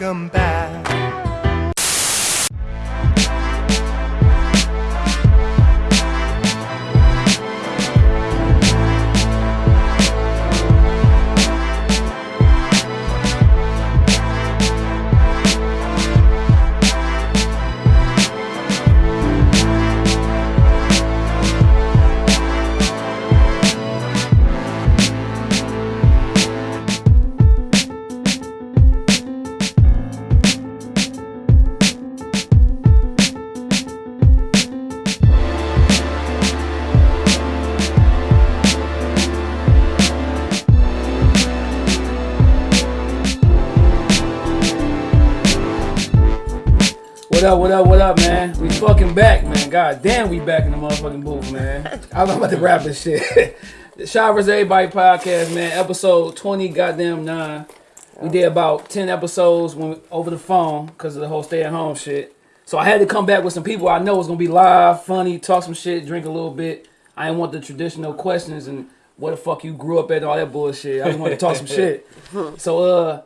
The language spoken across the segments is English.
welcome back. God damn, we back in the motherfucking booth, man. I'm about to rap this shit. the vs. Everybody podcast, man. Episode 20, goddamn nine. We did about 10 episodes when, over the phone because of the whole stay at home shit. So I had to come back with some people I know was gonna be live, funny, talk some shit, drink a little bit. I didn't want the traditional questions and where the fuck you grew up at and all that bullshit. I just wanted to talk some shit. So uh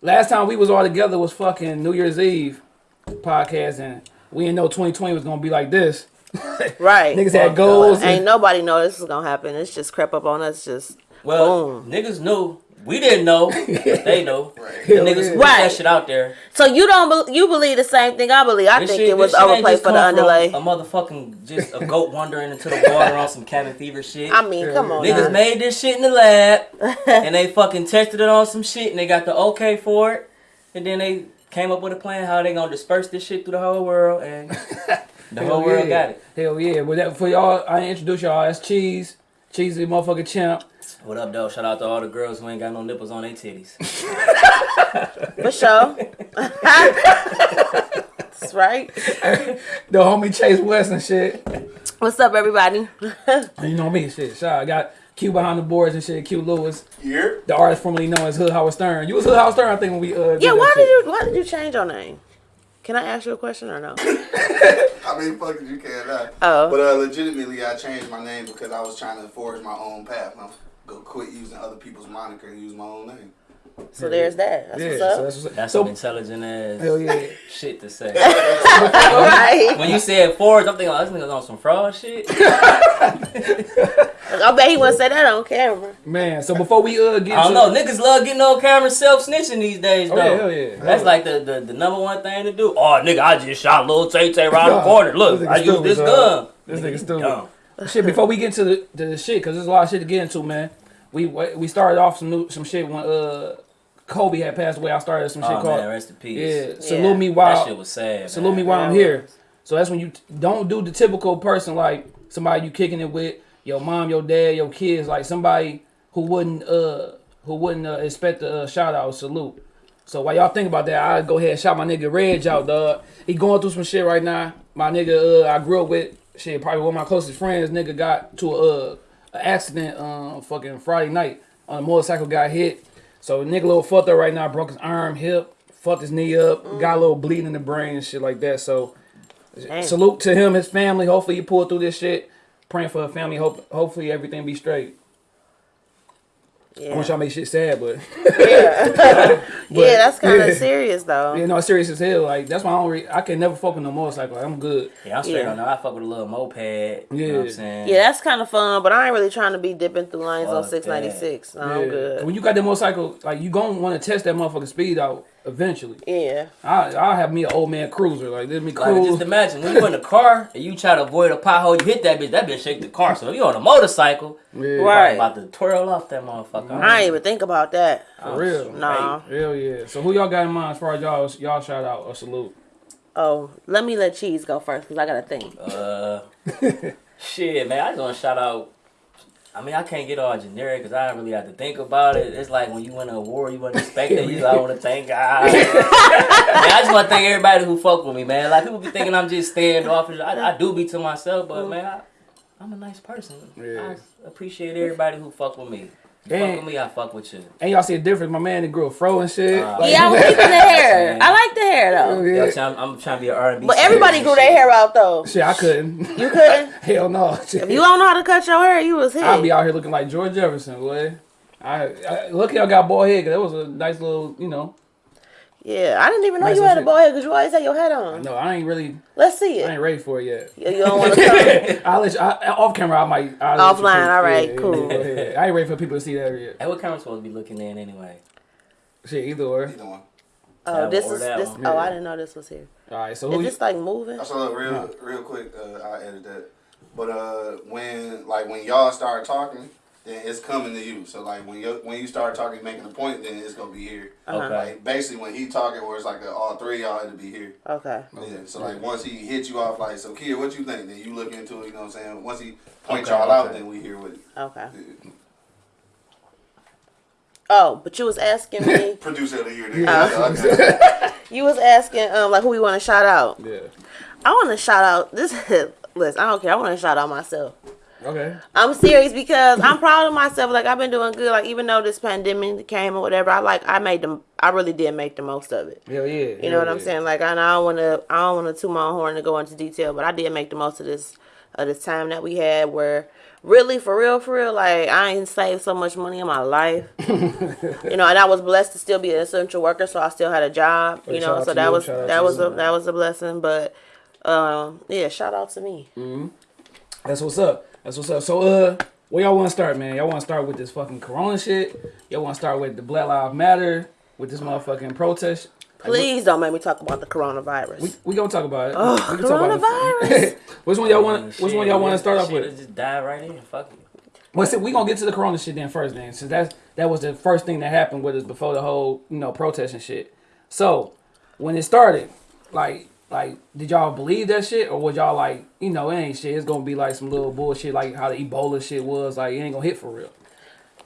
last time we was all together was fucking New Year's Eve podcast and we didn't know 2020 was gonna be like this. Right. Niggas had goals. Ain't nobody know this is gonna happen. It's just crept up on us. Just Well, boom. niggas knew. We didn't know. they know. The niggas yeah. put Right. that shit out there. So you don't be- you believe the same thing I believe? I This think shit- it was this shit overplayed for the come underlay. A motherfucking just a goat wandering into the water on some cabin fever shit. I mean, come on. Niggas now. made this shit in the lab and they fucking tested it on some shit and they got the okay for it. And then they came up with a plan how they gonna disperse this shit through the whole world and the Hell whole world yeah. got it. Hell yeah. But that, for y'all, I introduce y'all as Cheese. Cheesy motherfucking champ. What up, though? Shout out to all the girls who ain't got no nipples on their titties. for sure. That's right. The homie Chase West and shit. What's up, everybody? You know me, shit. Shout I got Q behind the boards and shit. Q Lewis, Here? the artist formerly known as Hood Howard Stern. You was Hood Howard Stern, I think, when we uh. Yeah, that why shit. did you why did you change your name? Can I ask you a question or no? I mean, fuck it, you can. Uh, Oh. But uh, legitimately, I changed my name because I was trying to forge my own path. I'm go quit using other people's moniker and use my own name. So there's that. That's Yeah, what's so up. that's what's That's so, some intelligent ass Hell yeah. shit to say. right. when you said Forge, I'm thinking, oh, this nigga's on some fraud shit. I bet he wouldn't say that on camera. Man, so before we uh get I don't to, know. Niggas love getting on camera self snitching these days, Oh, though. yeah, hell yeah. That's Hell like the, the, the number one thing to do. Oh, nigga, I just shot Lil Tay Tay around the corner. Look, I used this gun. This Nigga, nigga stupid. dumb. shit before we get into the, the shit because there's a lot of shit to get into, man. We we started off some new some shit when uh Kobe had passed away. I started some shit Oh, called man, rest in peace. yeah. Yeah. Salute me That while shit was sad. salute man. me while I'm here. So that's when you t- don't do the typical person like somebody you kicking it with your mom, your dad, your kids, like somebody who wouldn't uh who wouldn't uh, expect a uh, shout out salute. So while y'all think about that, I go ahead and shout my nigga Reg out, dog. He going through some shit right now. My nigga, uh, I grew up with shit, probably one of my closest friends. Nigga got to a, uh, a accident, um, fucking Friday night on a motorcycle, got hit. So nigga, little fucked up right now, broke his arm, hip, fucked his knee up, got a little bleeding in the brain and shit like that. So salute to him, his family. Hopefully you pull through this shit. Praying for her family. Hope hopefully everything be straight. I want Yeah. y'all make shit sad, but yeah, yeah, that's kind of yeah. serious though. you know, it's serious as hell. Like that's why I don't. Re- I can never fuck with no motorcycle. Like, I'm good. Yeah, I'm straight Yeah. on that. I fuck with a little moped. You know what Yeah. I'm saying? Yeah, that's kind of fun, but I ain't really trying to be dipping through lanes on 696. No, Yeah. I'm good. When you got that motorcycle, like you gonna want to test that motherfucking speed out eventually. Yeah. I I have me an old man cruiser. Like let me Like, cruise. just imagine when you in the car and you try to avoid a pothole, you hit that bitch. That bitch shake the car. So if you on a motorcycle, yeah, Right. about to twirl off that motherfucker. I ain't even think about that. For real. Nah. Hell yeah. So who y'all got in mind as far as y'all y'all shout out or salute? Oh, let me let Cheese go first because I got to think. Uh, shit, man. I just want to shout out. I mean, I can't get all generic because I don't really have to think about it. It's like when you win an award, you wasn't expecting. You, I want to thank God. man, I just want to thank everybody who fuck with me, man. Like people be thinking I'm just standoffish. I, I do be to myself, but mm. man, I, I'm a nice person. Yeah. I appreciate everybody who fuck with me. You And- fuck with me, I fuck with you. And y'all see a difference. My man, the girl fro and shit. Uh, Like, yeah, I was keeping the hair. I like the hair though. yeah. Yo, I'm, I'm trying to be an R&B. But everybody grew their hair out though. Shit, I couldn't. You couldn't? Hell no. Shit. If you don't know how to cut your hair, you was hit. I'll be out here looking like George Jefferson, boy. I, I lucky I got bald head because that was a nice little, you know. Yeah, I didn't even know Nice you little had a shit. ball head because you always had your hat on. No, I ain't really. Let's see it. I ain't ready for it yet. You you don't want to come. I'll let you, I, off camera. I might. I'll let you Offline, all right, Yeah, cool. yeah, yeah. I ain't ready for people to see that yet. Hey, what camera supposed to be looking in anyway? Shit, either or. Either one. Oh, That this is this. one. Oh, Yeah. I didn't know this was here. All right, so Is who? You, this like moving? So look, real, real quick, uh, I edit that. But uh, when like when y'all started talking, then it's coming to you. So like when you when you start talking, making a point, then it's gonna be here. Uh-huh. Okay. Like basically when he talking, where it's like a, all three of y'all it'll be here. Okay. Yeah. So like once he hits you off, like so, kid, what you think? Then you look into it. You know what I'm saying? Once he point Okay, y'all out, then we hear what. You Okay. Yeah. Oh, but you was asking me. Producer of the year. nigga. Oh. Okay. you was asking um like who we want to shout out. yeah. I want to shout out this. list. I don't care. I want to shout out myself. Okay. I'm serious because I'm proud of myself. Like I've been doing good. Like even though this pandemic came or whatever, I like I made them. I really did make the most of it. Hell yeah. You know what I'm saying? Like I, I don't want to. I don't want to toot my horn to go into detail, but I did make the most of this of this time that we had. Where really, for real, for real, like I ain't saved so much money in my life. you know, and I was blessed to still be an essential worker, so I still had a job. Hey, You know, so that you, was that was a that was a blessing. But um, yeah, shout out to me. That's what's up. That's what's up. So, uh, where y'all want to start, man? Y'all want to start with this fucking Corona shit? Y'all want to start with the Black Lives Matter with this motherfucking protest? Like, Please don't make me talk about the coronavirus. we, we gonna talk about it. Oh, we can talk about it. which one y'all want? Which one y'all want to start off Shit, with? let's Just dive right in. Fuck it. Well, see, we gonna get to the Corona shit then first, then, since that's that was the first thing that happened with us before the whole you know protest and shit. So when it started, like like did y'all believe that shit or was y'all like you know it ain't shit? It's gonna be like some little bullshit like how the Ebola shit was like it ain't gonna hit for real.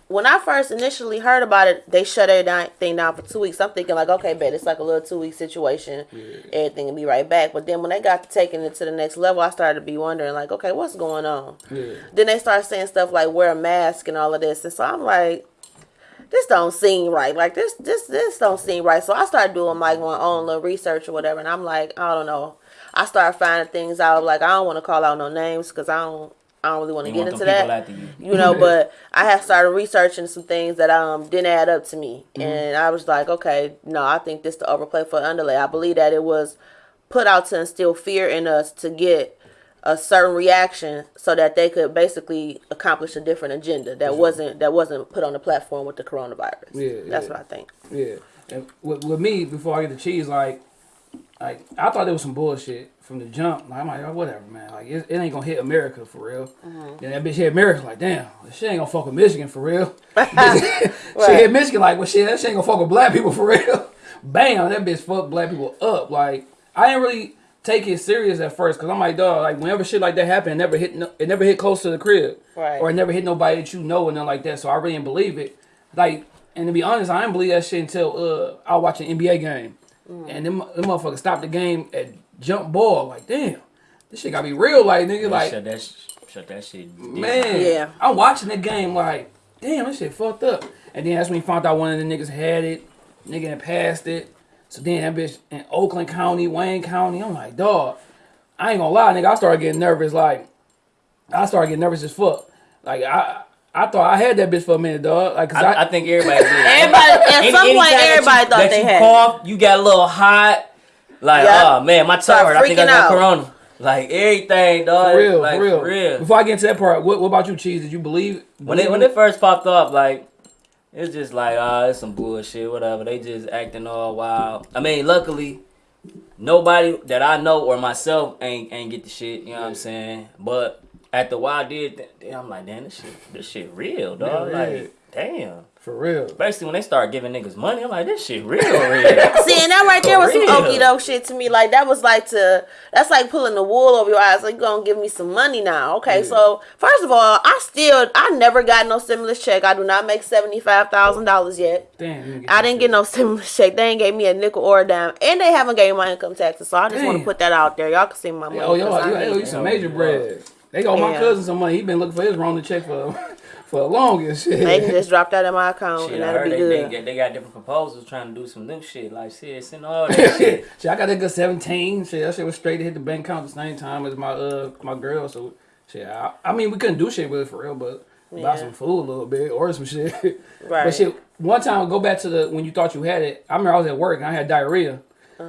when I first initially heard about it, they shut everything down for two weeks. I'm thinking like, okay, bet it's like a little two week situation. Everything will be right back. But then when they got to taking it to the next level, I started to be wondering like, okay, what's going on? Yeah. Then they start saying stuff like wear a mask and all of this, and so I'm like, this don't seem right. Like this, this, this don't seem right. So I started doing like my own little research or whatever, and I'm like, I don't know. I started finding things out. Like I don't want to call out no names because I don't, I don't really want to get into that you. you know but i had started researching some things that um didn't add up to me Mm-hmm. and i was like okay no i think this the overplay for underlay i believe that it was put out to instill fear in us to get a certain reaction so that they could basically accomplish a different agenda that wasn't that wasn't put on the platform with the coronavirus Yeah, that's yeah. what i think Yeah, and with, with me, before I get the cheese, like, like I thought there was some bullshit from the jump. Like, I'm like, oh, whatever, man. Like, it, it ain't gonna hit America for real. Mm-hmm. Then that bitch hit America, like, damn, she ain't gonna fuck with Michigan for real. She hit Michigan, like, well, shit, that shit ain't gonna fuck with black people for real. Bam, that bitch fucked black people up. Like, I didn't really take it serious at first, cause I'm like, dog, like, whenever shit like that happened, it never hit, no, it never hit close to the crib, Right. or it never hit nobody that you know, and nothing like that. So I really didn't believe it. Like, and to be honest, I didn't believe that shit until uh, I was watching an NBA game. And them, them motherfuckers stopped the game at jump ball. Like, damn, this shit gotta be real. Like, nigga, They like, shut that, shut that shit. down. man, Yeah. I'm watching the game like, damn, this shit fucked up. And then that's when we found out one of the niggas had it, nigga and passed it. So then that bitch in Oakland County, Wayne County, I'm like, dog, I ain't gonna lie, nigga, I started getting nervous. Like, I started getting nervous as fuck. Like, I, I thought I had that bitch for a minute, dog. Like, cause I, I, I think everybody did. everybody at Any- some point everybody you, thought that they you had it. cough, you got a little hot. Like, Yep. oh man, my Start tongue. I think I got out. corona. Like everything, dog. for real, like, for real, For real. Before I get into that part, what, what about you, Cheese? Did you believe When it when it first popped up, like it's just like ah, it's some bullshit, whatever. They just acting all wild. I mean, luckily, nobody that I know or myself ain't ain't get the shit. You know what I'm saying? But after a while, I did. I'm like, damn, this shit, this shit real, dog. Yeah, like, damn. For real? Especially when they start giving niggas money, I'm like, this shit real, real. See, and that right there was some real. okie doke shit to me. Like that was like to that's like pulling the wool over your eyes. Like you gonna give me some money now? Okay, so first of all, I still I never got no stimulus check. I do not make seventy five thousand dollars yet. Damn, didn't I didn't shit. get no stimulus check. They ain't gave me a nickel or a dime, and they haven't gave me my income taxes. So I just want to put that out there. Y'all can see my money. Oh, y'all, 'cause I you, you, some major bread. They got my cousin some money. He been looking for his Rona check for for the longest. Shit. They can just drop that in my account, Shit, and I that'll heard be they, they, good. get, they got different proposals trying to do some new shit. Like, shit, send all that shit. shit, I got that good seventeen. Shit, that shit was straight to hit the bank account at the same time as my uh my girl. So shit, I, I mean we couldn't do shit with it for real, but buy some food a little bit or some shit. Right. But shit, one time go back to the when you thought you had it. I remember I was at work and I had diarrhea.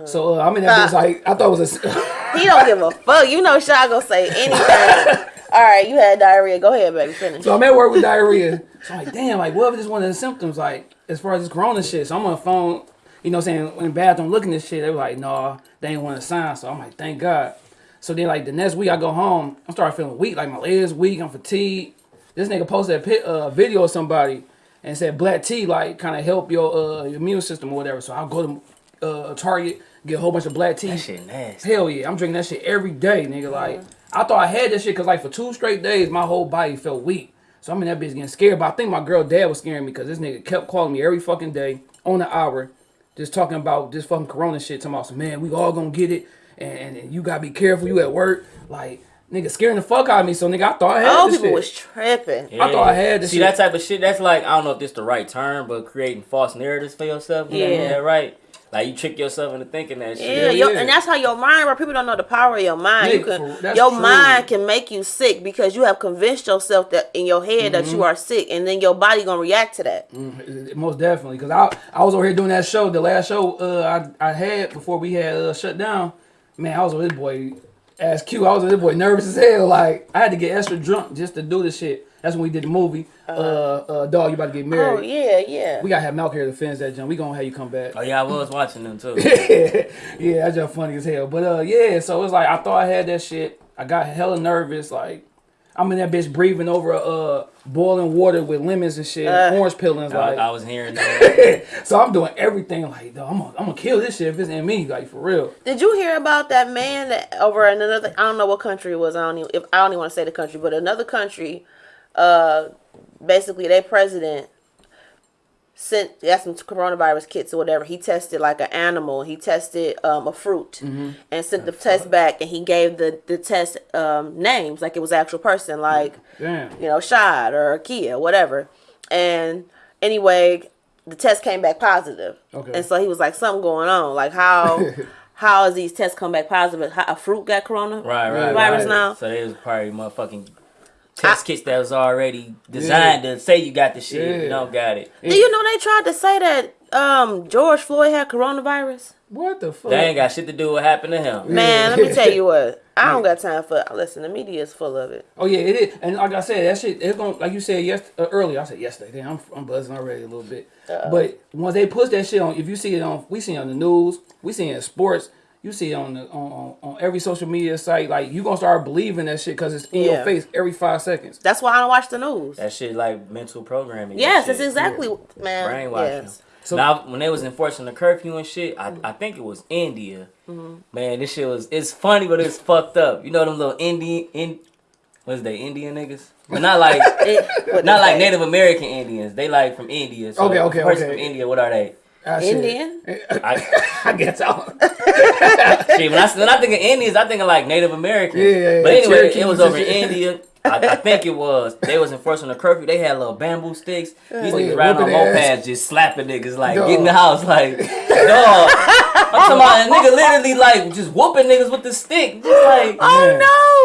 So uh, I'm in that bitch like I thought it was a. He don't give a fuck. You know, Shy gonna say anything. All right, you had diarrhea. Go ahead, baby. Finish. So I'm at work with diarrhea. So I'm like, damn, like what if this one of the symptoms, like as far as this corona shit. So I'm on the phone, you know what I'm saying, in the bathroom looking at this shit, they were like, nah, they ain't want to sign. So I'm like, thank God. So then like the next week I go home, I'm starting feeling weak, like my legs weak, I'm fatigued. This nigga posted a uh, video of somebody and said black tea like kind of help your uh, your immune system or whatever. So I'll go to uh, Target, get a whole bunch of black tea. That shit nasty. Hell yeah, I'm drinking that shit every day, nigga. Like, I thought I had that shit because, like, for two straight days, my whole body felt weak. So I'm in that bitch getting scared. But I think my girl dad was scaring me because this nigga kept calling me every fucking day on the hour, just talking about this fucking corona shit. Talking about some, man, we all gonna get it. And, and you gotta be careful. You at work. Like, nigga scaring the fuck out of me. So, nigga, I thought I had All this people shit. was tripping. I thought I had this See shit. that type of shit. That's like I don't know if this the right term, but creating false narratives for yourself. You know, Yeah. is right? Like you trick yourself into thinking that shit. Yeah, your, yeah. and that's how your mind. Where people don't know the power of your mind. you can, your true. mind can make you sick because you have convinced yourself that in your head that Mm-hmm. you are sick, and then your body gonna react to that. Most definitely, because I I was over here doing that show, the last show uh, I I had before we had uh, shut down. Man, I was with this boy, as Q. I was with this boy nervous as hell. Like I had to get extra drunk just to do this shit. That's when we did the movie. Uh, uh, dog, you about to get married? Oh yeah, yeah. We gotta have Malk here to finish that jump. We gonna have you come back. Oh yeah, I was watching them too. yeah, that's just funny as hell. But uh, yeah, so it's like I thought I had that shit. I got hella nervous. Like I'm in that bitch breathing over uh boiling water with lemons and shit, Uh. orange peelings. I, Like I was hearing that. so I'm doing everything like, dog, I'm gonna, I'm gonna kill this shit if it's in me, like for real. Did you hear about that man that over in another? I don't know what country it was. I don't even. If I don't even want to say the country, but another country. Uh, basically, their president sent got some coronavirus kits or whatever. He tested like an animal. He tested um, a fruit and sent the test back, and he gave the the test um, names like it was actual person, like Damn. you know, Shad or Kia, whatever. And anyway, the test came back positive. Okay. And so he was like, something going on. Like how how is these tests come back positive? How, a fruit got corona Right, right, virus right. now. So they was probably motherfucking test kits that was already designed to say you got the shit. Yeah. You don't got it. Do you know they tried to say that um, George Floyd had coronavirus? What the fuck? They ain't got shit to do with what happened to him. Man, let me tell you what. I don't got time for. Listen, the media is full of it. Oh yeah, it is. And like I said, that shit. It's gonna like you said yes uh, earlier. I said yesterday. Damn, I'm, I'm buzzing already a little bit. But once they push that shit on, if you see it on, we see it on the news, we see it in sports. You see it on the on, on, on every social media site. Like you gonna start believing that shit because it's in Yeah. your face every five seconds. That's why I don't watch the news. That shit like mental programming. Yes, and that's shit. exactly man. brainwashing. Yes. So- now, when they was enforcing the curfew and shit, I, I think it was India. Mm-hmm. Man, this shit was it's funny, but it's fucked up. You know them little Indian in what's they Indian niggas, but not like It- not like. Native American Indians. They like from India. So Okay, okay, person okay. from India. What are they? Ah. Indian? I, I guess so. shit, when I when I think of Indians, I think of like Native Americans. Yeah, yeah, But anyway, Cherokees it was over in. India. I, I think it was. They was enforcing the curfew. They had little bamboo sticks. These Oh, niggas yeah, riding on whooping ass. mopeds, just slapping niggas, like Dog. get in the house, like dog. I'm talking about a nigga literally like just whooping niggas with the stick, just like. Oh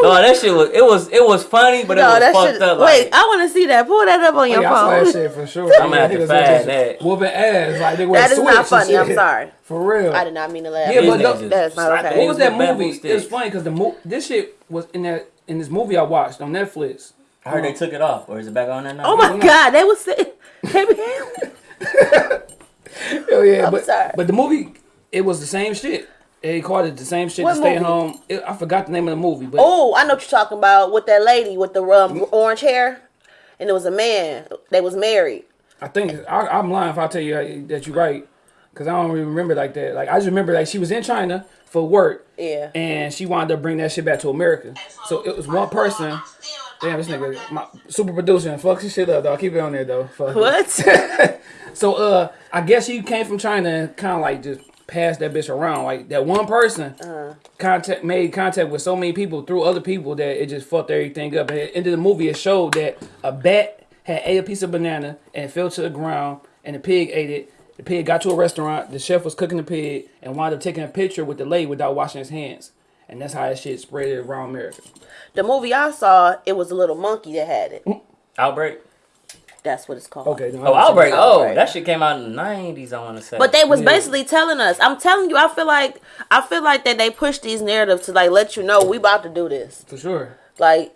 no! No, that shit was it was it was funny, but it was that fucked shit. up. Wait, I want to see that. Pull that up on your oh, yeah, I saw that shit for sure. I'ma have to find that. Whooping ass like they were That is switch not funny. I'm sorry. For real. I did not mean to laugh. Yeah, but niggas look, that is not slapping okay. What was that movie? It was funny because the mo- this shit was in that in this movie I watched on Netflix. I heard they took it off, or is it back on there now? Oh my god, they was saying, baby, Oh yeah, I'm but sorry. but the movie it was the same shit. They called it the same shit. What to stay movie? home. It, I forgot the name of the movie, but Oh, I know what you're talking about with that lady with the um, orange hair, and it was a man. They was married. I think I, I'm lying if I tell you that you're right, because I don't really remember like that. Like I just remember like she was in China for work, Yeah. and she wanted to bring that shit back to America. So it was one person. Damn, this nigga, my super producer, and fuck this shit up, dog. Keep it on there though. Fuck. What? So uh, I guess she came from China and kind of like just passed that bitch around. Like that one person uh. contact made contact with so many people through other people that it just fucked everything up. And at the end of the movie, it showed that a bat had ate a piece of banana and fell to the ground, and the pig ate it. The pig got to a restaurant. The chef was cooking the pig and wound up taking a picture with the lady without washing his hands. And that's how that shit spread around America. the movie I saw, it was a little monkey that had it. Outbreak. That's what it's called. Okay. no, Oh, I Outbreak. Outbreak. Oh, that shit came out in the nineties. I want to say. But they was Yeah. basically telling us. I'm telling you, I feel like I feel like that they push these narratives to like let you know we about to do this. For sure. Like,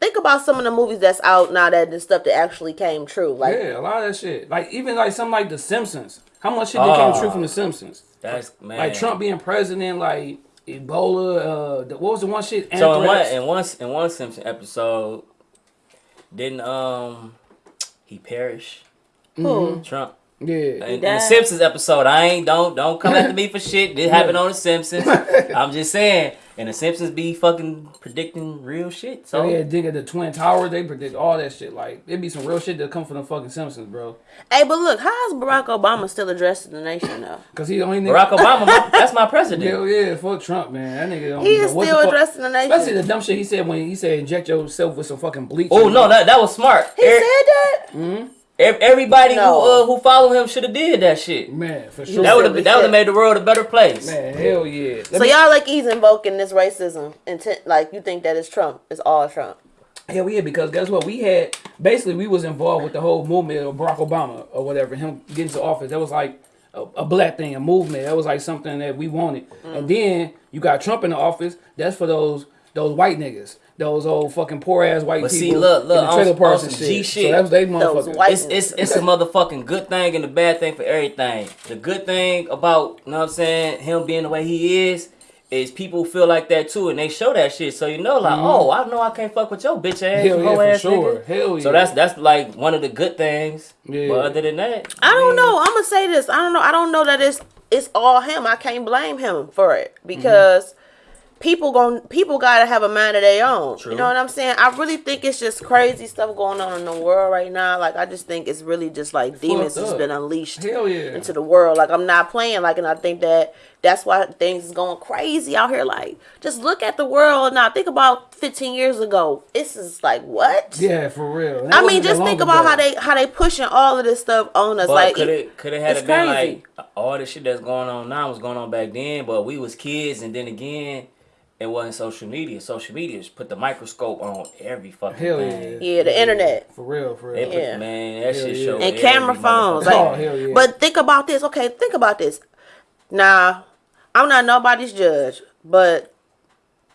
think about some of the movies that's out now that the stuff that actually came true. Like, Yeah, a lot of that shit. Like even like something like The Simpsons. How much shit that came Oh. true from The Simpsons? that's man. Like Trump being president, like Ebola. Uh, the, what was the one shit? So in one in one in one Simpson episode, didn't um he perish? who? Trump. Yeah. In, in the. Simpsons episode, I ain't don't don't come after me for shit. This happened on the Simpsons. I'm just saying, and the Simpsons be fucking predicting real shit. So So yeah, dig at the Twin Towers. They predict all that shit. Like it'd be some real shit that come from the fucking Simpsons, bro. Hey, but look, how is Barack Obama still addressing the nation though? Cause he the only Barack nigga. Obama, my, that's my president. Hell yeah, fuck Trump, man. That nigga don't He is what the still fuck- addressing the nation. Especially the dumb shit he said when he said inject yourself with some fucking bleach. Oh no, that that was smart. he Every- said that. ev- everybody No. who uh, who follow him should have did that shit. man for sure. That would have that would have made the world a better place. man, hell yeah. Let So me- y'all like he's invoking this racism intent, like you think that it's Trump, it's all Trump. Hell yeah, because guess what? We had basically we was involved with the whole movement of Barack Obama or whatever, him getting to office. That was like a, a black thing, a movement. That was like something that we wanted. And then you got Trump in the office. That's for those those white niggas, those old fucking poor ass white But see, people look, look, in the on- trailer on parks and some shit. G So shit. that's they Those motherfuckers. white- It's, it's it's a motherfucking good thing and a bad thing for everything. The good thing about, you know what I'm saying, him being the way he is, is people feel like that too, and they show that shit. So you know, like, oh, I know I can't fuck with your bitch ass, Mm-hmm. Hell yeah, for ass sure. nigga. Hell yeah. So that's that's like one of the good things. Yeah. But other than that, I don't know. I'm gonna say this. I don't know. I don't know that it's it's all him. I can't blame him for it because people gon' people gotta have a mind of their own. True. You know what I'm saying? I really think it's just crazy stuff going on in the world right now. Like I just think it's really just like demons Fucked has been unleashed Hell yeah. into the world. Like I'm not playing. Like and I think that that's why things is going crazy out here. Like just look at the world now. Think about 15 years ago. This is like what? yeah, for real. That I mean, just think about ago. how they how they pushing all of this stuff on us. but like could it could it had it's been crazy. like all the shit that's going on now was going on back then, but we was kids, and then again. It wasn't social media. Social media just put the microscope on every fucking Hell thing. yeah. yeah, the internet. For real, for real. put, Yeah. Man, that Hell shit yeah. showed and camera phones. motherfucking Oh, hell yeah. but think about this. Okay, think about this. Now, I'm not nobody's judge, but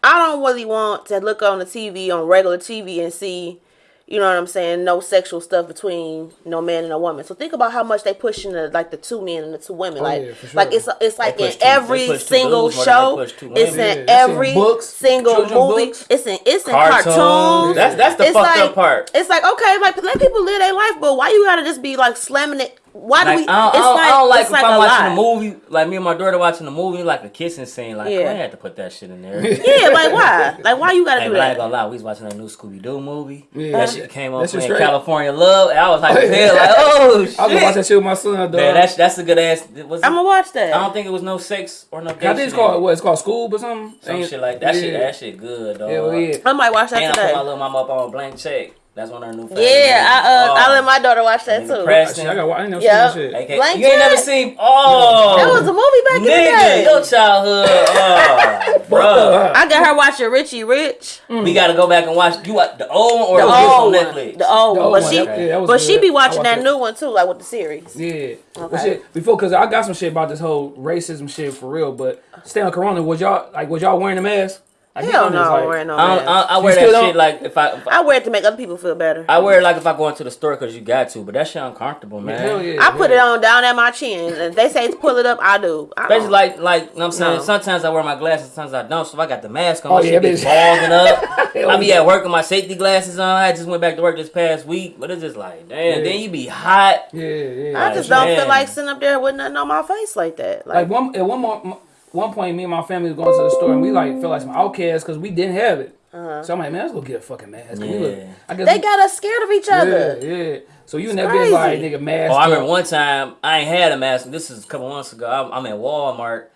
I don't really want to look on the TV on regular TV and see, you know what I'm saying, no sexual stuff between no man and a woman. So think about how much they push in the like the two men and the two women. Oh, like, yeah, for sure. like it's it's like in two- every single dudes more than they show. It's women. Yeah, in in every books, single movie. books. It's in it's in Cartoons. cartoons. That's that's the It's fucked like- up part. It's like okay, like let people live their life, but why you gotta just be like slamming it? Why do Like, we? I, don't, it's I, don't, I don't like it's if like I'm a watching lie. a movie, like me and my daughter watching a movie, like a kissing scene. Like, Yeah. I had to put that shit in there. Yeah, like why? Like why you gotta Hey, do but I ain't that? gonna lie, we was watching a new Scooby Doo movie. Yeah. That shit came on That shit playing straight. California Love, and I was like, Oh, yeah. hell, like, oh I was gonna watch shit. that shit with my son, dog. Man, that's that's a good ass. Was it, I'm gonna watch that. I don't think it was no sex or no. I gay think it's shit called in it. what? It's called School or something. Some Ain't- shit like that. Shit, yeah. that shit good, dog. Hell yeah. I might watch that And I put my today. little mama up on a blank check. That's one of our new. favorite Yeah, I uh, movies. I Oh. let my daughter watch that too. press- Shit, I got. I ain't never Yeah. seen that shit. AK Blank you ain't never check? seen? Oh, That was a movie back in the day. your childhood, oh, bro. I got her watching Richie Rich. We gotta go back and watch. You watch the old one or The the one old on one. Netflix? The old The one. old But one, she okay, that was but she be watching watched that new one too, like with the series. Yeah. Okay. shit, before, cause I got some shit about this whole racism shit for real. But stay on Corona. Was y'all like? Was y'all wearing a mask? Like, Hell no, I'm like- wearing no I, mask. I, I You wear that don't? shit like if I, if I I wear it to make other people feel better. I wear it like if I go into the store because you got to, but that shit uncomfortable, man. Hell yeah. I put yeah. it on down at my chin. and they say to pull it up, I do. I Especially don't. like like you know what I'm saying. No. Sometimes I wear my glasses, sometimes I don't. So if I got the mask on, Oh, my yeah, shit be bitch. fogging up. I be yeah. at work with my safety glasses on. I just went back to work this past week, but it's just like, damn. Yeah. Then you be hot. Yeah, yeah. I just man. don't feel like sitting up there with nothing on my face like that. Like Like, one at one more one point, me and my family was going to the store and we like felt like some outcasts because we didn't have it. Uh-huh. So I'm like, man, let's go get a fucking mask. We look- I guess they we- got us scared of each other. yeah. So you in It's that bitch like crazy. nigga mask. Oh, I remember up. one time I ain't had a mask. This is a couple months ago. I'm, I'm at Walmart.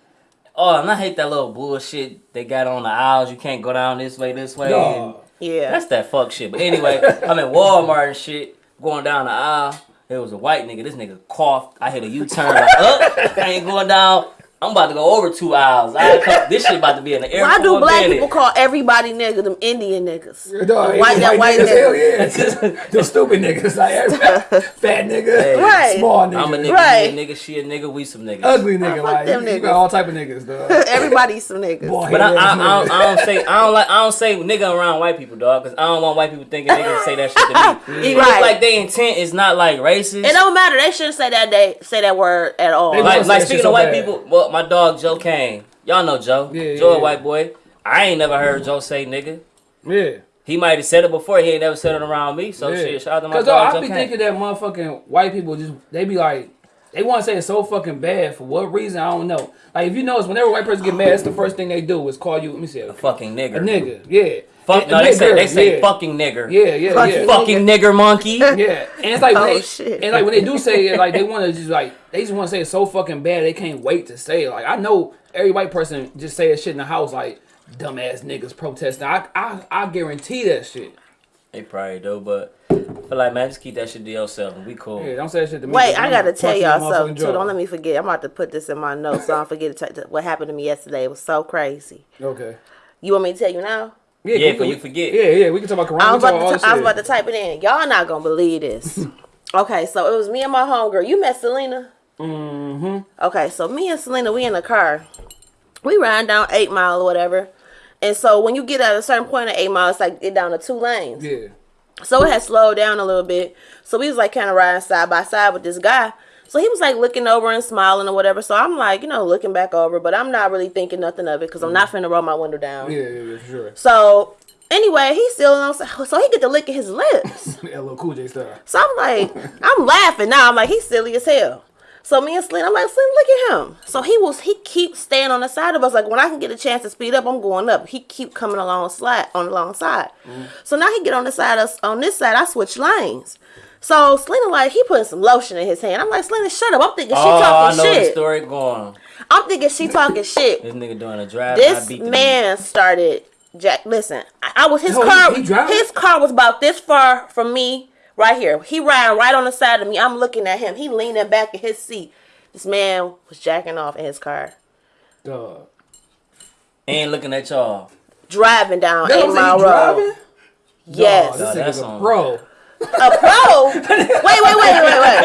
Oh, and I hate that little bullshit they got on the aisles. You can't go down this way, this way. and- Yeah. That's that fuck shit. But anyway, I'm at Walmart and shit, going down the aisle. It was a white nigga. This nigga coughed. I hit a U-turn like up. I ain't going down. I'm about to go over two hours. I come, this shit about to be in the air. Why do black minute. people call everybody nigga them Indian niggas? Dog, The white, that white niggas, hell nigga. yeah. the stupid niggas. Like, every- fat nigga. Hey. Right. Small nigga. I'm a nigga, Right. he a nigga, she a nigga, we some niggas. Ugly nigga. Like, them you, you got all type of niggas, dog. Everybody's some niggas. Boy, But I, I, I, don't. I don't say I don't like I don't say nigga around white people, dog, because I don't want white people thinking niggas say that shit to me. Even Right. like they intent is not like racist. It don't matter. They shouldn't say that. They say that word at all. They like like speaking shit of white bad. people, well, my dog Joe Kane, y'all know Joe. Yeah, Joe yeah, a white boy. I ain't never heard Joe say nigga. Yeah. He might have said it before. He ain't never said it around me. So Yeah. shit, shout out to my Cause dog dog, I be thinking that motherfucking white people just they be like they want to say it's so fucking bad for what reason I don't know. Like if you notice, whenever a white person get mad, that's the first thing they do is call you. Let me see, a, fucking nigga. a nigga. Yeah. Fuck, And- no, and they say they say yeah. fucking nigger. Yeah, yeah, Fucking yeah. Fucking nigger monkey. Yeah, and it's like Oh, they, shit. and like when they do say it, like they want to just like they just want to say it so fucking bad they can't wait to say it. Like I know every white person just say that shit in the house like dumbass niggas protesting. I I I guarantee that shit. They probably do, but I feel like man, just keep that shit to yourself and we cool. Yeah, don't say that shit to me. Wait, I gotta tell y'all something too. Don't let me forget. I'm about to put this in my notes so I don't forget to t- what happened to me yesterday. It was so crazy. Okay. You want me to tell you now? Yeah, Yeah, we- for you forget. Yeah, yeah, we can talk about Corona. I we was, can talk about all to t- I was about to type it in. Y'all not gonna believe this. okay, so it was me and my homegirl. You met Selena? Mm-hmm. Okay, so me and Selena, we in the car. We riding down Eight Mile or whatever. And so when you get at a certain point of Eight Mile, it's like get down to two lanes. Yeah. So it had slowed down a little bit. So we was like kind of riding side by side with this guy. So he was like looking over and smiling or whatever. So I'm like, you know, looking back over, but I'm not really thinking nothing of it because I'm not finna roll my window down. Yeah, yeah, yeah, sure. So anyway, he's still on. So he get to licking his lips. LL Cool J style. So I'm like, I'm laughing now. I'm like, he's silly as hell. So me and Selena, I'm like, Selena, look at him. So he was, he keeps staying on the side of us. Like when I can get a chance to speed up, I'm going up. He keep coming along slide on the long side. Mm-hmm. So now he get on the side of on this side. I switch lanes. So Selena like he putting some lotion in his hand. I'm like, Selena, shut up. I'm thinking she Oh, I talking know the story going. I'm thinking she talking shit. This nigga doing a drive. I This beat the man started. Jack, listen, I, I was his he- car. he driving? his car was about this far from me, right here. He riding right on the side of me. I'm looking at him. He leaning back in his seat. This man was jacking off in his car, Dog. And looking at y'all. driving down That Eight Mile Road. driving? Yes, Dog, Oh, this that's nigga's a on- pro. A pro. wait, wait, wait, wait, wait.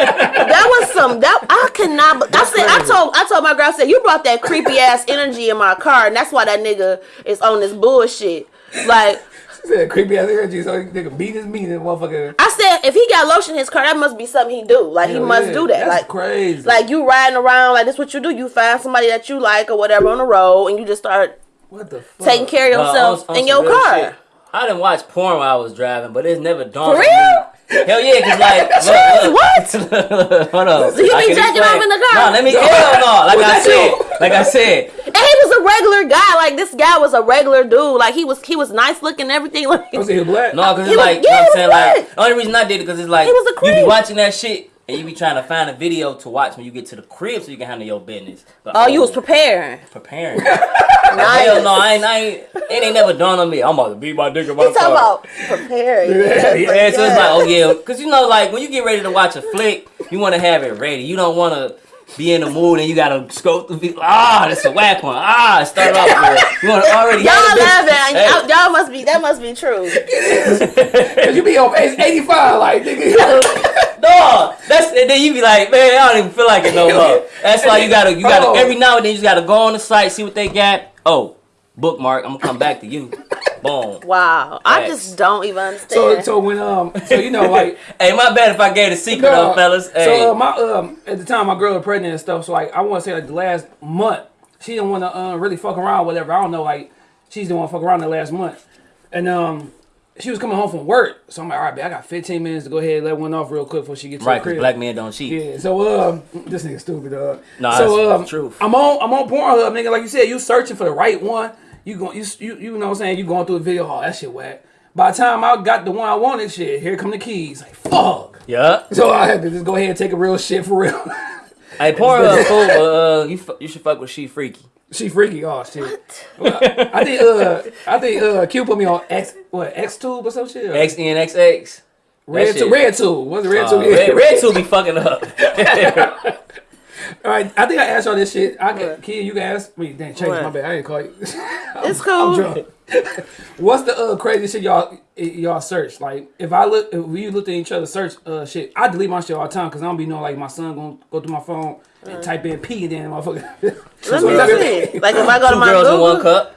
That was some. That I could not. but I said. I told. I told my girl. I said you brought that creepy ass energy in my car, and that's why that nigga is on this bullshit. Like. She said creepy ass energy, so he nigga beat his meat and motherfucker. I said if he got lotion in his car, that must be something he do. Like he must yeah, do that. That's like crazy. like you riding around like this what you do. You find somebody that you like or whatever on the road and you just start what the fuck? taking care of Uh, yourself on- on in your car. shit. I didn't watch porn while I was driving, but it's never dawned For on real? me. Hell yeah, cause like Jeez, look, what? look. Hold on. So you I be can jacking explain. off in the car? No, let me hell no. Like I said, like I said, And he was a regular guy. Like this guy was a regular dude. Like he was he was nice looking and everything. Like Was he black? no, cause He it's was- like, yeah, you know he what I'm was saying? Like, black. the only reason I did it because it's like, He was a you be watching that shit and you be trying to find a video to watch when you get to the crib so you can handle your business. But, oh, you was preparing. preparing. Nice. Hell no, I ain't, I ain't, it ain't never dawned on me. I'm about to beat my dick in my He talking about preparing. Yeah, yeah. Yeah, so it's like, oh yeah, because you know, like when you get ready to watch a flick, you want to have it ready. You don't want to be in the mood and you gotta scope through. the- Ah, that's a whack one. Ah, start off with. You want to already. Y'all have laughing. Hey. Y'all, y'all must be that must be true. It is. Cause you be on page 85, like, nigga. Dog, that's and then you be like, man, I don't even feel like it no more. That's why you gotta, you gotta every now and then you just gotta go on the site, see what they got. Oh, bookmark. I'm gonna come back to you. Boom. Wow. I just don't even understand. So, so when, um, so you know, like, Hey, my bad if I gave the secret No, though, fellas. Hey, So uh, my um at the time my girl was pregnant and stuff. So like I want to say like the last month she didn't want to uh, really fuck around whatever. I don't know like she didn't want to fuck around the last month, and um she was coming home from work. So I'm like, all right, babe, I got 15 minutes to go ahead and let one off real quick before she gets to right, the because crib. black men don't cheat. Yeah. So um this nigga stupid dog. Nah, so that's um the truth. I'm on I'm on Pornhub nigga. Like you said, you searching for the right one. You going you you you know what I'm saying? You going through a video. Oh that shit whack. By the time I got the one I wanted, shit, here come the keys. Like fuck. Yeah. So I had to just go ahead and take a real shit for real. Hey, Pornhub cool, but uh, you fu- you should fuck with She Freaky. she freaky. Oh shit. Well, I think uh I think uh Q put me on X what X tube or some shit. or XNXX. red that tube. Red tube. Was it red Uh, tube? Yeah. red, red tube be fucking up. All right, I think I asked y'all this shit. I can, Kid, you can ask me. Damn, change my What? bad. I didn't call you. It's I'm drunk. What's the uh, crazy shit y'all y'all search? Like, if I look, if we looked at each other search uh, shit, I delete my shit all the time because I don't be knowing like my son gonna go through my phone and type in P and then motherfucker. Let me that's- see. Like if I go to Two my girls in one cup.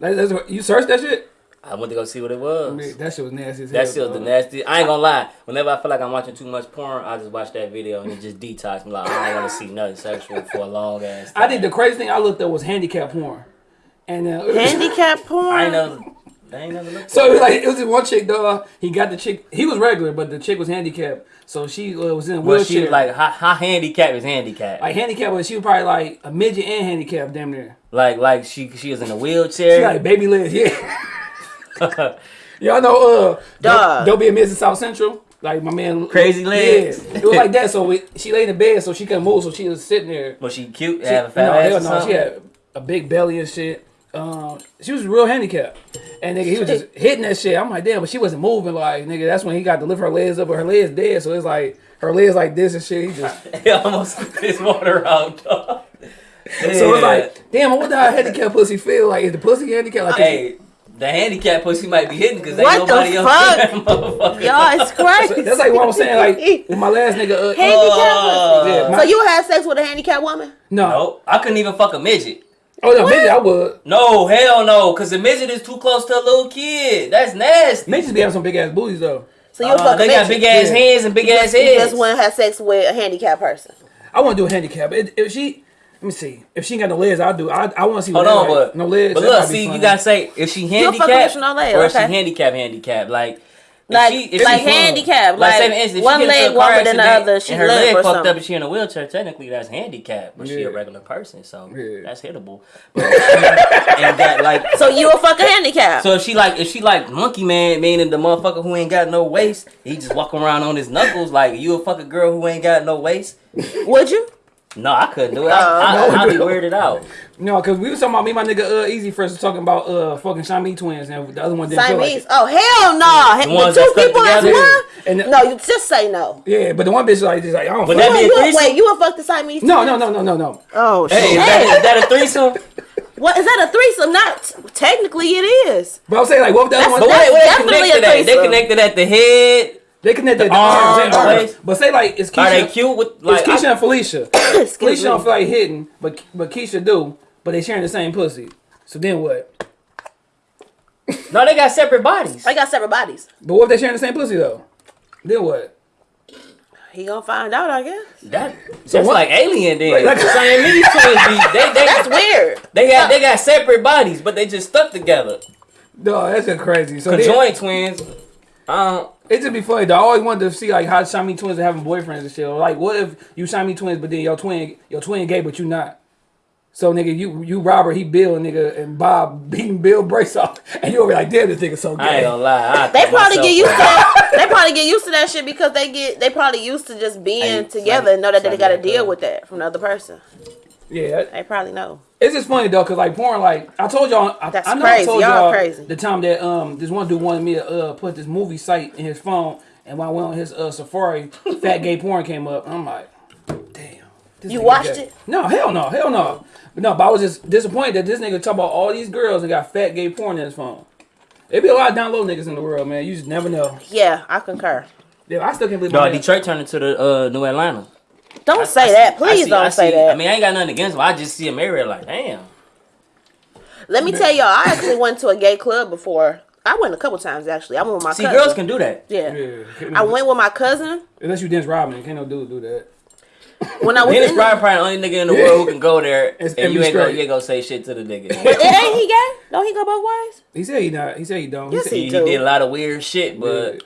Like, that's you search that shit? I went to go see what it was. That shit was nasty as hell. That shit was the nasty. I ain't gonna lie. Whenever I feel like I'm watching too much porn, I just watch that video and it just detox me. Like I don't want to see nothing sexual for a long ass. Time. I think the crazy thing I looked at was handicap porn. And uh, handicap porn. I ain't never. I ain't never looked. So it was like it was this one chick, dog. He got the chick. He was regular, but the chick was handicapped. So she uh, was in a Well, wheelchair. she like how, how handicapped is handicapped? like handicapped, but she was probably like a midget and handicapped, damn near. Like like she she was in a wheelchair. She got like baby legs, yeah. Y'all know, uh, Duh. don't, be a miss in South Central. Like my man, Crazy legs. Yeah, it was like that. So we, she laid in the bed, so she couldn't move. So she was sitting there. was she cute? She, have a fat no, ass hell no. something? She had a big belly and shit. Um, she was real handicapped, and nigga, he was just hitting that shit. I'm like, damn, but she wasn't moving. Like, nigga, that's when he got to lift her legs up, but her legs dead. So it's like her legs like this and shit. He just He almost his water out. So it's like, damn, I wonder how handicapped pussy feel. Like, is the pussy handicapped? Like, hey, the handicap pussy might be hidden because ain't What the nobody else fuck? in that motherfucker. Y'all, it's crazy. that's like what I was saying. Like, with my last nigga, uh, handicap pussy. yeah, my- So you had sex with a handicapped woman? no, No, I couldn't even fuck a midget. oh no, midget, I would. No, hell no, because the midget is too close to a little kid. That's nasty. Midgets be having some big ass booties though. So you Uh, fuck they a got big ass Yeah. hands and big ass You heads. just want to have sex with a handicapped person. I want to do a handicap. If, if she, let me see, if she ain't got no legs, I'll do. I, I want to see. Hold what that on, like. but no legs. But look, might be see, you gotta say if she handicapped with no legs, or if she okay. handicap, handicap, like. if Like, she, if like she, handicapped. Like, Like, instance, one she leg into a car longer than the other. She and her leg fucked something. up and she in a wheelchair. Technically, that's handicapped, but she a regular person, so Yeah. that's hittable. But if she like. So you a fucking handicap. So if she like if she like monkey man, meaning the motherfucker who ain't got no waist, he just walk around on his knuckles like you a fucking girl who ain't got no waist. Would you? No, I couldn't do it. I, I, No, I'd be weirded out. No, because we was talking about me, my nigga uh, Easy first was talking about uh fucking Shami twins, and the other one didn't feel like Siamese. oh hell no! The The, two that stuck people as one? And the- no, you just say no. Yeah, but the one bitch like just like I don't. Would fuck that be You, a you, threesome? wait, you would fuck the Siamese? no, twins? no, no, no, no, no. Oh Hey, is shit! that, is that a threesome? What is that a threesome? Not technically, it is. But I'm saying like, what if the other That's- one? But wait, wait, they definitely connected a at? They connected at the head. They connected the arms, arms, the arms. But say like it's Are they Keisha. cute with It's like? Keisha I- and Felicia. Excuse Felicia don't feel like hitting, but but Keisha do. But they sharing the same pussy. So then what? no, they got separate bodies. They got separate bodies. But what if they sharing the same pussy though? Then what? He gonna find out, I guess. That that's what- like alien then. Like- like- Siamese twins they they That's weird. they got they got separate bodies, but they just stuck together. No, that's just crazy. So then, Conjoined twins. Um, it just be funny. Though. I always wanted to see like how Shami twins are having boyfriends and shit. Or, like, what if you Shami twins, but then your twin your twin gay, but you not? So nigga, you you Robert, he Bill, nigga, and Bob beating Bill brace off, and you over like, damn, this nigga so I ain't gay. gonna lie. I They probably get used to that. They probably get used to that shit because they get they probably used to just being Ain't together and know that they got to deal with that from the other person. Yeah, They probably know. It's just funny though, cause like porn, like I told y'all, I, That's I know crazy. I told Y'all y'all crazy. the time that um this one dude wanted me to uh put this movie site in his phone, and when I went on his uh Safari, fat gay porn came up. I'm like, damn. this You watched gay. it? No, hell no, hell no. But no, but I was just disappointed that this nigga talk about all these girls and got fat gay porn in his phone. There be a lot of down low niggas in the world, man. You just never know. Yeah, I concur. Yeah, I still can't believe No, Detroit turned into the uh, New Atlanta. Don't I say see- that. I Please see- don't I say that. I mean, I ain't got nothing against them. I just see them everywhere like, damn. Let me tell y'all, I actually went to a gay club before. I went a couple times actually. I went with my See, cousin. girls can do that. Yeah. Yeah, I went with my cousin unless you dance Robin, can't no dude do that. when I was Dennis in. Probably the only nigga in the world who can go there and and you ain't gonna, you ain't gonna say shit to the nigga. It ain't he gay? Don't he go both ways? He said he not. He said he don't. He Yes, said, he he, did a lot of weird shit, but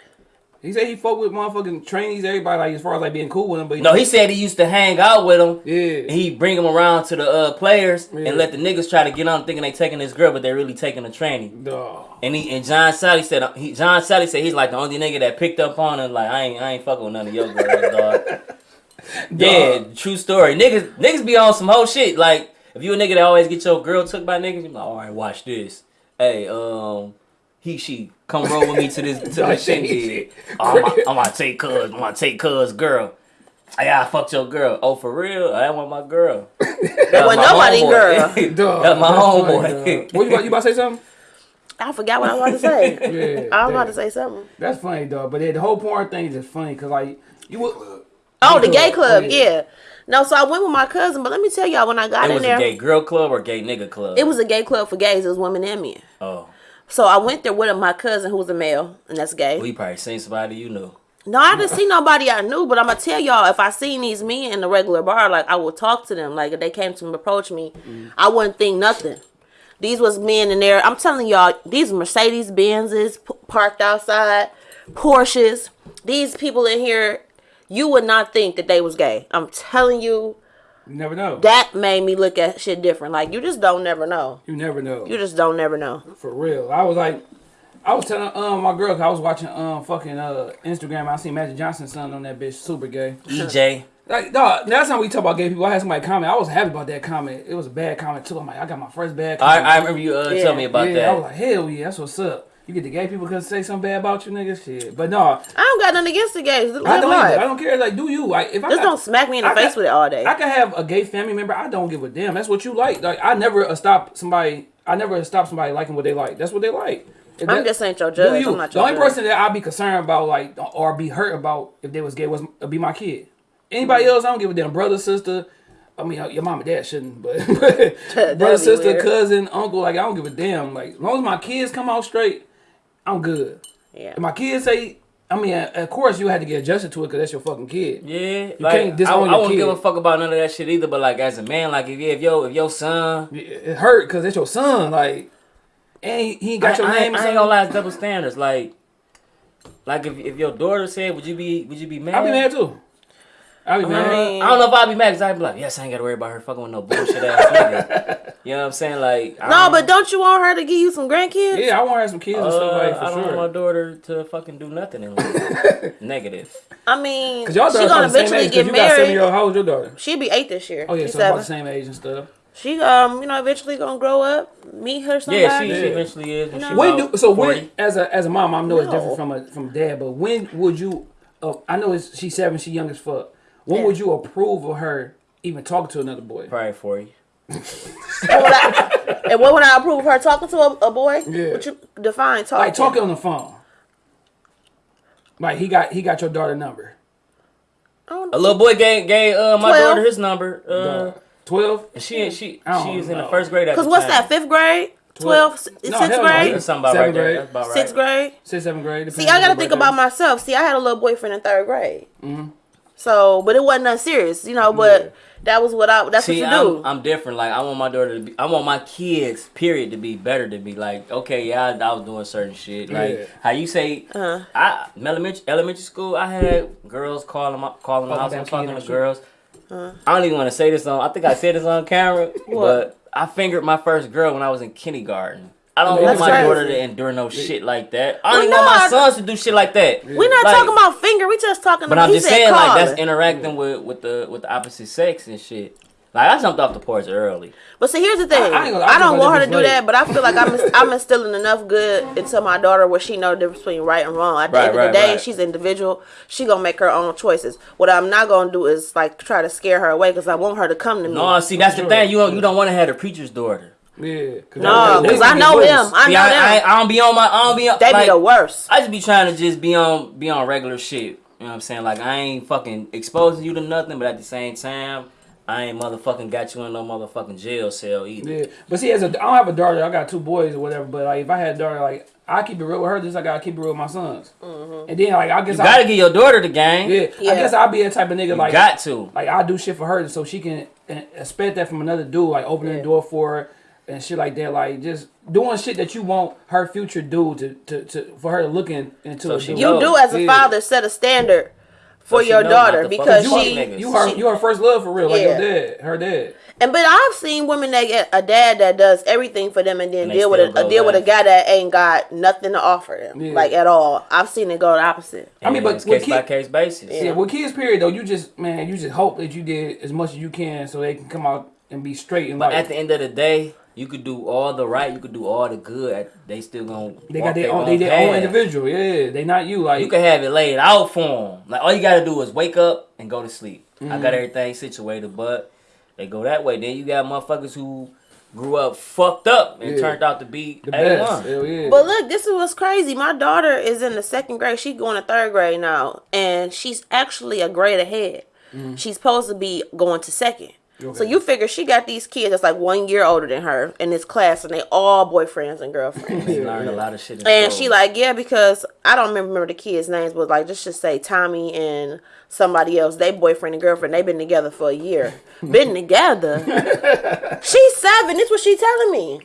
He said he fuck with motherfucking trainees, everybody like as far as like being cool with them. But no, he said he used to hang out with them. yeah, He bring them around to the uh, players Yeah. and let the niggas try to get on thinking they taking this girl, but they really taking a training. Dawg. And he and John Salley said he, John Salley said he's like the only nigga that picked up on him. Like I ain't I ain't fucking with none of your girls, dog. yeah, true story. Niggas niggas be on some whole shit. Like if you a nigga that always get your girl took by niggas, you be like, all right, watch this. Hey, um, he she come roll with me to this to Like this shit. shit. I'm, gonna- I'm gonna take cuz, I'm gonna take cuz girl. Yeah, I fucked your girl. Oh, for real? I want my girl. That wasn't my nobody homeboy. girl. Dog, That's my funny, homeboy. What you about, you about to say something? I forgot what I was about to say. Yeah, I was about to say something. That's funny, dog. But yeah, the whole porn thing is just funny because like you would. Oh, the Gay gay club. club, Oh, yeah. yeah. No, so I went with my cousin, but let me tell y'all when I got It in was there, a gay girl club or gay nigga club? it was a gay club for gays. It was women and men. Oh, So I went there with my cousin who was a male, and that's gay. well, probably seen somebody you know. No, I didn't see nobody I knew, but I'm gonna tell y'all if I seen these men in the regular bar, like I would talk to them. Like if they came to me, approach me, I wouldn't think nothing. These was men in there. I'm telling y'all, these Mercedes Benzes p- parked outside, Porsches. These people in here, you would not think that they was gay. I'm telling you, You never know. that made me look at shit different. Like you just don't never know. you never know. You just don't never know. For real. I was like, I was telling um my girl I was watching um fucking uh Instagram. I seen Magic Johnson's son on that bitch, super gay. EJ. Like, dog, last time we talk about gay people, I had somebody comment. I was happy about that comment. It was a bad comment too. I'm like, I got my first bad I, comment. I remember you uh, Yeah. telling me about yeah, that. I was like, hell yeah, that's what's up. You get the gay people because say something bad about you, nigga. Shit, but no, I don't got nothing against the gays. Live I don't. life. I don't care. Like, do you? Like, if I Just got- don't smack me in the I face got- with it all day. I can have a gay family member. I don't give a damn. That's what you like. Like I never uh, stop somebody. I never stop somebody liking what they like. That's what they like. If I'm that- just ain't your judge. you? Not the only judge. person that I'd be concerned about, like, or be hurt about if they was gay, was be my kid. Anybody else, I don't give a damn. Brother, sister. I mean, your mom and dad shouldn't, but brother, sister, weird. cousin, uncle. Like, I don't give a damn. Like, as long as my kids come out straight, I'm good. Yeah. If my kids say, I mean, of course you had to get adjusted to it because that's your fucking kid. Yeah, can't like I, disown I your wouldn't give a fuck about none of that shit either. But like as a man, like if you, if your if your son, It hurt because it's your son. Like, and he, he got I, your I, name. or I ain't gonna lie, double standards. Like, like if if your daughter said, would you be would you be mad? I'd be mad too. I'll I, mean, I don't know if I'd be mad because I'd be like, yes, I ain't gotta worry about her fucking with no bullshit ass nigga. You know what I'm saying? Like, No, don't- but don't you want her to give you some grandkids? yeah, I want to have some kids and stuff uh, like I for don't want my daughter to fucking do nothing in life. Negative. I mean, Cause y'all she gonna about the same eventually age. 'cause get you got seven married. year old. How old's your daughter? She'll be eight this year. Oh yeah, She's so about the same age and stuff. She um, you know, eventually gonna grow up, meet her somebody. Yeah, she, she eventually is. When she When do so 40. when as a as a mom, I know it's different from a from dad, but when would you? Uh, I know it's she's seven, she young as fuck. When Yeah. would you approve of her even talking to another boy? Probably 40. What would I- and what would I approve of her talking to a, a boy? Yeah. What you define talking? Like talking on the phone. Like he got he got your daughter number. A little boy gave gave uh, my Twelve. daughter his number. Uh, Twelve. and she she she was in the first grade at Cause the what's time. that? Fifth grade, Twelve. twelfth, No, sixth hell no. grade, That's something about right there. grade. That's about right. sixth grade. Sixth, seventh grade. See, I gotta think about myself. See, I had a little boyfriend in third grade. Mm-hmm. So, but it wasn't that serious, you know. But that was what I. That's See, what you do. I'm, I'm different. Like I want my daughter to be. I want my kids, period, to be better than me. Like, okay, yeah, I, I was doing certain shit. Like Yeah. how you say, Uh-huh. I elementary elementary school. I had girls calling my calling my house and talking kid to and shit. girls. I don't even want to say this on. I think I said this on camera, but I fingered my first girl when I was in kindergarten. I don't want my daughter to endure no shit like that. I don't Well, even want my I- sons to do shit like that. We're not Like- talking about finger. We just talking. But about, I'm just saying, like that's interacting with with the with the opposite sex and shit. Like I jumped off the porch early. But see, here's the thing. I- I, I gonna- I don't want her about to do that, but I feel like I'm I'm instilling enough good into my daughter where she know the difference between right and wrong. At the Right, end of right, the day, right. she's individual. She gonna make her own choices. What I'm not gonna do is like try to scare her away because I want her to come to me. No, see that's the thing. You don't, you don't want to have a preacher's daughter. Yeah. Cause no, because I know worse. him. I know I, them. I, I don't be on my. I don't be on. they like, be the worst. I just be trying to just be on be on regular shit. You know what I'm saying? Like I ain't fucking exposing you to nothing, but at the same time, I ain't motherfucking got you in no motherfucking jail cell either. Yeah, but see, as a, I don't have a daughter. I got two boys or whatever. But like, if I had a daughter, like, I keep it real with her. Just like I keep it real with my sons. And then like, I guess You I gotta get your daughter the game. yeah, Yeah. I guess I'll be a type of nigga You like got to. like I do shit for her so she can uh, expect that from another dude, like opening Yeah. the door for her and shit like that. Like just doing shit that you want her future dude to, to, to for her to look in, into So she. You No. do as a Yeah. father set a standard for So your daughter because you, she niggas. you her she- you her first love for real, like your dad, her dad. And but I've seen women that get a dad that does everything for them and then And deal with still a, deal with a guy that ain't got nothing to offer them, Yeah. like at all. I've seen it go the opposite. I mean, but it's with case by case basis. Yeah, with kids, period though, you just man, you just hope that you did as much as you can so they can come out and be straight and But like at the end of the day, You could do all the right, you could do all the good. They still gonna. They walk got their their own, they their own individual. Yeah, they not you. Like You can have it laid out for them. Like all you gotta do is wake up and go to sleep. I Mm-hmm. got everything situated, but they go that way. Then you got motherfuckers who grew up fucked up and Yeah. turned out to be the A best. one. Hell yeah. But look, this is what's crazy. My daughter is in the second grade. She's going to third grade now, and she's actually a grade ahead. She's supposed to be going to second. So Mm-hmm. You figure she got these kids that's like one year older than her in this class, and they all boyfriends and girlfriends. They learned a lot of shit. and school. she like, yeah, because I don't remember, remember the kids' names, but like, just just say Tommy and somebody else. They boyfriend and girlfriend. They've been together for a year. been together. She's seven. This what she telling me.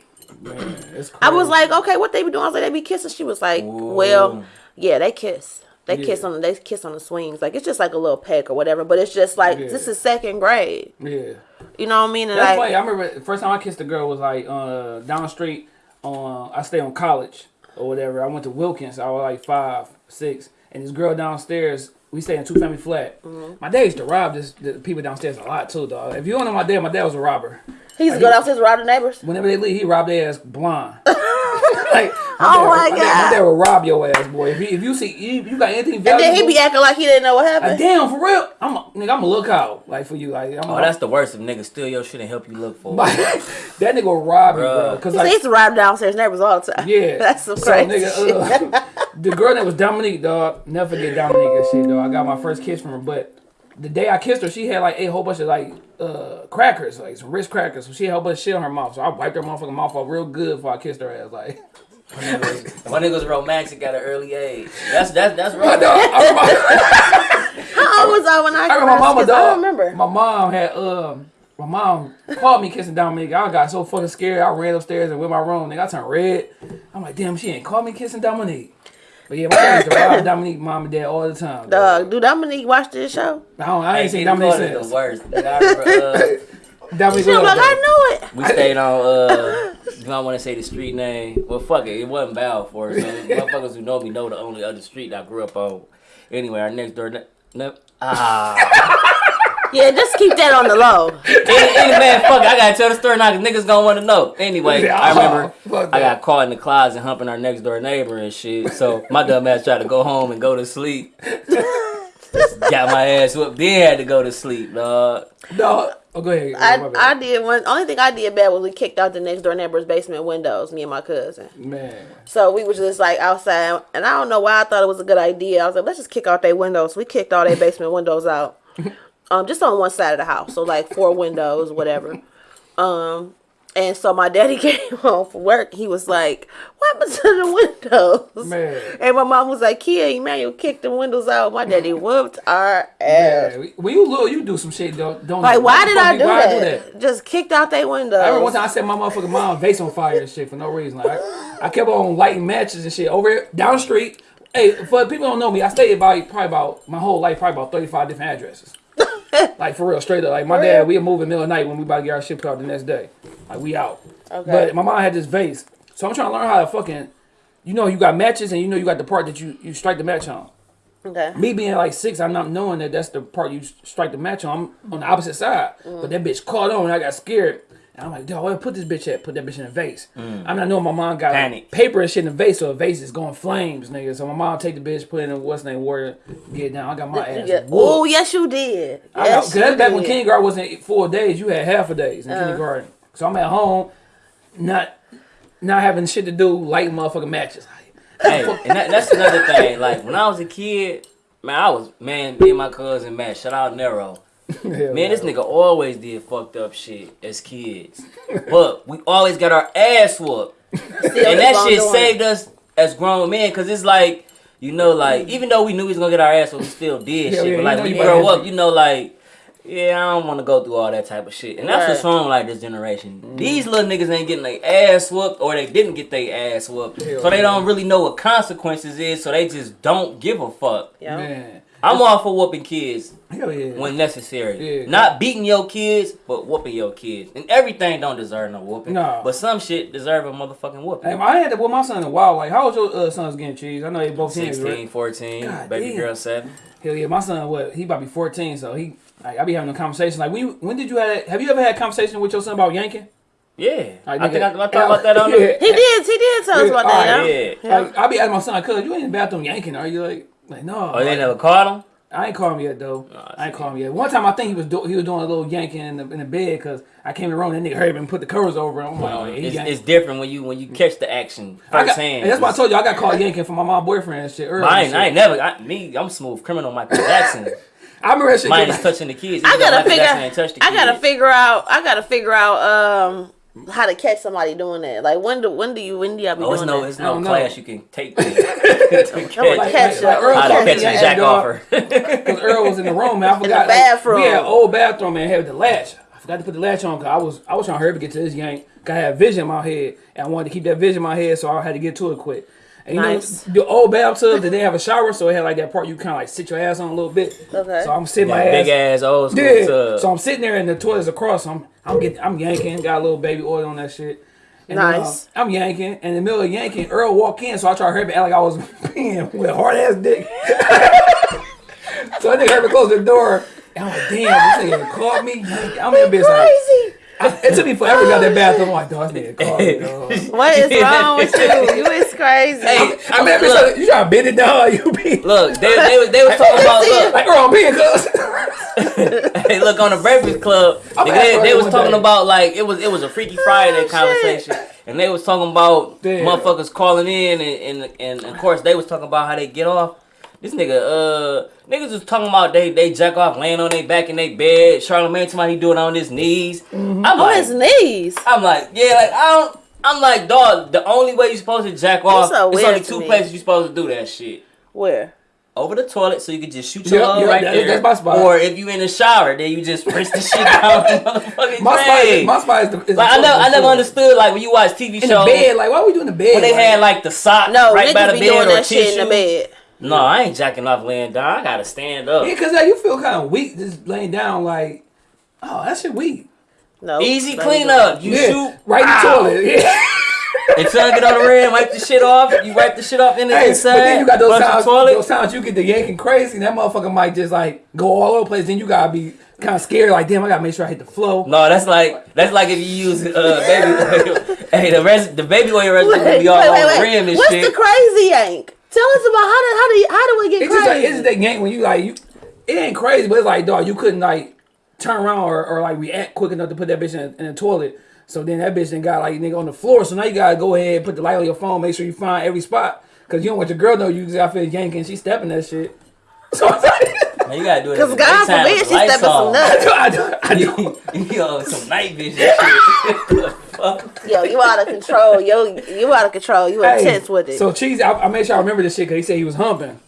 It's I was like, okay, what they be doing? I was like, they be kissing. She was like, well, yeah, they kiss. They kiss Yeah. on they kiss on the swings. Like it's just like a little peck or whatever. But it's just like Yeah. this is second grade. yeah. You know what I mean? And That's like, funny. I remember the first time I kissed a girl was like uh, down the street. On I stay on college or whatever. I went to Wilkins. I was like five, six, and this girl downstairs. We stay in two family flat. Mm-hmm. My dad used to rob this the people downstairs a lot too, dog. If you don't know my dad, my dad was a robber. he used to go downstairs around the neighbors. Whenever they leave, he robbed their ass blind. like, Oh my dad, God. My dad will rob your ass, boy. If you, if you see you, you got anything And valuable, then he be acting like he didn't know what like, happened. damn for real. I'm a, nigga. I'm a lookout like for you. Like I'm Oh, a, that's the worst if niggas steal your shit and help you look for it. that nigga will rob you, bro. Bruh. Cause He like used to rob downstairs neighbors all the time. Yeah. that's some So, crazy nigga, shit. uh, the girl that was Dominique, dog, never forget Dominique and shit, dog. I got my first kiss from her, but the day I kissed her, she had like a whole bunch of like uh crackers, like some Ritz crackers. So she had a whole bunch of shit on her mouth. So I wiped her motherfucking mouth off real good before I kissed her ass. Like, My niggas romantic at an early age. That's that's that's I, right. know, I, remember, How old was I when I, I remember my mama, kissed? dog. I don't remember. My mom had um. My mom called me kissing Dominique. I got so fucking scared. I ran upstairs and went my room. Nigga, I turned red. I'm like, damn, she ain't called me kissing Dominique. But yeah, my dad used to rob Dominique, mom and dad all the time. dog. Dog, do Dominique watch this show? I, don't, I ain't Hey, seen Dominique since. the worst. Nigga, I uh, Dominique She was was like, I there. know it. we stayed on. Uh, do I want to say the street name? Well, fuck it. It wasn't Balfour. So motherfuckers who know me know the only other street I grew up on. Anyway, our next door. Ne- ne- ah. Yeah, just keep that on the low. any, any man, fuck it. I gotta tell the story now because niggas gonna want to know. Anyway, Yeah, I remember oh, I got caught in the closet humping our next door neighbor and shit. So my dumb ass tried to go home and go to sleep. got my ass whooped. Then had to go to sleep, dog. No, oh, go ahead. I, My I bad. did one. Only thing I did bad was we kicked out the next door neighbor's basement windows. Me and my cousin. Man, So we was just like outside, and I don't know why I thought it was a good idea. I was like, let's just kick out their windows. We kicked all their basement windows out, um, just on one side of the house. So like four windows, whatever. Um, and so my daddy came home from work. He was like, "What happened to the windows?" Man. And my mom was like, "Kia, Emmanuel kicked the windows out." My daddy whooped our ass. man, when you little, you do some shit. Don't don't. Like, why did I do why that? Just kicked out their windows. I remember one time I set my motherfucking mom vase on fire and shit for no reason. Like, I, I kept on lighting matches and shit over here, down the street. Hey, for people who don't know me, I stayed about probably about my whole life, probably about thirty five different addresses. like for real, straight up. Like my For dad, real? we in the middle of the night when we about to get our ship out the next day. Like we out. Okay. But my mom had this vase, so I'm trying to learn how to fucking. You know, you got matches and you know you got the part that you you strike the match on. okay. Me being like six, I'm not knowing that that's the part you strike the match on. I'm on the opposite side. Mm. But that bitch caught on and I got scared. And I'm like, dog, where put this bitch at? Put that bitch in a vase. I'm not knowing my mom got like, Panic. paper and shit in a vase, so a vase is going flames, nigga. So my mom take the bitch, put it in what's name water, get it down. I got my ass. Yeah. Oh yes, you did. I got, Yes, cause you that's back when kindergarten wasn't four days. You had half a days in Uh-huh. kindergarten. So I'm at home, not not having shit to do, lighting motherfucking matches. Hey, and that, that's another thing. Like when I was a kid, man, I was man, me and my cousin, man, shout out Nero. Man, this nigga always did fucked up shit as kids. But we always got our ass whooped. Still And that shit doing saved us as grown men, cause it's like, you know, like even though we knew we was gonna get our ass whooped, we still did Hell shit. yeah, but like know when you you grow up, you know, like, yeah, I don't want to go through all that type of shit. And that's what's wrong with like this generation. These little niggas ain't getting their ass whooped, or they didn't get their ass whooped, Hell so they don't really know what consequences is. So they just don't give a fuck. Yeah. Man, I'm all for whooping kids hell yeah. when necessary. Yeah. Not beating your kids, but whooping your kids. And everything don't deserve no whooping. No. But some shit deserve a motherfucking whooping. Hey, I had to with my son in a while. Like, how old your uh, son's getting cheese? I know they both teenagers, 16, right? 14, God baby damn. girl 7. Hell yeah, my son, what? He about to be 14, so he, like, I be having a conversation. Like, when, when did you have, have you ever had a conversation with your son about yanking? Yeah, Like, I think I, I nigga, talked about that on yeah. He did. He did tell us about that. alright, yeah. Like, I be asking my son, cuz you ain't in the bathroom yanking, are you? Like, like no. Oh, they Like, never caught him. I ain't call him yet though. Oh, I ain't see. call him yet. One time I think he was do- he was doing a little yanking in the, in the bed because I came in the room and that nigga hurried me and put the covers over him. I'm like, oh, It's, it's different when you when you catch the action I got, firsthand. that's why I told you I got caught yanking from my mom boyfriend and shit earlier. I and ain't, I ain't never. I, me, I'm smooth criminal Michael Jackson. I remember that shit. Mine is touching the kids. I even though gotta figure. Jackson ain't touched the I gotta figure out. I gotta figure out um how to catch somebody doing that. Like when do when do you when do y'all be Oh, it's doing no, that? it's no don't know. class you can take to, to Like, catch. catch like. Earl How to catch a jack dog. offer. Because Earl was in the room, man. I forgot. bathroom. we had an old bathroom and had the latch. I forgot to put the latch on because I was I was trying to hurry up and get to this yank. 'cause I had vision in my head and I wanted to keep that vision in my head, so I had to get to it quick. And you Nice. know, the old bathtub, didn't have a shower, so it had like that part you kind of like sit your ass on a little bit. Okay. So I'm sitting my ass. big ass old school Yeah. tub. So I'm sitting there and the toilet's across. I'm I'm getting I'm yanking, got a little baby oil on that shit. And then, Nice. uh, I'm yanking, and in the middle of yanking, Earl walk in, so I try to hurry like I was peeing with a hard ass dick. so I think heard me close the door. And I'm like, damn, this nigga caught me. I'm in like, Crazy. I, it took me forever to get out that bathroom. I'm like, dog, this nigga caught me, dog. What is wrong with you? You is crazy. Hey, I mean, bitch, like, you trying to bend it down? You be look, they, they, was- they was talking about look. like, Earl, I'm peeing, cuz. hey, look on the Breakfast Club. I'm they, they was talking day. about like it was it was a Freaky Friday shit. conversation, and they was talking about Damn. motherfuckers calling in, and, and and of course they was talking about how they get off. This nigga, uh, niggas was talking about they they jack off laying on their back in their bed. Charlamagne somebody he doing it on his knees. I'm on like, his knees. I'm like, yeah, like I don't. I'm like, dog. The only way you're supposed to jack off, so it's only two me. places you're supposed to do that shit. Where? Over the toilet, so you can just shoot your Yep, load yep, right that- there. that's my spot. Or if you in the shower, then you just rinse the shit down the motherfucking My spot, is, my spot is the. Is Like the I never, I never understood like when you watch TV In shows the bed, like, why we doing the bed? when they like, had like the sock No, right by niggas the be bed doing or that shit in the tissue. bed. No, I ain't jacking off laying down. I gotta stand up. Yeah, cause like, you feel kind of weak just laying down. Like, oh, that shit weak. No. Easy Let me clean do up. it. You yeah, shoot right in the Ow. toilet. Yeah. And son get on the rim, wipe the shit off. You wipe the shit off in the Hey, inside. but then you got those flush the times, toilet. those times you get the yanking crazy, and that motherfucker might just like go all over the place. Then you gotta be kind of scared, like, damn, I gotta make sure I hit the flow. No, that's like that's like if you use uh baby oil. hey, the rest the baby oil residue will be all Wait, wait, on the wait. rim and What's shit. the crazy yank? Tell us about how do how do you, how do we get It's just like crazy? it's just that yank when you like you. It ain't crazy, but it's like dog, you couldn't like turn around or, or like react quick enough to put that bitch in, in the toilet. So then that bitch then got like nigga on the floor. So now you gotta go ahead put the light on your phone, make sure you find every spot. Cause you don't want your girl know you just got finished yanking, she stepping that shit. So it's like, Man, you gotta do it. Because God forbid with she stepping some nuts. I do, I do. you know, some night vision shit. the fuck? Yo, you out of control. Yo, you out of control. You Hey, intense with it. So cheesy, I, I made sure I remember this shit because he said he was humping.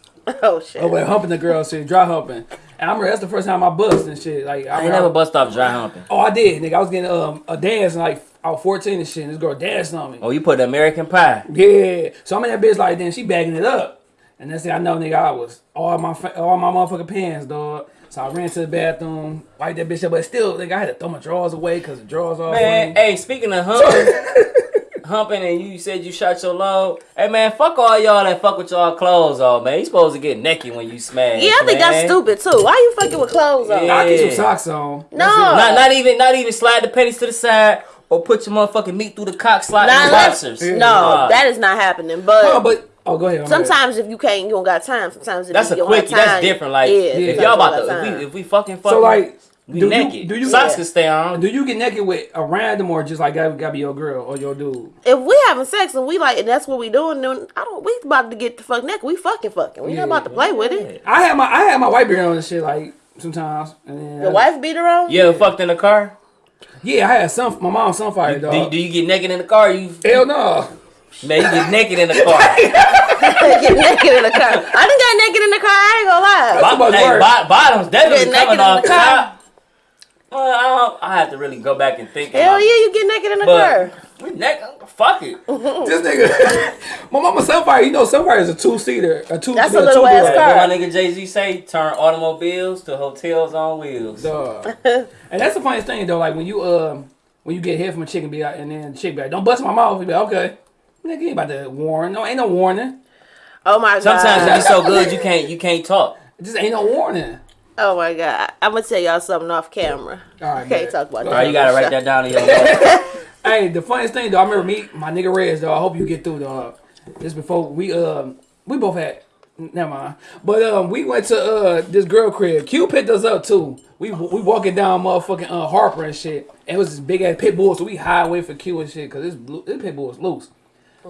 oh shit. Oh, but humping the girl shit, dry humping. And I remember that's the first time I bust and shit. Like I, I ain't never bust off dry humping. Oh, I did, nigga. I was getting um a dance and like I was 14 and shit. And this girl danced on me. Oh, you put American Pie. Yeah. So I'm in that bitch like then she bagging it up. And that's it. I know, nigga, I was all my all my motherfucking pants, dog. So I ran to the bathroom, wiped that bitch up, but still, nigga, I had to throw my drawers away because the drawers all Man, funny. hey, speaking of humping, humping, and you said you shot your load. Hey, man, fuck all y'all that fuck with y'all clothes on, man. You supposed to get naked when you smash. yeah, I think man. that's stupid too. Why you fucking with clothes on? Yeah. I get your socks on. No. Not, not even, not even slide the pennies to the side or put your motherfucking meat through the cock slot in Nah, the boxers. Yeah. No, Nah. that is not happening. But, No, but oh, go ahead. I'm sometimes if you can't, you don't got time. Sometimes if That's you a don't quick. have time, That's different. Like yeah, if y'all about to, if we, if we fucking So like, we do you- do you- socks Yeah. can stay on? do you get naked with a random or just like gotta, gotta be your girl or your dude? if we having sex and we like, and that's what we doing, then I don't. We about to get the fuck naked. We fucking fucking. We Yeah. not about to play with it. I have my I have my white beard on and shit like sometimes. And then, Your wife beat her on. You ever fucked in the car? Yeah, I had some. My mom sunfire Do, dog. you- do you get naked in the car? You Hell no. man, you get naked in the car. get naked in the car. I done got naked in the car. I ain't gonna lie. That's hey, bo- bottoms definitely Get coming in off the Well, I, I have to really go back and think. Hell about yeah, you get naked in the But car. we naked. Fuck it. This nigga, my mama Sunfire. You know, Sunfire is a two seater, a two. That's a a little two ass door. car. What my nigga Jay Z say? Turn automobiles to hotels on wheels. Dog. and that's the funniest thing though. Like when you um when you get hit from a chicken be like, and then the chick be like, "Don't bust my mouth." You be like, "Okay." Nigga, you ain't about to warn. No, ain't no warning. Oh my god. Sometimes you be so good you can't you can't talk. It just ain't no warning. Oh my god. I'm gonna tell y'all something off camera. All right, Can't man. talk about Go All right, that. you gotta write that down in your hey, the funniest thing though, I remember me, my nigga Rez though. I hope you get through dog. This before we um we both had never mind. But um we went to uh this girl crib. Q picked us up too. We we walking down motherfucking uh, Harper and shit. And it was this big ass pit bull, so we highway for Q and shit because this blue- this pit bull was loose.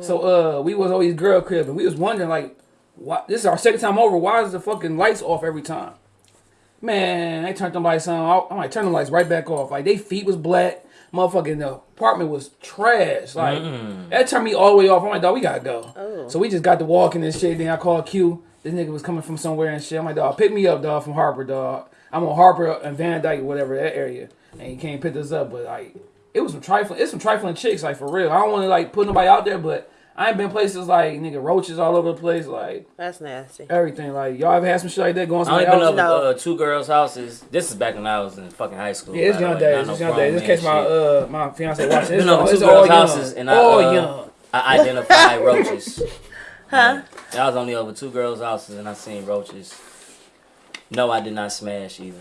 So uh we was always girl crib and we was wondering like why this is our second time over. Why is the fucking lights off every time? Man, they turned them lights on. I'm like, turn the lights right back off. Like, they feet was black. Motherfucking the apartment was trash. Like, mm. that turned me all the way off. I'm like, dog, we gotta go. Oh. So we just got to walking and shit. Then I called Q. This nigga was coming from somewhere and shit. I'm like, dog, pick me up, dog, from Harper, dog. I'm on Harper and Van Dyke, whatever, that area. And he came pick us up. But, like, it was some trifling, it's some trifling chicks, like, for real. I don't want to, like, put nobody out there, but I ain't been places like, nigga, roaches all over the place. Like, That's nasty. everything. Like, y'all ever had some shit like that going I somewhere only been else? over No. uh, two girls' houses. This is back when I was in fucking high school. Yeah, it's by the young way, days. not no It's young days. This man case my shit. uh my fiance watching. It's Been over two it's girls' houses and I, all uh, young. I identified roaches. Huh? I was only over two girls' houses and I seen roaches. No, I did not smash either.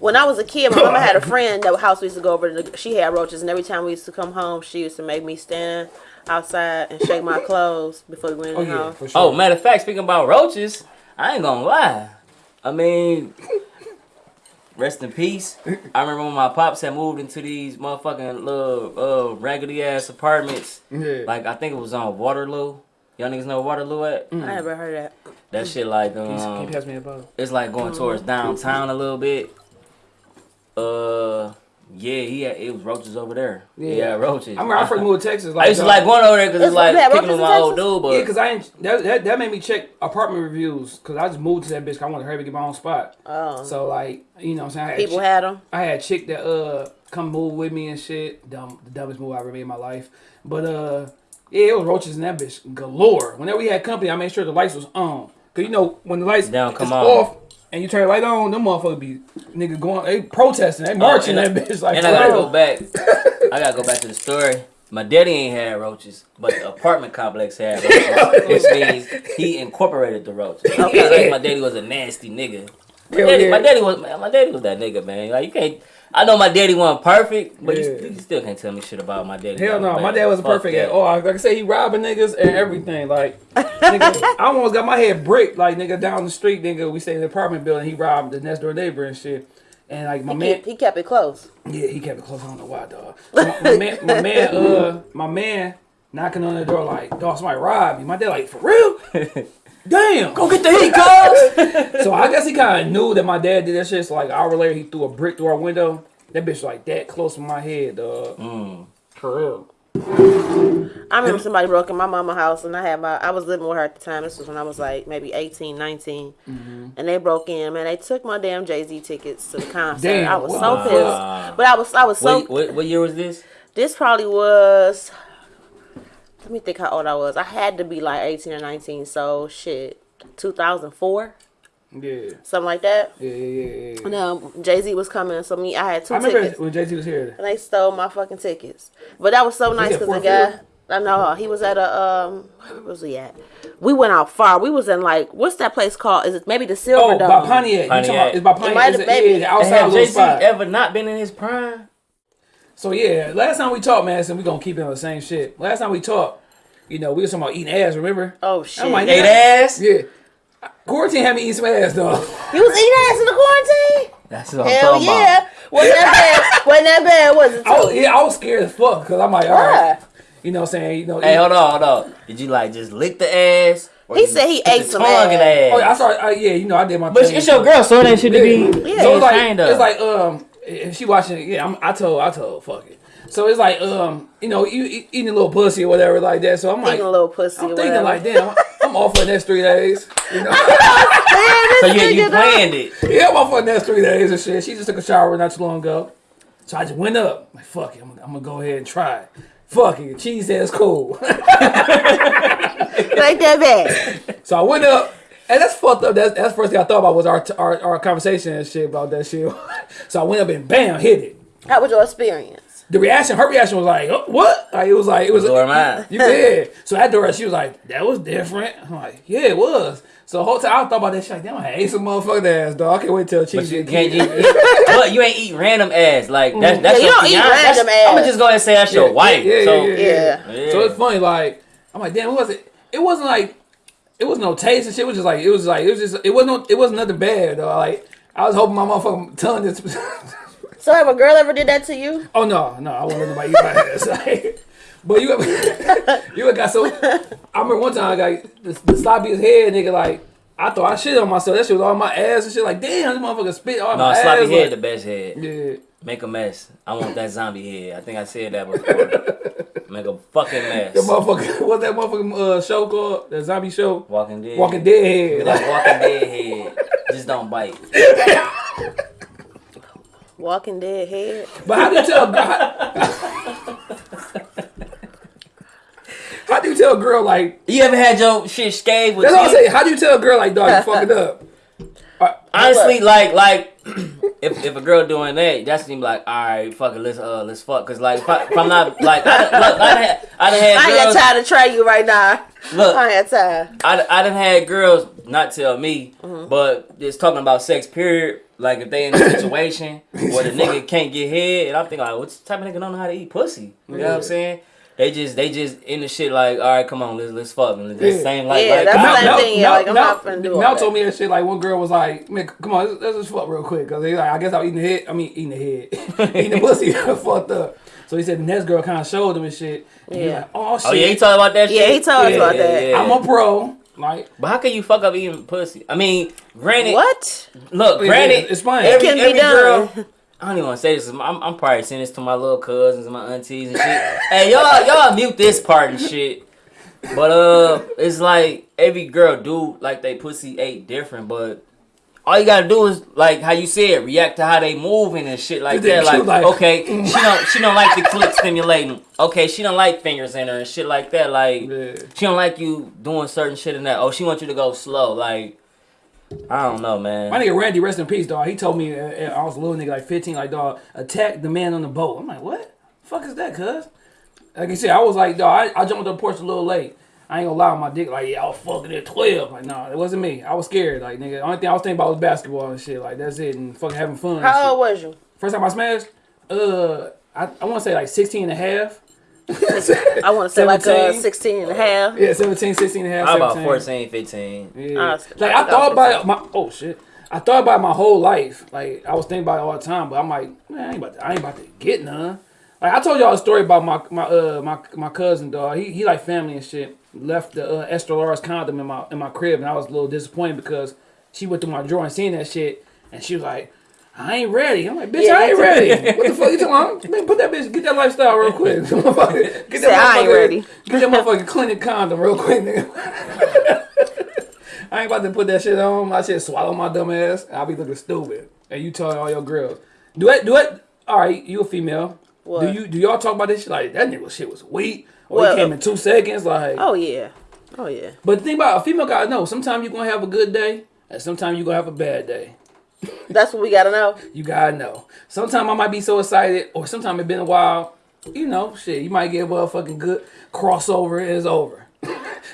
When I was a kid, my mama had a friend that house we used to go over. To, she had roaches, and every time we used to come home, she used to make me stand outside and shake my clothes before we went Oh in the house. for sure. Oh, matter of fact, speaking about roaches, I ain't gonna lie. I mean, rest in peace. I remember when my pops had moved into these motherfucking little uh, raggedy ass apartments. yeah. Like I think it was on Waterloo. Y'all niggas know Waterloo at? I never heard that. That shit like Can you, can you um, pass me a it's like going towards downtown a little bit. Uh, yeah, he had, it was roaches over there. Yeah, Yeah. roaches. I remember I first moved to Texas. Like, I used to like going over there because It's- it's like they had kicking with my in old Texas? dude, but Yeah, cause I ain't, that, that that made me check apartment reviews. Cause I just moved to that bitch. 'cause I wanted to hurry up and get my own spot. Oh, So like, you know, what I'm saying I had people chick- had them. I had a chick that uh come move with me and shit. Dumb, the dumbest move I ever made in my life. But uh, yeah, it was roaches in that bitch galore. Whenever we had company, I made sure the lights was on. Cause you know when the lights They don't come is on. off and you turn the light on, them motherfuckers be nigga going, they protesting, they oh, marching and that bitch like. and I gotta go back. I gotta go back to the story. My daddy ain't had roaches, but the apartment complex had roaches, which means he incorporated the roaches. Okay. my daddy was a nasty nigga. My daddy, my daddy was my daddy was that nigga, man. Like you can't. I know my daddy wasn't perfect, but Yeah. you, you still can't tell me shit about my daddy. Hell no, my dad wasn't perfect that. at all. Like I said, he robbing niggas and everything. Like, nigga, I almost got my head bricked. Like, nigga, down the street, nigga, we stay in the apartment building. He robbed the next door neighbor and shit. And like my He, man, keep, he kept it close. yeah, he kept it close. I don't know why, dog. My, my man, my man, uh, my man, knocking on the door like, dog, somebody robbed me. My dad like, for real? Damn. Go get the heat, cuz. So I guess he kind of knew that my dad did that shit. So like, an hour later, he threw a brick through our window. That bitch like that close to my head, dog. Mm. For real. I remember somebody broke in my mama house, and I had my I was living with her at the time. This was when I was like maybe 18, 19. Mm-hmm. and they broke in. Man, they took my damn Jay Z tickets to the concert. Damn, I was what so pissed, but I was I was so. what, what, what year was this? This probably was. Let me think how old I was. I had to be like eighteen or nineteen. So shit, two thousand four, Yeah. something like that. Yeah, yeah, yeah, yeah. And um, Jay Z was coming, so me I had two I remember tickets, when Jay Z was here. and they stole my fucking tickets. But that was so nice because the guy. Field? I know he was at a um. Where was he at? We went out far. We was in like what's that place called? Is it maybe the Silver Oh, Dome? by Pontiac. You talking Pontiac. about, it's by Pontiac. might have a- maybe- yeah, outside Have little Jay Z ever not been in his prime? So yeah, last time we talked, man, so we gonna keep it on the same shit. Last time we talked, you know, we was talking about eating ass. Remember? Oh shit! I'm like, Ate ass? Yeah. Quarantine had me eating some ass, though. you was eating ass in the quarantine? That's what I'm Hell talking yeah! about. Wasn't that bad? Wasn't that bad? Was it? I was, yeah, I was scared as fuck because I'm like, all right, Why? you know, what I'm saying, you know, Hey, eat- hold on, hold on. Did you like just lick the ass? He said he ate some tongue in ass. Oh, yeah, I saw. started. Uh, yeah, you know, I did my. But thing. it's your girl, so that shit to be Yeah. Yeah. So it's like ashamed of. it's like um if she watching it, yeah, I'm, I told I told fuck it. So it's like um you know you eat, eating a little pussy or whatever like that. So I'm like Eating a little pussy. I'm thinking whatever. like damn I'm off for the next three days. You know so yeah, you planned it. yeah I'm off for the next three days and shit. She just took a shower not too long ago. So I just went up like fuck it I'm, I'm gonna go ahead and try. it. Fuck it, cheese says cool. like that bad. so I went up. And that's fucked up. That's, that's the first thing I thought about was our, our our conversation and shit about that shit. so I went up and bam, hit it. How was your experience? the reaction, her reaction was like, oh, "What?" Like it was like it was. Blow her mind. You did. So after her, she was like, "That was different." I'm like, "Yeah, it was." So the whole time I thought about that shit. Like, damn, I hate some motherfucking ass, dog. I can't wait till But cheese you can't kicked. eat. But you ain't eat random ass. Like that's mm. that's Yeah, you your don't eat random That's- ass. I'ma just go ahead and say that's your Yeah, wife. yeah, so yeah, Yeah. Yeah. So it's funny, like I'm like, damn, it wasn't. It wasn't like it was no taste and shit. It was just like it was like it was just it wasn't no, it wasn't nothing bad though. Like I was hoping my motherfucking tongue just. So have a girl ever did that to you? oh no, no, I won't let nobody eat my ass. Like, but you ever you ever got so? I remember one time I got the, the sloppiest head nigga. Like I thought I shit on myself. That shit was all my ass and shit. Like damn, this motherfucker spit all no, my sloppy ass. head like- the best head. yeah. Make a mess. I want that zombie head. I think I said that before. Make a fucking mess. The motherfucker, what's that motherfucking uh, show called? That zombie show? Walking dead. Walking Dead head. Like Walking Dead head. Just don't bite. Walking dead head. But how do you tell? How, how do you tell a girl like? You ever had your shit scathed with That's all I'm saying. How do you tell a girl like, dog, you fucking up? Honestly, like like if, if a girl doing that, that's gonna like, all right, fuck it, let's uh let's fuck, cause like if, I, if I'm not like I look, I done had, I done I had ain't got time to try you right now. look, I ain't got time. I, I done had girls not tell me, Mm-hmm. but just talking about sex period. Like if they in a situation where the nigga can't get head, and I'm thinking like, what type of nigga don't know how to eat pussy? You know what I'm saying? They just they just in the shit like, all right, come on, let's let's fuck. And the Yeah. same like, Yeah, like that's I- the same thing, yeah, like, I'm not finna do all Mel told me that shit. Like one girl was like, "Man, come on, let's, let's just fuck real quick." Cause they like, I guess I'm eating the head. I mean, eating the head, eating the pussy, fucked up. So he said the next girl kind of showed him and shit. And he was Yeah. like, "Oh shit, Oh yeah, he talking about that shit. Yeah, he told us Yeah, about yeah, that. yeah. I'm a pro." Like, But how can you fuck up eating pussy? I mean, granted, What? Look, Yeah, it's fine. It Every, can be every done. girl. I don't even want to say this. I'm, I'm probably saying this to my little cousins and my aunties and shit. hey, y'all, y'all mute this part and shit. But uh, it's like every girl do like they pussy ate different, but. All you gotta do is like how you said, react to how they moving and shit like that. Like, like- okay, she don't she don't like the clit stimulating. Okay, she don't like fingers in her and shit like that. Like, Yeah. she don't like you doing certain shit in that. Oh, she wants you to go slow. Like, I don't know, man. My nigga Randy, rest in peace, dog. He told me uh, uh, I was a little nigga, like 15, like, dog, attack the man on the boat. I'm like, what? fuck is that, cuz? Like I said, I was like, dog, I, I jumped on the porch a little late. I ain't gonna lie on my dick, like, yeah, I was fucking at 12. Like, nah, it wasn't me. I was scared. Like, nigga, the only thing I was thinking about was basketball and shit. Like, that's it. And fucking having fun. How old was you? First time I smashed, uh, I, I want to say like 16 and a half. I want to say like uh, 17? 16 and a half. Yeah, 17, 16 and a half. How about 17. 14, 15? Yeah. Honestly, like I I thought about my oh shit. I thought about it my whole life. Like I was thinking about it all the time, but I'm like, man, I ain't about to, I ain't about to get none. Like I told y'all a story about my my uh my my cousin dog. He he like family and shit. Left the uh, Esther Laura's condom in my in my crib, and I was a little disappointed because she went through my drawer and seen that shit, and she was like. I ain't ready. I'm like, bitch, Yeah, I ain't ready. What the fuck you talking about? Man, put that bitch, get that lifestyle real quick. get that Say, I ain't motherfucker- ready. Get that motherfucking clinic condom real quick, nigga. I ain't about to put that shit on. I said swallow my dumb ass. I'll be looking stupid. And you telling all your girls. Do it, do it. All right, you a female. What? Do you do y'all talk about this shit like that nigga shit was weak? Or Well- he came in two seconds? Like Oh yeah. Oh yeah. But the thing about a female gotta know, sometimes you're gonna have a good day and sometimes you're gonna have a bad day. That's what we gotta know. You gotta know. Sometimes I might be so excited, or sometimes it's been a while. You know, shit, you might get a fucking good crossover it's over.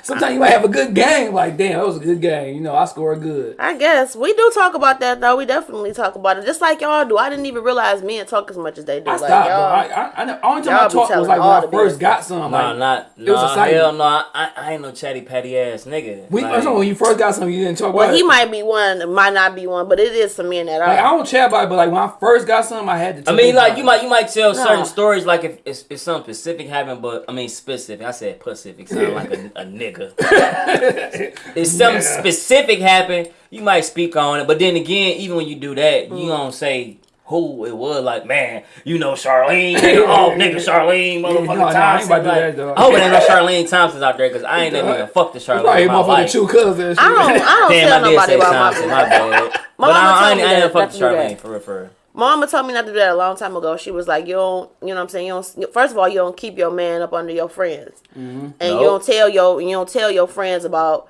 Sometimes you might have a good game, like damn, that was a good game. You know, I scored good. I guess we do talk about that though. We definitely talk about it, just like y'all do. I didn't even realize men talk as much as they do. I like stopped, y'all. I, I, I, the only time y'all I be talked was telling like when I first business. got some. Nah, like, not. it was nah, exciting. hell no. I, I ain't no chatty patty ass nigga. We, Like, that's when you first got something, you didn't talk well, about he it. might be one, might not be one, but it is some men that are. Like, I don't chat about it, but like when I first got something, I had to. I mean, like about you it. might you might tell certain stories like if it's, it's something specific happened, but I mean specific. I said Pacific, sound like a, a nigga. if something Yeah. specific happened, you might speak on it. But then again, even when you do that, Mm. you don't say who it was. Like, man, you know Charlene. nigga, oh, nigga, Charlene, no, motherfucker no, I ain't Thompson. about to like, that. I hope it ain't no Charlene Thompsons out there because I ain't never even fucked the That's Charlene he in my motherfucking two cousins. I don't. I don't Damn, tell I did nobody say about Thompson. my My bad. My but I, I, ain't, me I ain't that, never fucked not Charlene that. for real, for real. Mama told me not to do that a long time ago. She was like, "You don't, you know what I'm saying? You don't. First of all, you don't keep your man up under your friends, mm-hmm. and you don't tell your you don't tell your friends about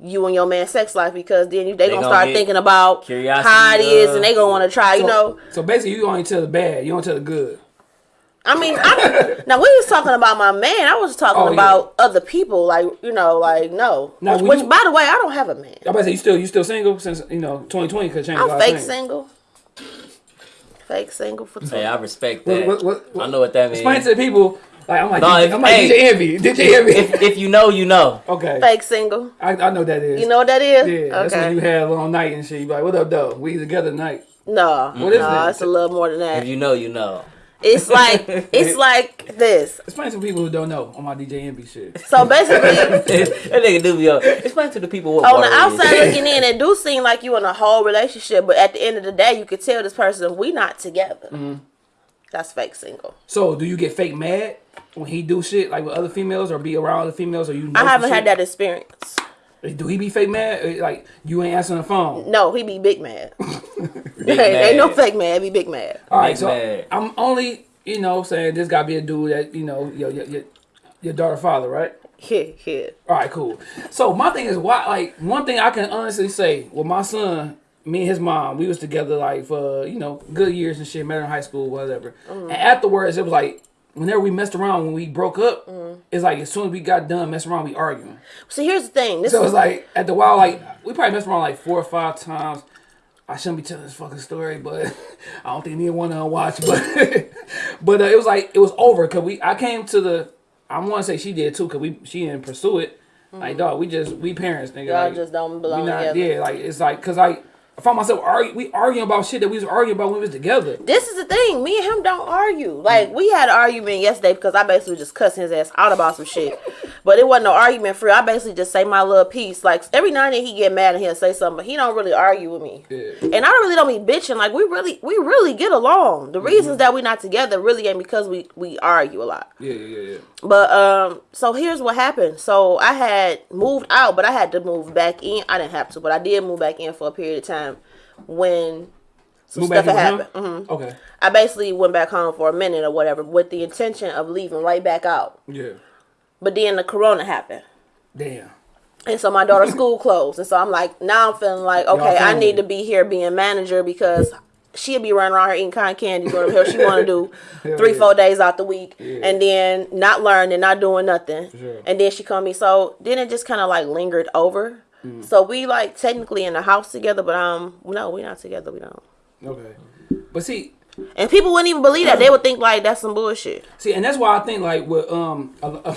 you and your man's sex life because then you, they, gonna, gonna start thinking about curiosity, how it is, and they gonna want to try. You know, So basically, you only tell the bad. You don't tell the good. I mean, I, now we was talking about my man. I was talking Oh, yeah. about other people. Like you know, like no. Now, which, which, you- by the way, I don't have a man. I'm about to say you still you still single since you know 2020 could change a lot I'm fake single. Fake single for two. Hey, I respect that. what- what- what- I know what that means. Explain to the people. Like I'm like No, DJ, if- I'm like hey. DJ Envy. DJ Envy. if, if you know, you know. okay. Fake single. I, I know that is. You know what that is? Yeah, that's when you okay. had a long night and shit. You be like, what up, though? We together tonight. No, What is no, that? it's a little more than that. If that. you know, you know. It's like it's like this. Explain to people who don't know on my DJ Envy shit. So basically, that nigga do be up. Explain to the people what on the outside is. looking in, it do seem like you in a whole relationship, but at the end of the day, you could tell this person we not together. Mm-hmm. That's fake single. So, do you get fake mad when he do shit like with other females or be around other females or you? Know I haven't had shit? that experience. Do he be fake mad? Uh, like you ain't answering the phone. No, he be big mad. Big Ain't no fake mad. He be big mad. All right, Big so mad. I'm only you know saying this gotta be a dude that you know your your your, your daughter father, right? Yeah, yeah. All right, cool. So my thing is why like one thing I can honestly say with my son, me and his mom, we was together like for you know good years and shit, met in high school, whatever. Mm-hmm. And afterwards, it was like whenever we messed around when we broke up, it's like as soon as we got done messing around, we arguing. So here's the thing. This So it's like at the while, like we probably messed around like four or five times. I shouldn't be telling this fucking story, but I don't think neither one of watch. But but uh, it was like it was over because we I came to the I want to say she did too because we she didn't pursue it. Like dog, we just we parents nigga. Mm-hmm. Y'all like, just don't we belong not together. yeah like it's like because I. I found myself argue, we arguing about shit that we was arguing about when we was together. This is the thing. Me and him don't argue. Like we had an argument yesterday because I basically just cussing his ass out about some shit. But it wasn't no argument free. I basically just say my little piece. Like every now and then he get mad and he'll say something, but he don't really argue with me. Yeah. And I really don't be bitching. Like we really, we really get along. The reasons that we not together really ain't because we we argue a lot. Yeah, yeah, yeah, yeah. But um, so here's what happened. So I had moved out, but I had to move back in. I didn't have to, but I did move back in for a period of time when some Move stuff had happened. him? hmm Okay. I basically went back home for a minute or whatever with the intention of leaving right back out. Yeah. But then the corona happened. Damn. And so my daughter's school closed. And so I'm like, now I'm feeling like, okay, I need to be here being manager because she'll be running around here eating cotton candy, doing whatever she want to do three, yeah. four days out the week. Yeah. And then not learning, not doing nothing. sure. And then she called me. So then it just kind of like lingered over. Mm. So we like technically in the house together, but um, no, we're not together. We don't. Okay. But see, And people wouldn't even believe that. They would think like that's some bullshit. see, and that's why I think like with um a,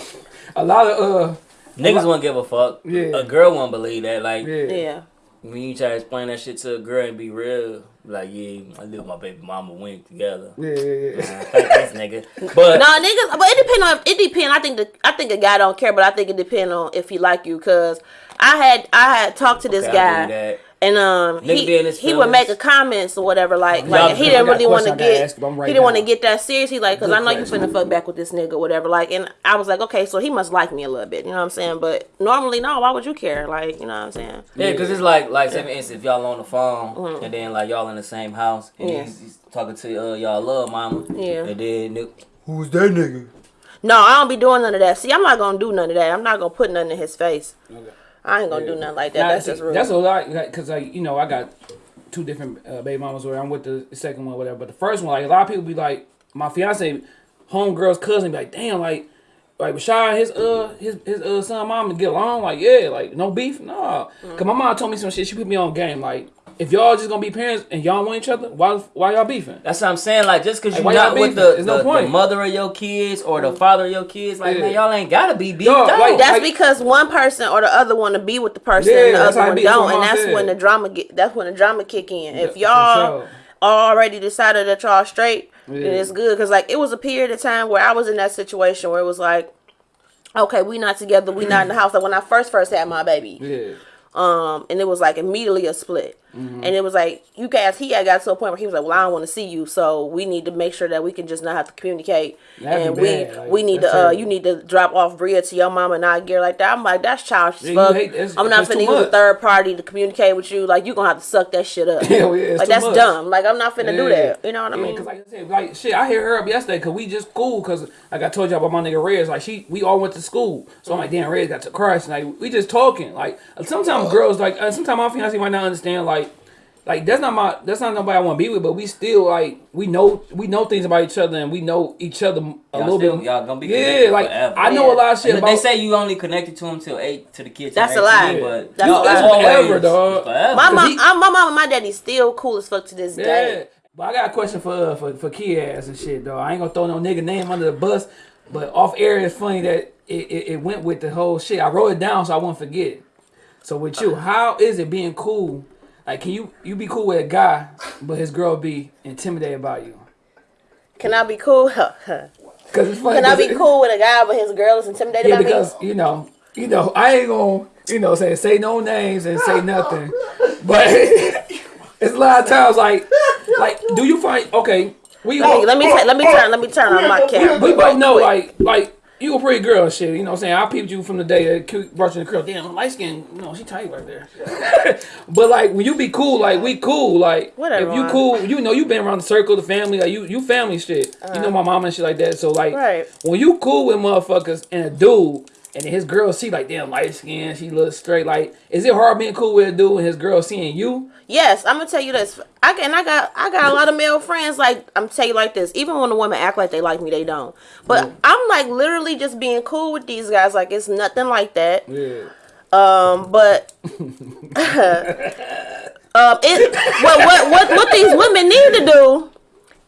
a lot of uh Niggas won't give a fuck. Yeah. A girl won't believe that. Like, yeah. Yeah. when you try to explain that shit to a girl and be real, like, yeah, I live with my baby mama, we together. Yeah, yeah, yeah. Thanks, nigga. But No, niggas, but it depend on. It depend. I think the I think a guy don't care, but I think it depend on if he like you. Cause I had I had talked to this Okay, I guy, that. and um Nigga he he would make a comments or whatever like Y'all- like he didn't really want to question I gotta get ask he didn't want to get that serious. He like, cause I know you question. finna fuck back with this nigga or whatever. Like, and I was like, okay, so he must like me a little bit. You know what I'm saying? But normally, no. Why would you care? Like, you know what I'm saying? Yeah, because it's like, like, say for instance, if y'all on the phone and then like y'all in the same house and Mm-hmm. Yeah. he's, he's talking to uh, y'all love mama, Yeah. and then nigga, who's that nigga? No, I don't be doing none of that. See, I'm not gonna do none of that. I'm not gonna put nothing in his face. Okay. I ain't gonna do nothing like that. Now, that's just rude. That's a lot because like you know I got two different uh, baby mamas where I'm with the second one whatever. But the first one like a lot of people be like my fiance homegirl's cousin be like damn like like Rashad his uh his his uh son mom get along like yeah like no beef no Mm. cause my mom told me some shit she put me on game like if y'all just gonna be parents and y'all want each other why why y'all beefing That's what I'm saying. Like, just because you're why y'all not with beefing? the, no the, the mother of your kids or the father of your kids, like, Yeah. man, y'all ain't gotta be beefed Dog, out. like, That's Like- because one person or the other want to be with the person Yeah, and the that's other one be. Don't, and that's said. when the drama get. That's when the drama kick in. If y'all sure. already decided that y'all straight, then it's good. Cause like it was a period of time where I was in that situation where it was like, okay, we not together, we not in the house. Like when I first first had my baby, yeah um, and it was like immediately a split. Mm-hmm. And it was like you guys, he had got to a point where he was like, "Well, I don't want to see you, so we need to make sure that we can just not have to communicate, That'd and we. Like, we need to that's uh, you need to drop off Bria to your mama and not gear like that." I'm like, "That's childish Yeah, fuck. hate- that's- I'm not finna use a third party to communicate with you. Like you're gonna have to suck that shit up. Yeah, it's like that's much. dumb. Like I'm not finna do that. You know what I mean? cause like I said, like shit, I hit her up yesterday because we just cool. Cause like I told y'all about my nigga Rez, like she, we all went to school. So I'm like, damn, Rez got to Christ. Like we just talking. Like sometimes girls, like uh, sometimes my fiance might not understand. Like, like that's not my that's not nobody I want to be with, but we still like we know we know things about each other and we know each other a Y'all little still- bit. y'all gonna be yeah, like forever. I know a lot of shit And about. they say you only connected to him till eight to the kids. That's a 18, lie. But That's y'all a lie. always- Forever, dog. Forever. My mom, he- I'm- my mom and my daddy still cool as fuck to this yeah. day. But I got a question for uh, for for Kia's and shit though. I ain't gonna throw no nigga name under the bus, but off air it's funny that it, it, it went with the whole shit. I wrote it down so I won't forget. So with you, how is it being cool? Like, can you you be cool with a guy, but his girl be intimidated by you? Can I be cool? Cause it's funny. Can I be it- cool with a guy but his girl is intimidated Yeah, by me? because you know, you know, I ain't gonna, you know, say say no names and say nothing, but it's a lot of times like, like, do you find okay? We Let me let me, ta- let me turn let me turn on my camera. we both know like like you a pretty girl shit. You know what I'm saying? I peeped you from the day that brought you the curl. Damn, light skin. You know she tight right there. but like when you be cool, like we cool. Like Whatever, if you cool, you know you been around the circle, the family. Like you you family shit. you know uh-huh. my mama and shit like that. So like Right. when you cool with motherfuckers and a dude. And his girl see like damn light skin, she looks straight. Like, is it hard being cool with a dude and his girl seeing you? Yes, I'm gonna tell you this. I can, and I got I got a lot of male friends. Like I'm tell you like this. Even when the women act like they like me, they don't. But I'm like literally just being cool with these guys. Like it's nothing like that. Yeah. Um, but um, it what what what what these women need to do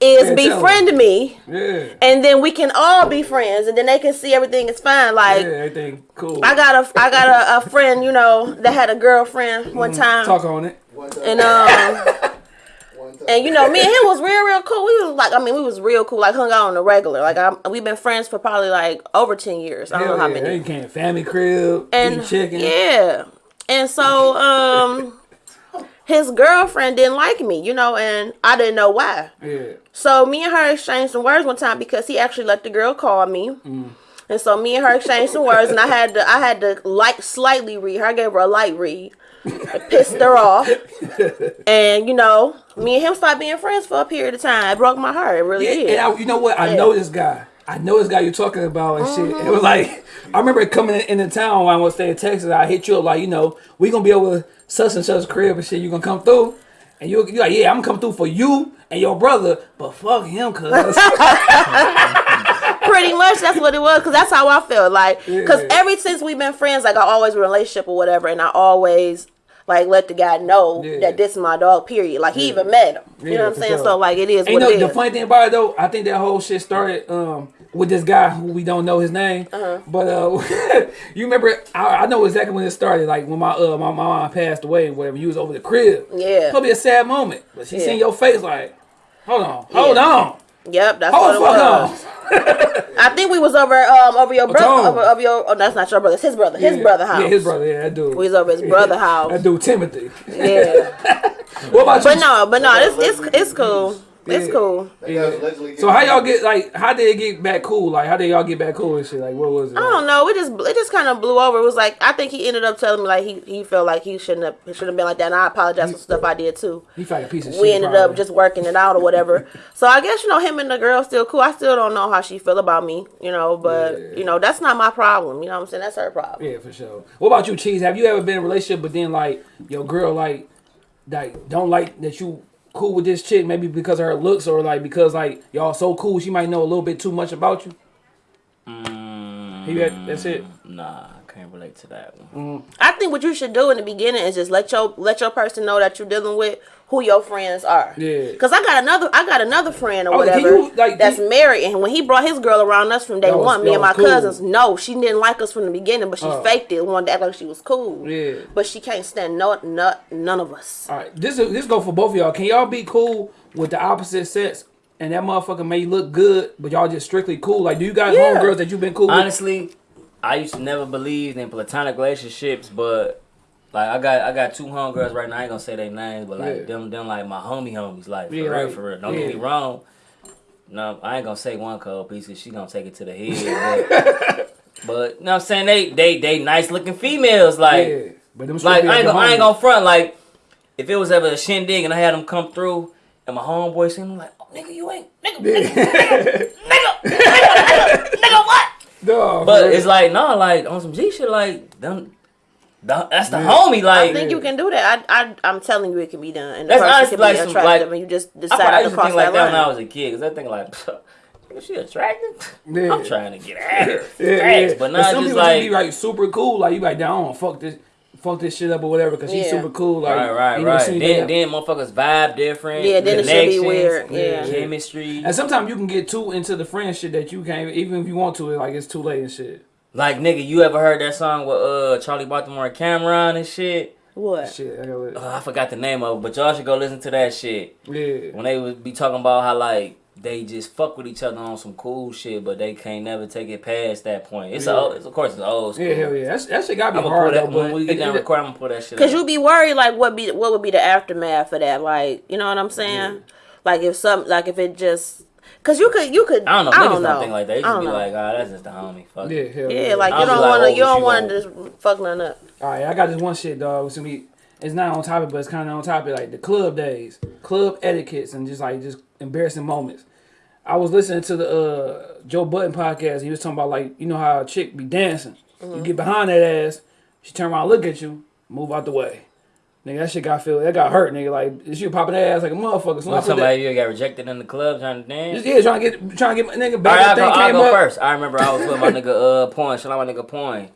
is Yeah, tell 'em. befriend me, Yeah. and then we can all be friends, and then they can see everything is fine. Like Yeah, everything cool. I got a I got a, a friend, you know, that had a girlfriend one time, Talk on it. And um. one time. And you know, me and him was real, real cool. We was like, I mean, we was real cool. Like hung out on the regular. Like I, we've been friends for probably like over ten years. I don't Hell know how yeah. many. They came family crib, And chicken. yeah, and so um, his girlfriend didn't like me, you know, and I didn't know why. Yeah. So me and her exchanged some words one time because he actually let the girl call me. Mm. And so me and her exchanged some words, and I had to I had to like slightly read her. I gave her a light read. It pissed her off, and you know, me and him started being friends for a period of time. It broke my heart. It really Yeah, did. and I, you know what? I Yeah. know this guy. I know this guy you're talking about and shit. Mm-hmm. It was like I remember coming in, into town when I was staying in Texas. I hit you up like, you know, we gonna be over such and such crib and shit. You gonna come through? And you you like, yeah, I'm gonna come through for you and your brother, but fuck him, cuz. Pretty much that's what it was, because that's how I felt. Like, because Yeah. ever since we've been friends, like I always relationship or whatever, and I always like let the guy know Yeah. that this is my dog. Period. Like he even met him. You Yeah, know what I'm saying? sure. So like it is And you know it the funny thing about it though, I think that whole shit started um with this guy who we don't know his name, Uh-huh. but uh, you remember I, I know exactly when it started. Like when my uh my, my mom passed away and whatever, you was over the crib. Yeah. probably a sad moment, but she Yeah. seen your face like, hold on, hold on, Yep, that's hold what it was. on. I think we was over um over your brother over, over your oh that's not your brother, it's his brother. His Yeah. brother house. Yeah, his brother. Yeah, that dude. We was over his brother house. That dude Timothy. Yeah. What about But you? no, but no, it's it's it's cool. It's Yeah. cool. That guy was allegedly So how y'all get like? How did it get back cool? Like how did y'all get back cool and shit? Like what was it? I don't know. We just it just kind of blew over. It was like I think he ended up telling me like he, he felt like he shouldn't have he should have been like that. And I apologize for stuff I did too. He felt like a piece of shit. We ended probably. up just working it out or whatever. so I guess you know him and the girl still cool. I still don't know how she feel about me, you know. But Yeah. you know that's not my problem. You know what I'm saying? That's her problem. Yeah, for sure. What about you, Cheese? Have you ever been in a relationship, but then like your girl like like don't like that you cool with this chick, maybe because of her looks or like because like y'all so cool, she might know a little bit too much about you. Mm, You got- that's it. Nah, I can't relate to that one. I think what you should do in the beginning is just let your let your person know that you're dealing with who your friends are. Yeah. Cause I got another I got another friend or Oh, can whatever you, like, that's can- married, and when he brought his girl around us from day was- one, me and my cool. cousins, no, she didn't like us from the beginning, but she Oh. faked it, wanted to act like she was cool. Yeah. But she can't stand no, no none of us. All right, this is this go for both of y'all. Can y'all be cool with the opposite sex? And that motherfucker may look good, but y'all just strictly cool. Like, do you guys Yeah. homegirls that you've been cool with? Honestly, I used to never believe in platonic relationships, but like I got I got two homegirls right now. I ain't gonna say their names, but like Yeah. them them like my homie homies. Like for Yeah, real, like, for real. Don't yeah. get me wrong. No, I ain't gonna say one cold piece because she gonna take it to the head. But, but you know what I'm saying? They they they nice looking females. Like yeah, but them like I ain't, gonna, I ain't gonna front. Like if it was ever a shindig and I had them come through and my homeboy seen them like, oh, nigga, you ain't nigga, nigga, nigga, nigga, nigga, nigga, what? Dog, But bro. it's like no, like on some G shit, like them. The- that's the Yeah. homie. Like I think you can do that. I, I, I'm telling you, it can be done, and the That's person honestly can like be some, like- and you just I, decided I to used to cross think like that that when I was a kid, cause I think like, is she attractive? Yeah. I'm trying to get at her. Yeah, Facts, yeah. But not some just people like just be like super cool. Like you like, down, fuck this, fuck this shit up or whatever, because she's Yeah. super cool. Like, right, right, you know, right. see Then, then motherfuckers vibe different. Yeah, then it should be weird, yeah. chemistry. And sometimes you can get too into the friend shit that you can't, even if you want to, like it's too late and shit. Like nigga, you ever heard that song with uh Charli Baltimore and Cameron and shit? What? Shit, I Uh, I forgot the name of it, but y'all should go listen to that shit. yeah. When they would be talking about how like they just fuck with each other on some cool shit, but they can't never take it past that point. It's, Yeah. a, it's of course it's old school. Yeah, hell yeah. That's, that shit gotta be I'm hard pull though. that But when we get it- down it- recording. I'm gonna pull that shit. Cause up. you be worried, like what be what would be the aftermath of that? Like, you know what I'm saying? Yeah. Like if some, like if it just, cause you could, you could. I don't know. I Niggas don't don't know. think like that. They I just be know. like, ah, that's just the homie. Fuck. Yeah, it. hell yeah, like you don't like, want oh, to, you don't want to won't. just fuck nothing up. All right, I got this one shit, dog. It's gonna be. It's not on topic, but it's kind of on topic. Like the club days, club etiquettes, and just like just embarrassing moments. I was listening to the uh, Joe Budden podcast. He was talking about like you know how a chick be dancing. You get behind that ass, she turn around, look at you, move out the way. Nigga, that shit got feel that got hurt. Nigga, like she was popping that ass like a motherfucker. So When put that, somebody you got rejected in the club trying to dance. just, yeah, trying to get trying to get my nigga All back. right, I'll go, I'll go first. I remember I was with my nigga uh Point. Shout out my nigga Point.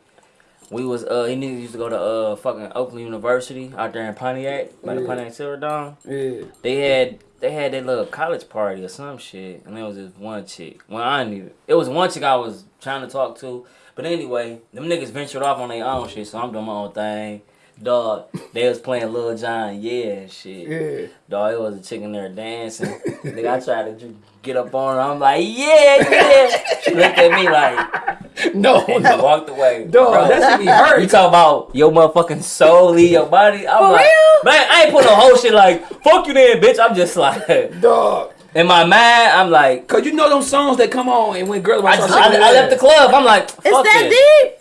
We was uh he niggas used to go to uh fucking Oakland University out there in Pontiac, by the Yeah. Pontiac Silverdome. Yeah, They had they had their little college party or some shit, and there was this one chick. Well, I didn't. It was one chick I was trying to talk to, but anyway, them niggas ventured off on their own shit, so I'm doing my own thing. Dog, they was playing Lil Jon, yeah, and shit. yeah. Dog, it was a chick in there dancing. Nigga, I tried to get up on her. I'm like, yeah, yeah. She looked at me like, No, and no. she walked away. Dog, Bro, that should be hurt. you hurt. talk about your motherfucking soul leave your body. I'm For like, real? man, I ain't put no whole shit like, fuck you then, bitch. I'm just like, Dog. in my mind, I'm like, Cause you know them songs that come on and when girls I, start just, I, I left the club. I'm like, It's fuck that this. deep,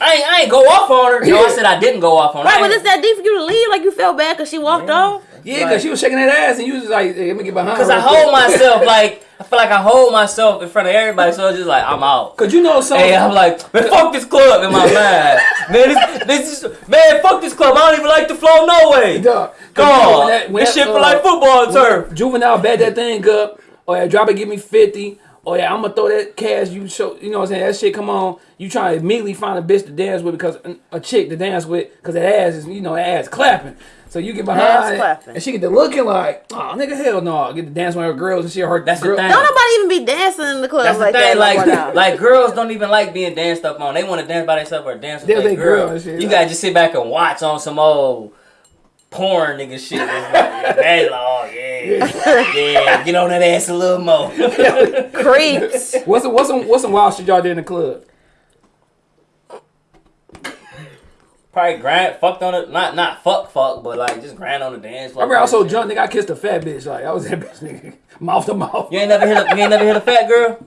I ain't, I ain't go off on her. No, I said I didn't go off on her. right? I But ain't- it's that deep for you to leave. Like you felt bad because she walked Yeah. off. Yeah, cause she was shaking that ass and you was like, hey, let me get behind. Cause I real quick. hold myself like I feel like I hold myself in front of everybody, so it's just like I'm out. Cause you know some. Hey, I'm like, man, fuck this club in my mind. Man, this, this is, man, fuck this club. I don't even like the flow no way. Dog. 'Cause Go you know on. that- when This that, shit feel uh, like football turf. Juvenile bet that thing up. Oh yeah, drop it, give me fifty. Oh yeah, I'm gonna throw that cash. You show, you know what I'm saying? That shit come on. You try to immediately find a bitch to dance with because a chick to dance with because that ass is, you know, that ass clapping. So you get behind Ass it, clapping. and she get to looking like, oh nigga, hell no. Get to dance with her girls and she her That's the girl. thing. Don't nobody even be dancing in the club That's the like thing. that. Like, now. like girls don't even like being danced up on. They want to dance by themselves or dance with Dance their girl. girl shit. You gotta just sit back and watch on some old porn nigga shit. It's like, they like, oh yeah, yeah, get on that ass a little more. creeps. What's some, what's some what's some wild shit y'all did in the club? Probably grind, fucked on it. Not not fuck fuck, but like just grind on the dance floor. I floor. remember I was so drunk, nigga, I kissed a fat bitch. Like I was that bitch, nigga, mouth to mouth. You ain't never hit a, you ain't never hit a fat girl.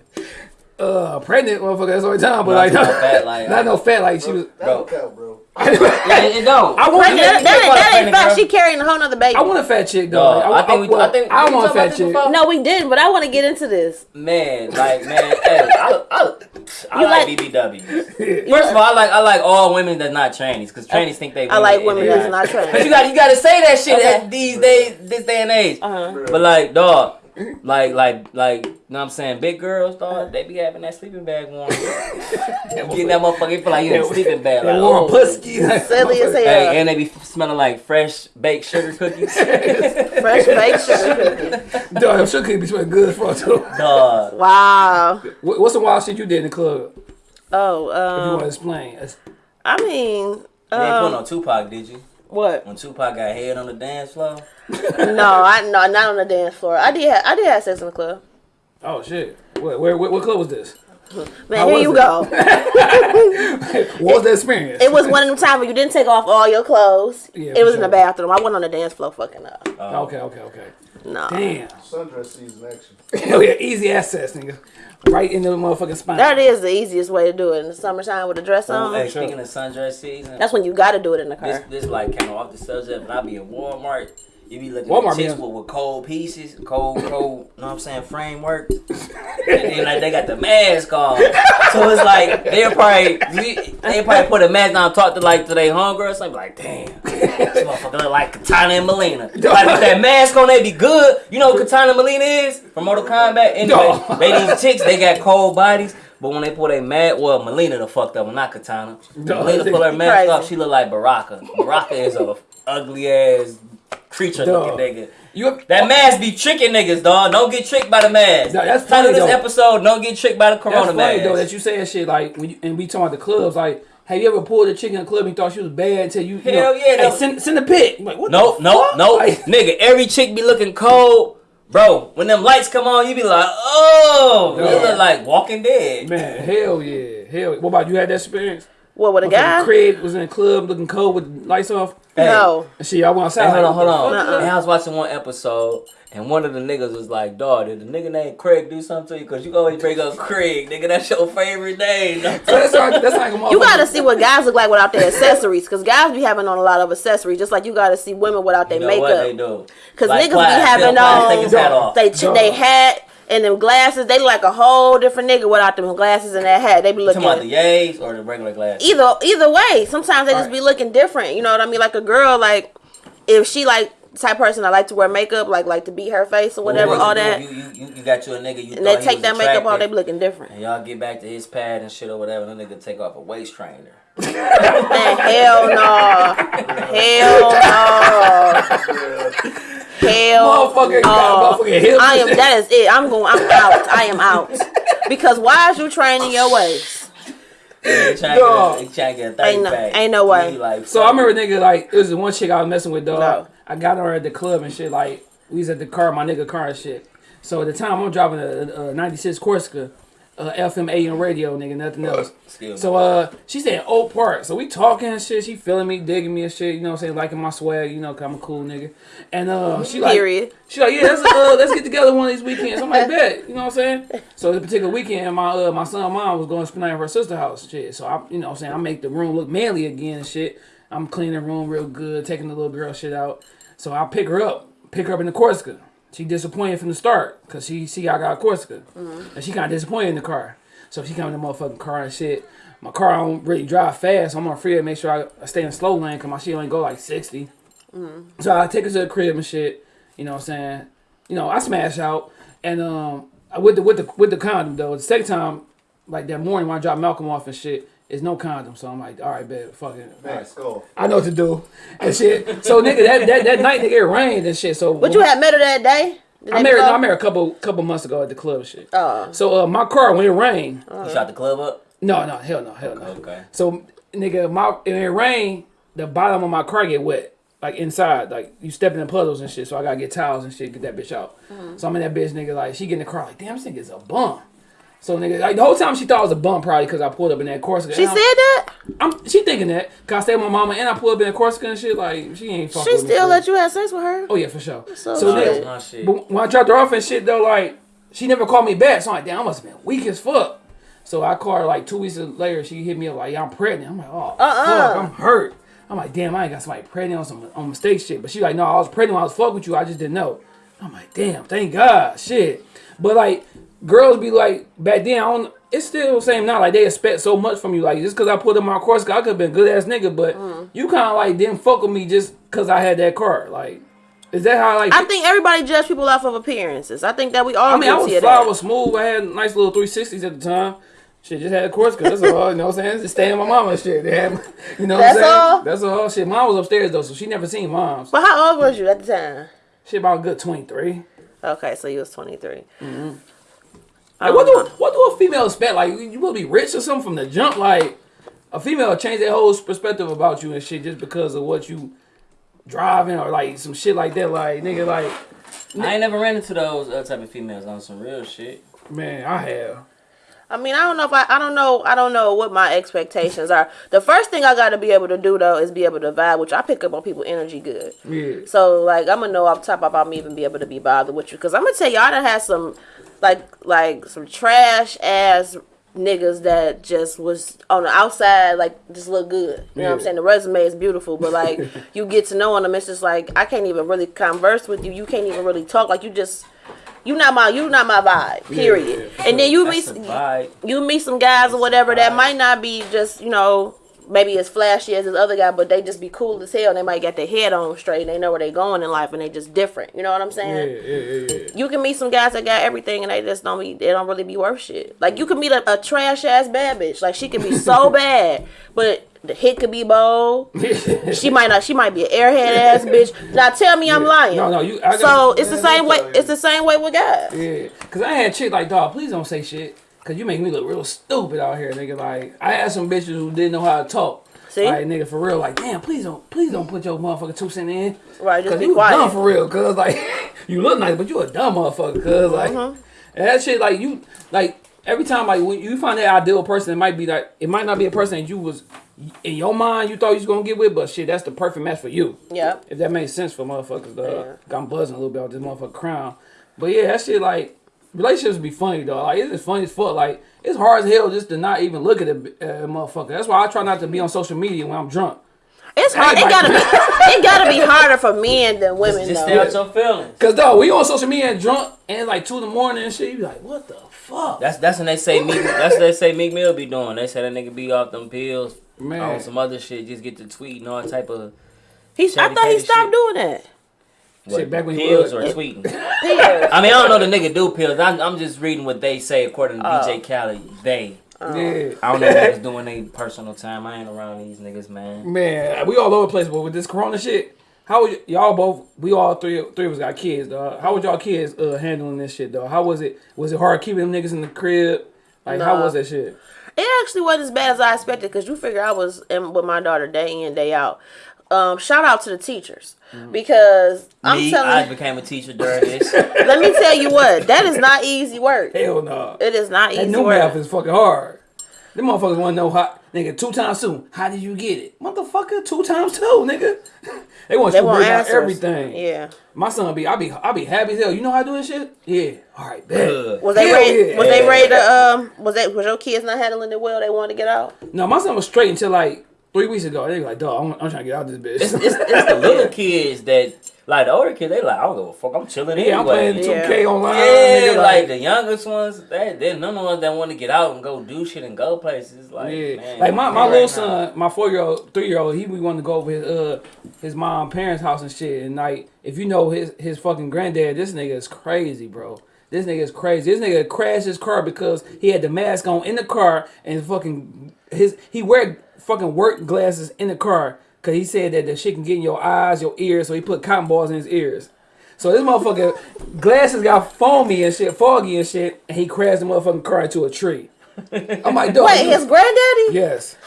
Uh, pregnant motherfucker. That's the only time, but No, like, I'm talking about fat, like, not no fat. Like she was. That don't count, bro. Yeah, it, it don't. I want That, that, a that, call that ain't pregnant fact. She carrying a whole nother baby. I want a fat chick though. Dog, Like, I think we- I think- I want a talked about fat chick. before? no, we didn't, but I want to get into this. Man, like man, hey, I, I, I like, like- BBWs. First of all, I like I like all women that's not trannies because trannies think they. I like women that's are. not But you got you got to say that shit Okay. at these days, this day and age. Uh-huh. But like, dog, like like like, you know what I'm saying? Big girls, dog, they be having that sleeping bag warm. Getting that motherfucker, feel like you in a sleeping bag. Like, warm oh. pussy. Silly as hell. Hey, and they be smelling like fresh baked sugar cookies. Fresh baked sugar cookie. Dog, I'm sure be smelling good for too. dog. Wow. What's the wild shit you did in the club? Oh, If you want to um, explain. I mean, You ain't put um, on Tupac, did you? What? When Tupac got head on the dance floor? No, I no, not on the dance floor. I did, ha- I did have sex in the club. Oh shit. Where, where, where, what club was this? Man, How here you it? go. What was the experience? It was one of them times where you didn't take off all your clothes. Yeah, it for was in the bathroom. I wasn't on the dance floor fucking up. Oh. Okay, okay, okay. No. Damn. Sundress season action. Hell yeah, easy access, nigga. Right in the motherfucking spine. That is the easiest way to do it in the summertime with a dress oh, on. Hey, speaking of sundress season, That's when you got to do it in the this car. this like kind of off the subject, but I be in Walmart. You be looking Walmart at chicks be- with, with cold pieces, cold, cold, you know what I'm saying, framework. and then like they got the mask on. So it's like they'll probably they probably put a mask on, talk to like to their homegirl, something like, damn, this motherfucker look like Kitana and Mileena. Like with that mask on, they be good. You know what Kitana and Mileena is from Mortal Kombat? Anyway, No. they these chicks, they got cold bodies. But when they put a mask, well, Mileena the fucked up one, not Kitana. No. Mileena put her mask Crazy. up, she look like Baraka. Baraka is a ugly ass creature Dog. looking nigga. You That oh. mask be tricking niggas, dog. Don't get tricked by the mask. No, that's Title funny, of this though. episode, don't get tricked by the That's corona funny mask. though that you saying shit like when you, and we talking about the clubs like. Have you ever pulled a chick in a club and thought she was bad until you, you Hell know, yeah, hey, no. send, send a pic. Like, what no, the no, no. Like, Nigga, every chick be looking cold. Bro, when them lights come on, you be like, oh, you look like Walking Dead. man, hell yeah, hell. What about you? Had that experience? What with a Motherfucking guy? Craig was in the club looking cold with lights off. Hey, No. And shit, I went outside. Hey, hold on, hold on. And I was watching one episode, and one of the niggas was like, dog, did the nigga named Craig do something to you? Because you always bring up Craig, nigga. That's your favorite name. So that's like, that's like You gotta see what guys look like without their accessories, cause guys be having on a lot of accessories, just like you gotta see women without their You know what they makeup. do? Cause Like niggas Plies, be having on take his hat off. they they hat and them glasses. They look like a whole different nigga without them glasses and that hat. They be Talking looking about the yays or the regular glasses? either either way. Sometimes they just Right. be looking different. You know what I mean? Like a girl, like if she like type person I like to wear makeup, like like to beat her face or whatever, What all that, You, you, you, you got you a nigga. You and they take that makeup off, they be looking different. And y'all get back to his pad and shit or whatever. and Then nigga take off a waist trainer. Man, hell no, hell no, hell Motherfucker, you got no. motherfucking. I am. That is it. I'm going. I'm out. I am out. Because why is you training your waist? They trying Dog. to get, they trying to get a Ain't no- pack. ain't no way. Like, So I remember nigga like it was the one chick I was messing with dog. No. I got her at the club and shit like we was at the car, my nigga car and shit. So at the time I'm driving a, a '96 Corsica, uh, FM AM radio, nigga, nothing else. Excuse. So uh, she said Oak Park. So we talking and shit. She feeling me, digging me and shit. You know what I'm saying? Liking my swag. You know, 'cause I'm a cool nigga. And uh, she like, Period. she like, yeah, let's uh, let's get together one of these weekends. I'm like, bet. You know what I'm saying? So this particular weekend, my uh, my son, mom was going to spend the night at her sister's house. Shit. So I, you know, what I'm saying I make the room look manly again and shit. I'm cleaning the room real good, taking the little girl shit out. So I pick her up, pick her up in the Corsica. She disappointed from the start because she see I got a Corsica, and she kind of disappointed in the car. So she come in the motherfucking car and shit. My car don't really drive fast. So I'm on free to make sure I, I stay in slow lane because my shit only go like 60. So I take her to the crib and shit. You know what I'm saying? You know, I smash out and um I- with the with the with the condom though. The second time, like that morning when I drop Malcolm off and shit, is no condom. So I'm like, all right, bet, fuck it. Man, skull. I know what to do and shit. So nigga, that that, that night nigga it rained and shit. So But you had met her that day. The I married no, before? I married a couple couple months ago at the club and shit. Oh. So uh, my car when it rained, you shot the club up? no no hell no hell no. Okay. So nigga, my when it rained, the bottom of my car get wet. Like inside, like you stepping in puddles and shit. So I gotta get towels and shit, get that bitch out. So I'm in that bitch, nigga. Like she get in the car, like damn, this nigga's a bum. So nigga, like the whole time she thought I was a bum, probably because I pulled up in that Corsica. She said I'm- that. I'm, she thinking that. Cause I stayed with my mama and I pulled up in that Corsica and shit. Like she ain't fucking She with still for let you have sex with her. Oh yeah, for sure. So So, nigga, Nah, shit. but when I dropped her off and shit though, like she never called me back. So I'm like, damn, I must have been weak as fuck. So I called her like two weeks later. She hit me up like, yeah, I'm pregnant. I'm like, oh Uh-uh. fuck, I'm hurt. I'm like, damn, I ain't got somebody pregnant on some on mistake shit. But she like, no, I was pregnant when I was fucking with you. I just didn't know. I'm like, damn, thank God, shit. But like, girls be like, back then, I don't. It's still the same now. Like they expect so much from you. Like just because I put in my course, I could have been good ass nigga, but Mm. you kind of like didn't fuck with me just because I had that car. Like, is that how like? I think everybody judge people off of appearances. I think that we all I mean, I was fly, I was smooth. I had nice little 360s at the time. Shit, just had a course cut. That's all. You know what I'm saying? Just staying with my mama and shit. They had, you know what I'm saying? all? That's all. Shit, mom was upstairs though, so she never seen mom's. But how old was you at the time? Shit, about a good 23. Okay, so you was 23. Like, what do what do a female expect? Like, you will be rich or something from the jump? Like, a female change their whole perspective about you and shit just because of what you driving or like some shit like that. Like, nigga, like, I ain't never ran into those uh, type of females on some real shit. man, I have. I mean, I don't know if I, I don't know, I don't know what my expectations are. The first thing I got to be able to do though is be able to vibe, which I pick up on people energy good. Yeah. So like, I'm gonna know off top about me even be able to be bothered with you, because I'm gonna tell you, I done had some, like, like some trash ass niggas that just was on the outside like just look good. You know what I'm saying? The resume is beautiful, but like you get to knowing them, it's just like I can't even really converse with you. You can't even really talk. Like you just you not my you not my vibe. Period. yeah, and then you meet you meet some guys or whatever that might not be just you know maybe as flashy as this other guy, but they just be cool as hell. They might get their head on straight. They know where they going in life, and they just different. You know what I'm saying? yeah, yeah, yeah. You can meet some guys that got everything, and they just don't be. They don't really be worth shit. Like you can meet a, a trash ass bad bitch. Like she could be so bad, but the hit could be bold. She might not. She might be an airhead ass bitch. Now tell me I'm lying. No, no, you. I So it's the same way. It's the same way with guys. yeah, cause I had chick like, dog, please don't say shit, cause you make me look real stupid out here, nigga. Like I had some bitches who didn't know how to talk. See? Like nigga, for real, like damn, please don't, please don't put your motherfucking two cent in. Right, just Cause be you quiet. dumb for real, cause like you look nice, but you a dumb motherfucker, cause like Uh-huh. and that shit like you like every time like when you find that ideal person, it might be like it might not be a person that you was in your mind you thought you was gonna get with, but shit, that's the perfect match for you. Yeah. If that makes sense for motherfuckers, though. Yeah. I'm buzzing a little bit on this motherfucker crown. But yeah, that shit like relationships be funny though. Like it's just funny as fuck. Like it's hard as hell just to not even look at a uh, motherfucker. That's why I try not to be on social media when I'm drunk. It's hard. It gotta be. It gotta be harder for men than women Just though. stay out your feelings. Cause though we on social media and drunk and it's like two in the morning and shit. You be like, what the fuck? That's that's when they say Meek. That's what they say Meek Mill be doing. They say that nigga be off them pills, Man. on some other shit, just get to tweeting all type of He's. I thought he stopped shit. doing that. What, back when pills was- or tweeting. Pills. I mean, I don't know the nigga do pills. I'm, I'm just reading what they say according to Oh. DJ Khaled. They. yeah. I don't know if niggas doing their personal time. I ain't around these niggas, man. Man, we all over the place, but with this corona shit, how would y- y'all both? We all three, three of us got kids, dog. How was y'all kids uh, handling this shit, dog? How was it? Was it hard keeping them niggas in the crib? Like, how was that shit? It actually wasn't as bad as I expected because you figure I was in with my daughter day in day out. Um, shout out to the teachers because I'm Me, telling I became a teacher during this. let me tell you what that is not easy work. Hell no. It is not That easy new math is fucking hard. Them motherfuckers want to know how, nigga, two times two. How did you get it? Motherfucker, two times two, nigga. they want They you to want break down answers. everything. Yeah. My son be, I be, I be happy as hell. You know how I do this shit? Yeah. All right, bet. Good. Was they Hell ready? yeah. Was they ready to um? Was that was your kids not handling it well? They wanted to get out. No, my son was straight until like three weeks ago. They were like, dog, I'm, I'm trying to get out of this bitch. it's, it's the little kids that, like the older kids, they like, I don't give a fuck. I'm chilling yeah, I'm playing 2K online. Yeah, nigga, like, the youngest ones, they they none of the ones that want to get out and go do shit and go places. Like, Yeah, man, like my, my right little now. son, my four year old, three year old, he we wanted to go over his uh his mom parents' house and shit. And like, if you know his his fucking granddad, this nigga is crazy, bro. This nigga is crazy. This nigga crashed his car because he had the mask on in the car and fucking his he wear fucking work glasses in the car because he said that the shit can get in your eyes, your ears. So he put cotton balls in his ears. So this motherfucker glasses got foamy and shit, foggy and shit, and he crashed the motherfucking car into a tree. I'm like, dog. Wait, his granddaddy? Yes.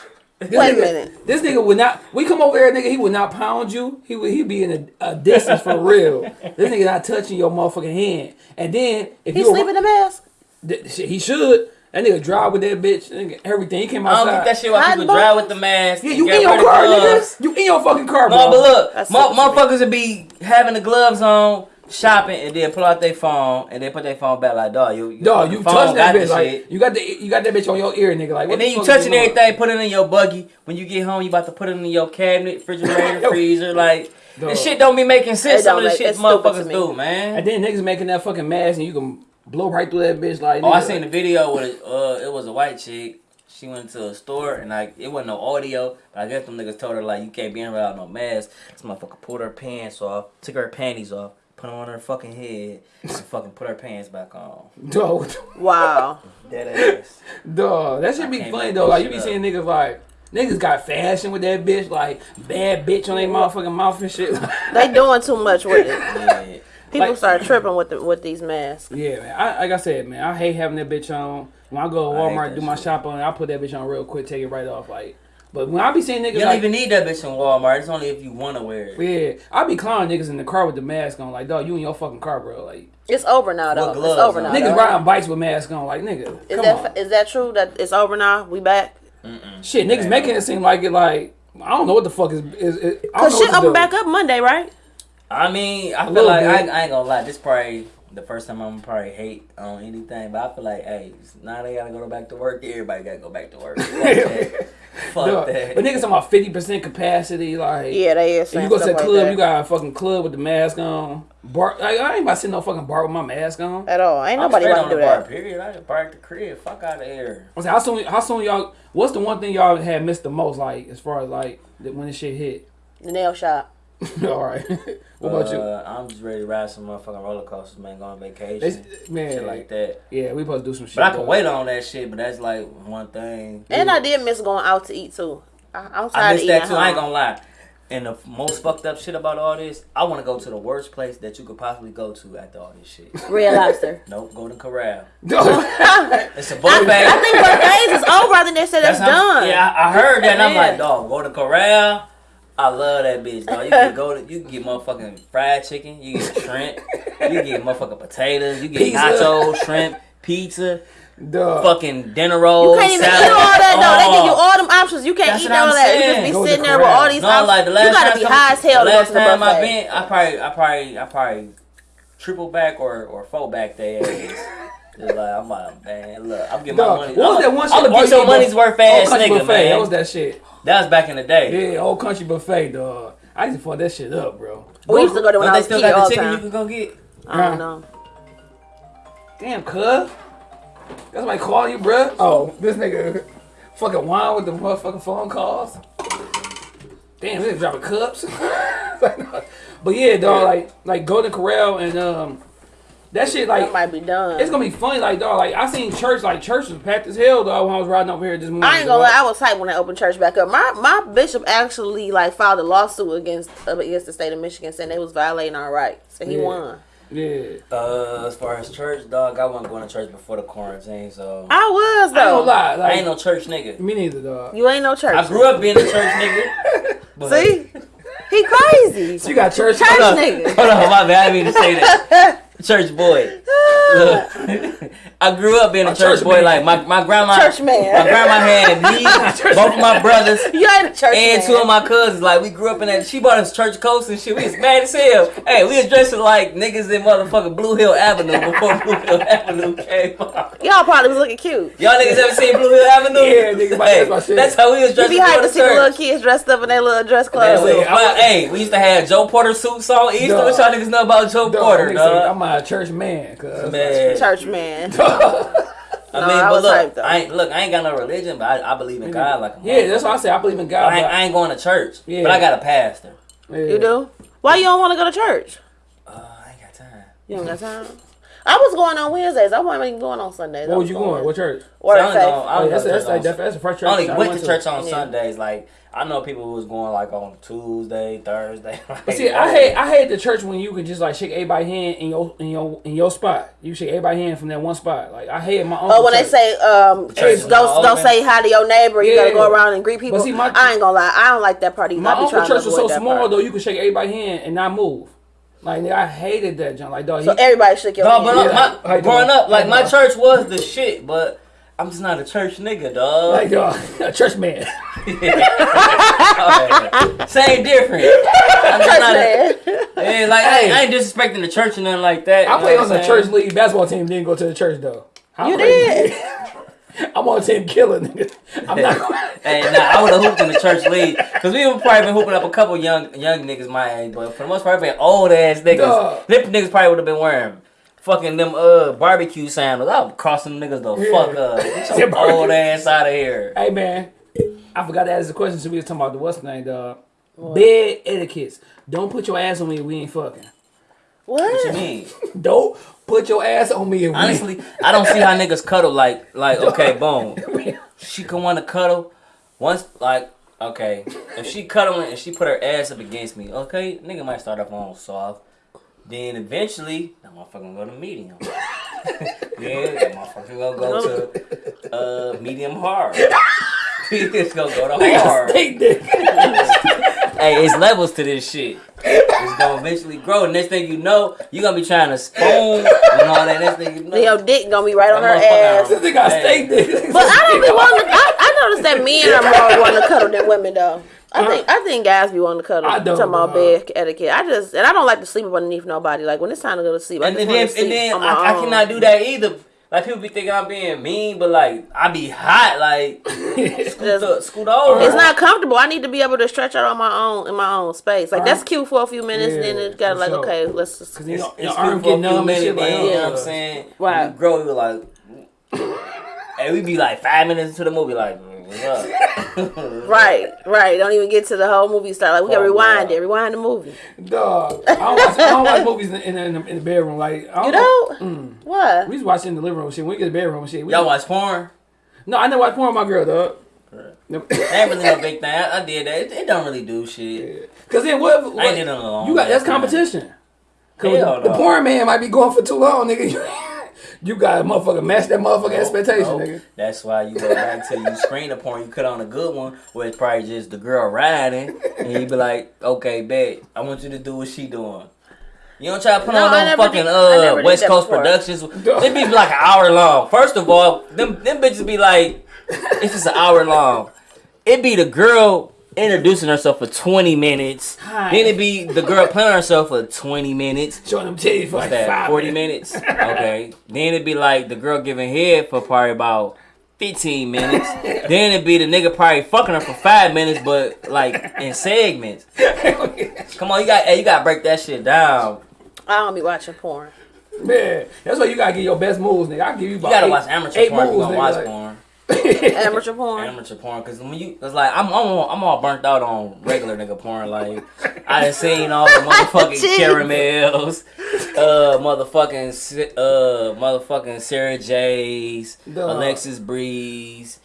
This Wait a minute. This nigga would not. We come over there, nigga. He would not pound you. He would. He be in a, a distance for real. This nigga not touching your motherfucking hand. And then if He you sleep in a mask. th- he should. That nigga drive with that bitch. Nigga, everything. He came outside. I don't get that shit why Hot people drive with the mask. Yeah, you in your car, gloves. nigga. You in your fucking car, bro. No, but look, That's mo- motherfuckers would be having the gloves on, shopping, and then pull out their phone, and then put their phone back like, dog, you, you, Dog, you phone touching that bitch like shit. you got the you got that bitch on your ear, nigga. Like what And then the you fuck touching going on? everything, put it in your buggy. When you get home, you about to put it in your cabinet, refrigerator, freezer. Like, Dog. this shit don't be making sense. It Some of the shit it's motherfuckers me. do, man. And then niggas making that fucking mask, and you can blow right through that bitch. Like Oh, I seen the video with uh, it was a white chick. She went to a store and like it wasn't no audio, but I guess them niggas told her like you can't be in without no mask. This motherfucker pulled her pants off, took her panties off, put them on her fucking head, and fucking put her pants back on. dog. Wow. Dead ass. Dog, that should be funny though. Like you be up. seeing niggas like niggas got fashion with that bitch, like bad bitch on their motherfucking mouth and shit. They doing too much with it. Yeah. People Like- start tripping with the, with these masks. yeah, man. I, like I said, man, I hate having that bitch on. When I go to Walmart do my shit. shop on, I put that bitch on real quick, take it right off. Like, but when I be seeing niggas You don't like, even need that bitch in Walmart. It's only if you want to wear it. yeah, I be clowning niggas in the car with the mask on. Like, dog, you in your fucking car, bro. Like, It's over now though. What It's over on? now. niggas though. riding bikes with masks on. Like, nigga, Is come that on. is that true that it's over now? We back? shit, niggas Man. making it seem like it. Like, I don't know what the fuck is. is, is I don't Cause know shit what to open back up Monday, right? I mean, I feel like I. I ain't gonna lie. This probably the first time I'm probably hate on anything, but I feel like, hey, now they gotta go back to work. Everybody gotta go back to work. Fuck that. Fuck Dog. that. But niggas talking about fifty percent capacity, like Yeah, they is If you go to stuff the like club, you got a fucking club with the mask on. Bar, like, I ain't about to sit no fucking bar with my mask on. at all. Ain't nobody straight want on to the do bar, that. period. I can park the crib. Fuck out of here. I was like, how soon? How soon y'all? What's the one thing y'all had missed the most? Like as far as like that when this shit hit. The nail shop. All right. what about you? Uh, I'm just ready to ride some motherfucking roller coasters, man. Go on vacation, They- man, shit like that. yeah, we supposed to do some shit. But I can dog. wait on that shit. But that's like one thing. And I did miss going out to eat too. I, I'm tired I of miss eating that at too. I ain't gonna lie. And the most fucked up shit about all this, I want to go to the worst place that you could possibly go to after all this shit. Red Lobster. nope, Golden Corral. Dog. It's a I, buffet. I think buffets is over. I think they said that's, how- done. Yeah, I I heard that, and I'm Yeah. like, dog, go to Corral. I love that bitch, dog. You can go to, you can get motherfucking fried chicken, you get shrimp, you get motherfucking potatoes, you get Pizza. nachos, shrimp, pizza, Dog. fucking dinner rolls. You can't even salad. eat all that though. They give you Oh. all them options. You can't That's eat all I'm that. You just be Go to sitting there with all these No, options. like the last you gotta be high as hell the to go last to the time I been, I probably, I probably, I probably triple back or or four back their ass. It's like I'm like, man, look, I'm getting my Dog. money. What was that one shit? I'm gonna get your money's worth, Old ass Country nigga, buffet. man. That was that shit. That was back in the day. Yeah, old country buffet, dog. I used to fuck that shit up, bro. We used to go there when I they was a still kid got the the chicken you can go get. I don't know. Damn, cuz. That's my call you, bruh. Oh, this nigga fucking wine with the motherfucking phone calls. Damn, this nigga dropping cups. but yeah, dog, like like Golden Corral and um that shit like That might be done. it's gonna be funny, like dog. Like I seen church, like church was packed as hell, dog. When I was riding over here this morning. I ain't gonna dog. lie, I was hyped when they opened church back up. My my bishop actually like filed a lawsuit against uh, against the state of Michigan saying they was violating our rights. And he Yeah. won. Yeah, Uh, as far as church, dog, I wasn't going to church before the quarantine, so I was I ain't gonna though. I ain't no church nigga. me neither, dog. You ain't no church. I grew up being a church nigga. but- See, he crazy. You got church. Church Hold nigga. hold on, my bad. I didn't mean to say that. Church boy. Look, I grew up being a, A church, church boy. man. Like my, my grandma, Church man. my grandma had me, both of my brothers, You ain't a church and man. two of my cousins. Like we grew up in that. She bought us church coats and shit. We was mad as hell. Hey, we was dressing like niggas in motherfucking Blue Hill Avenue before Blue Hill Avenue came out. Y'all probably was looking cute. Y'all niggas ever seen Blue Hill Avenue? Yeah, nigga, my- Hey, that's my shit. that's how we was You dressing be hyped to the see the little kids dressed up in their little dress clothes. we- Hey, we used to have Joe Porter suits on Easter. Dog. What y'all niggas know about Joe Dog, Porter, nigga say, dog? I'm a church man, cuz. Man. Church man. I No, mean, I but look. I ain't look. I ain't got no religion, but I, I believe in God like a Yeah, that's motherfucker. why I say I believe in But God. I, ain't, I ain't going to church, Yeah. but I got a pastor. yeah. You do? Why you don't want to go to church? Uh, I ain't got time. You don't got time. I was going on Wednesdays. I wasn't even going on Sundays. What was you going? What church? Word So I of only faith. go- I Oh, only that's, that's, church like, on- that's, that's the first church. I only I went to church on Yeah. Sundays. Like I know people who was going like on Tuesday, Thursday. But see, I hate I hate the church when you can just like shake everybody's hand in your in your in your spot. You shake everybody's hand from that one spot. Like I hate my uncle. Oh, when they say um, church go is not go open. say hi to your neighbor. You gotta go around and greet people. see, my- I ain't gonna lie. I don't like that part either. my I uncle church was so small part. though, you could shake everybody's hand and not move. Like nigga, I hated that junk. Like dog, So he, everybody shook your No, hand. but Yeah. my, growing up, like my church was the shit, but I'm just not a church nigga, dog. like dog, a church man. Same difference. I'm just not a, Man. yeah, like I, ain't- I ain't disrespecting the church or nothing like that. I played on what the church league basketball team. Didn't go to the church though. How You crazy. did. I'm on team killer, nigga. I'm not. Hey, nah, I would have hooped in the church league because we would probably been hooping up a couple young young niggas my age, but for the most part, been old ass niggas. Dog. Them niggas probably would have been wearing fucking them uh barbecue sandals. I'm crossing them niggas the Yeah. fuck up. Get your old ass out of here. Hey man, I forgot to ask the question. So we was talking about the what's name, dog. Bed etiquettes. Don't put your ass on me if we ain't fucking. What What you mean? Don't put your ass on me if we Honestly, I don't see how niggas cuddle like like okay, boom. She can want to cuddle once like okay. If she cuddling and she put her ass up against me, okay, nigga might start off on soft. Then eventually, that motherfucker gonna go to medium. yeah, that motherfucker gonna go to uh medium hard. it's gonna go to hard. Hey, it's levels to this shit. It's gonna eventually grow. Next thing you know, you gonna be trying to spoon and all that. Next thing you know, Your dick gonna be right on her ass. This nigga got Hey. steak dick. But I don't be wanting. To, I, I noticed that that men are more wanting to cuddle than women though. I think I think guys be wanting to cuddle. I don't, Talking about bed etiquette. I just and I don't like to sleep underneath nobody. Like when it's time to go to sleep, I And just then, want to sleep and then on my I, I cannot do that either. Like people be thinking I'm being mean, but like I be hot. Like scoot, the, scoot over. It's not comfortable. I need to be able to stretch out on my own in my own space. Like that's cute for a few minutes, Yeah, then it got like sure. okay, let's just. Cause you know, It's your arm a numb and shit. Like, then, you know what I'm saying? Right. You grow, you like, and we be like five minutes into the movie, like, "Mm, what's up? Right, right. Don't even get to the whole movie start. Like we gotta rewind wow. it, rewind the movie. Dog, I don't watch, I don't watch movies in, in, in, the, in the bedroom. Like, I You don't, know mm. what? we just to watch it in the living room. Shit, we get to the bedroom, shit. We, Y'all watch porn? No, I never watch porn with my girl, dog. That ain't really no big thing. I, I did that. It, it don't really do shit. Cause then what? what I did it in a long you got that's competition. Cause Hell the, the porn man might be going for too long, nigga. you got to motherfucker match that motherfucking expectation, Nope. nigga. That's why you go back to you screen the porn. You cut on a good one where it's probably just the girl riding, and you be like, "Okay, bet I want you to do what she doing." You don't try to put No, on I no fucking did- uh West Coast before. Productions. They be like an hour long. First of all, them them bitches be like, it's just an hour long. It be the girl introducing herself for twenty minutes. Hi. Then it be the girl playing herself for twenty minutes. Showing them titties for like that? five 40 minutes. minutes? Okay. then it'd be like the girl giving head for probably about 15 minutes. then it'd be the nigga probably fucking her for five minutes, but like in segments. Come on, you got hey, you gotta break that shit down. I don't be watching porn. Man, that's why you gotta get your best moves, nigga. I give you You gotta eight, watch amateur eight porn if you gonna nigga, watch like- porn. Amateur porn. Amateur porn, cause when you, it's like I'm, I'm, all, I'm all burnt out on regular nigga porn. Like I done seen all the motherfucking caramels, uh, motherfucking, uh, motherfucking Sarah J's, Duh. Alexis Breeze,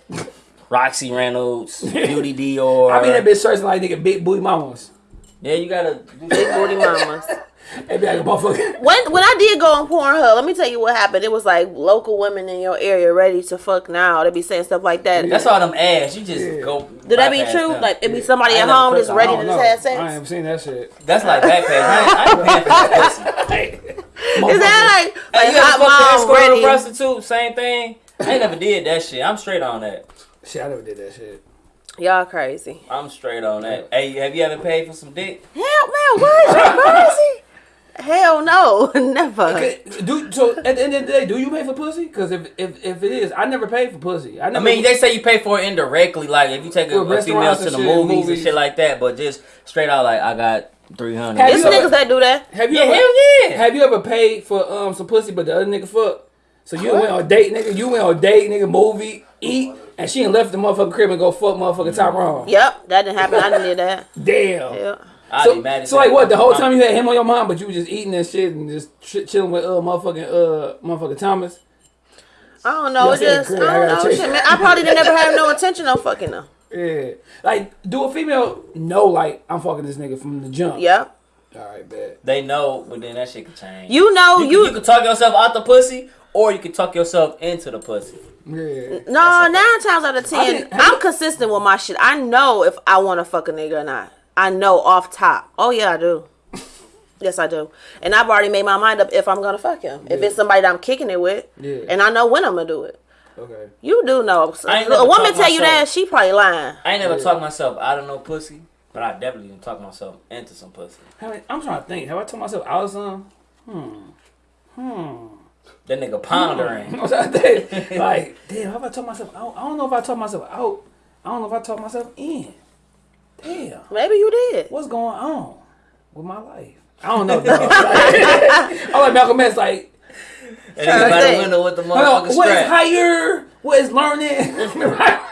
Roxy Reynolds, Beauty Dior. I mean that bitch searching like nigga big booty mamas. Yeah, you gotta. Do Big booty mamas. They be like a motherfucker. When when I did go on Pornhub, let me tell you what happened. It was like local women in your area ready to fuck now. They be saying stuff like that. That's all them ass. You just Yeah. go. Do that be true? them. Like it be somebody I at home that's ready to don't just know. have I sex? ain't seen that shit. That's like Backpage. I ain't, I ain't paying for that pussy. Is that like Hey, you ever hot fucked an mom escort or a ready? prostitute? Same thing. I ain't never did that shit. I'm straight on that. Shit, I never did that shit. Y'all crazy. I'm straight on that. Hey, have you ever paid for some dick? Hell man, what? You crazy? Hell no, never. Okay, do so at the end of the day, do you pay for pussy? Because if, if if it is, I never paid for pussy. I I never. mein, they say you pay for it indirectly, like if you take a, a female to the shit, movies, movies. and shit like that, but just straight out like I got three hundred. Have you niggas ever- that do that. have you Yeah, ever, hell yeah. Have you ever paid for um some pussy, but the other nigga fuck? So you went on a date, nigga. You went on a date, nigga. Movie, eat, and she ain't left the motherfucking crib and go fuck motherfucking Tyrone. Yep, that didn't happen. I didn't do that. Damn. Yeah. I'd So, be mad so like what? The whole time you had him on your mind, but you were just eating and shit and just ch- chilling with uh motherfucking uh motherfucking Thomas. I don't know. Y'all It said just I. I don't gotta know. Shit, man, I probably didn't never have no intention on fucking them. Yeah. Like, do a female know like I'm fucking this nigga from the jump? Yep. All right, bet. They know, but then that shit can change. You know you, you. can, you can talk yourself out the pussy, or you can talk yourself into the pussy. Yeah. no, nine times out of ten, I'm consistent with my shit. I know if I want to fuck a nigga or not. I know off top. Oh yeah, I do. Yes, I do. And I've already made my mind up if I'm gonna fuck him. If it's somebody that I'm kicking it with, Yeah. and I know when I'm gonna do it. Okay. You do know. A woman talked tell you that she probably lying. I ain't never talked myself out of no pussy, but I definitely done talk myself into some pussy. How many- I'm trying to think. Have I told myself I was Hmm. That nigga pondering. I was trying to think. like, damn. Have I told myself out? I don't know if I told myself out. I don't know if I told myself in. Damn. Maybe you did. What's going on with my life? I don't know. I'm like Malcolm X. Like, And Tryna he by the window with the hold on, what is higher? What is learning?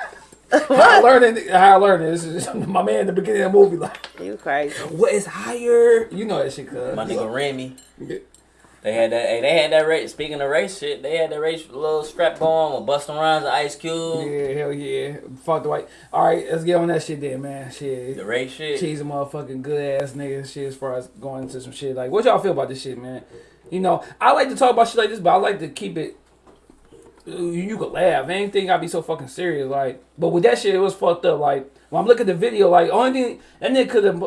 how learning? How I learning? This is my man in the beginning of the movie. Like, You crazy. what is higher? You know that shit, cuz. My nigga Remy. They had that. Hey, they had that race. Speaking of race shit, they had that race little strap going with Busta Rhymes and Ice Cube. Yeah, hell yeah. Fuck the white. All right, let's get on that shit then, man. Shit. The race shit. She's a motherfucking good ass nigga. Shit, as far as going into some shit. Like, what y'all feel about this shit, man? You know, I like to talk about shit like this, but I like to keep it. You could laugh. Anything gotta be so fucking serious. Like, but with that shit, it was fucked up. Like, when I'm looking at the video, like, only thing that nigga could have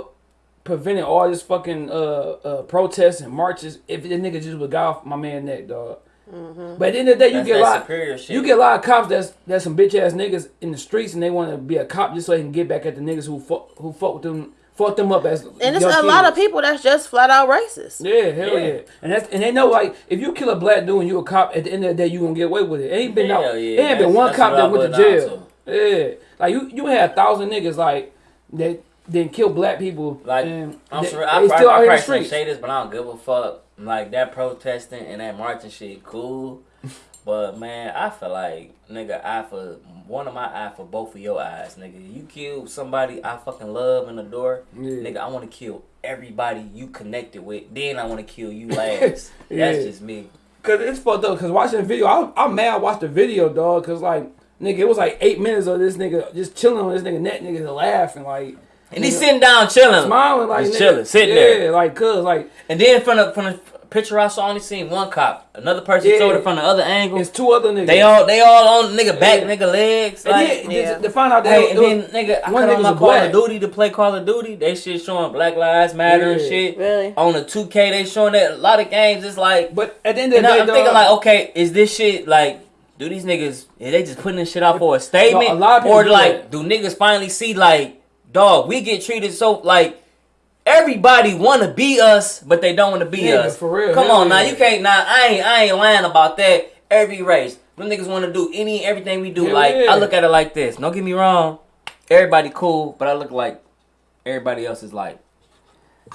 prevented all this fucking uh uh protests and marches if the nigga just would got off my man neck, dog. Mm-hmm. But at the end of the day, you That's get a lot. shit. You get a lot of cops that's that's some bitch ass niggas in the streets, and they want to be a cop just so they can get back at the niggas who fuck who fuck with them, fuck them up as. And it's young a lot of people that's just flat out racist. Yeah, hell Yeah. yeah. And that's and they know like if you kill a black dude and you a cop, at the end of the day you gonna get away with it. Ain't been Hell no, yeah. it ain't been one cop that went to jail. Yeah, like you you had a thousand niggas like that didn't kill black people. Like and I'm they, sorry, I they probably, still out I probably shouldn't say this, but I don't give a fuck. Like that protesting and that marching shit, cool. But man, I feel like nigga, eye for one of my eye for both of your eyes, nigga. You kill somebody I fucking love in the door, Yeah. nigga. I want to kill everybody you connected with. Then I want to kill you last. Yeah. That's just me. Cause it's fucked up. Cause watching the video, I, I'm mad. I watched the video, dog. Cause like, nigga, it was like eight minutes of this nigga just chilling on this nigga neck, nigga laughing like, And he's sitting down chilling, smiling like, he's nigga, chilling, sitting there. yeah, there. like, cause like, And then from the from the picture I saw, only seen one cop. Another person Yeah. showed it from the other angle. it's two other niggas. They all they all on nigga back, Yeah. nigga legs. and Like, then Yeah. to find out that Hey, it and was- then nigga, I one cut on my a Call of Duty to play Call of Duty. They shit showing Black Lives Matter and shit. Really? On the 2K, they showing that a lot of games. It's like, but at the end of the day, I'm dog, thinking like, okay, is this shit like? Do these niggas? Are they just putting this shit out for a statement, a lot of people or like, do niggas finally see like, dog, we get treated so like. Everybody want to be us, but they don't want to be Yeah, us. for real, Come on now, you can't. Now I ain't. I ain't lying about that. Every race, them niggas want to do any everything we do. Like yeah. I look at it like this. Don't get me wrong. Everybody cool, but I look like everybody else is like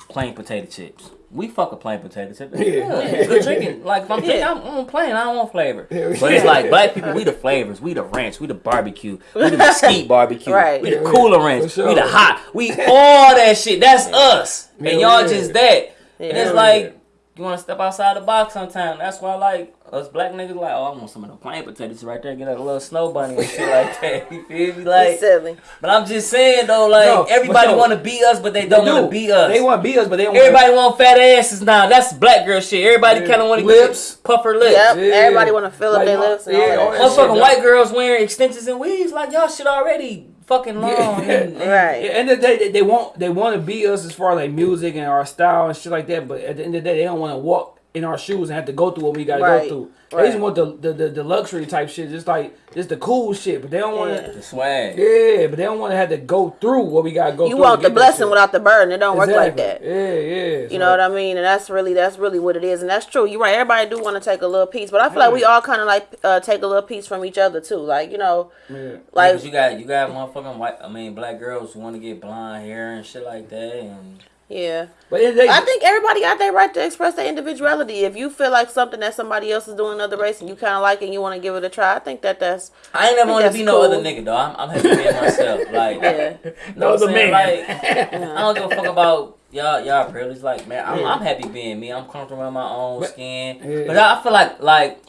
plain potato chips. We fuck a plain potato chip. Yeah. Yeah, it's good chicken. Like if I'm chicken, Yeah. I'm, I'm plain. I don't want flavor. Yeah. But it's like black people. We the flavors. We the ranch. We the barbecue. We the mesquite barbecue. Right. We the Yeah, cooler ranch. sure. We the hot. We all that shit. That's us. Yeah, And y'all yeah. just that. And it's like you want to step outside the box sometime. That's why like us black niggas like, oh, I want some of the plain potatoes right there. Get like a little snow bunny and shit like that. You feel me? Like, silly. but I'm just saying though, like No, everybody no. want to be us, but they They don't want to be us. They want to be us, but they don't. Everybody want fat asses now. That's black girl shit. Everybody Yeah. kind of want to Lips. puff her lips. Yep. Yeah. Everybody want to fill up their lips yeah, all all that. that shit. shit, Motherfucking white girls wearing extensions and weaves like y'all shit already fucking long. Yeah. And, and- Right. At the end of the day, they, they want they want to be us as far as like music and our style and shit like that. But at the end of the day, they don't want to walk in our shoes and have to go through what we got to Right. go through. They just want the, the the the luxury type shit, just like just the cool shit. But they don't want Yeah. to. The swag. Yeah, but they don't want to have to go through what we got to go You through. want the blessing without the burden. It don't work like that. Exactly. Yeah, yeah. You know what I mean? And that's really that's really what it is, and that's true. You're right. Everybody do want to take a little piece, but I feel like we all kind of like uh, take a little piece from each other too. Like you know, Yeah. like Like you got you got motherfucking white. I mean black girls who want to get blonde hair and shit like that. And yeah. But at the end of the day, I think everybody got their right to express their individuality. If you feel like something that somebody else is doing in another race and you kind of like it and you want to give it a try, I think that that's I ain't never think want to that's be no other nigga though. I'm, I'm happy being myself. Like yeah. no what other I'm man. Like, I don't give a fuck about y'all y'all privilege. Like, man, I'm, I'm happy being me. I'm comfortable in my own skin. Yeah. But I, I feel like like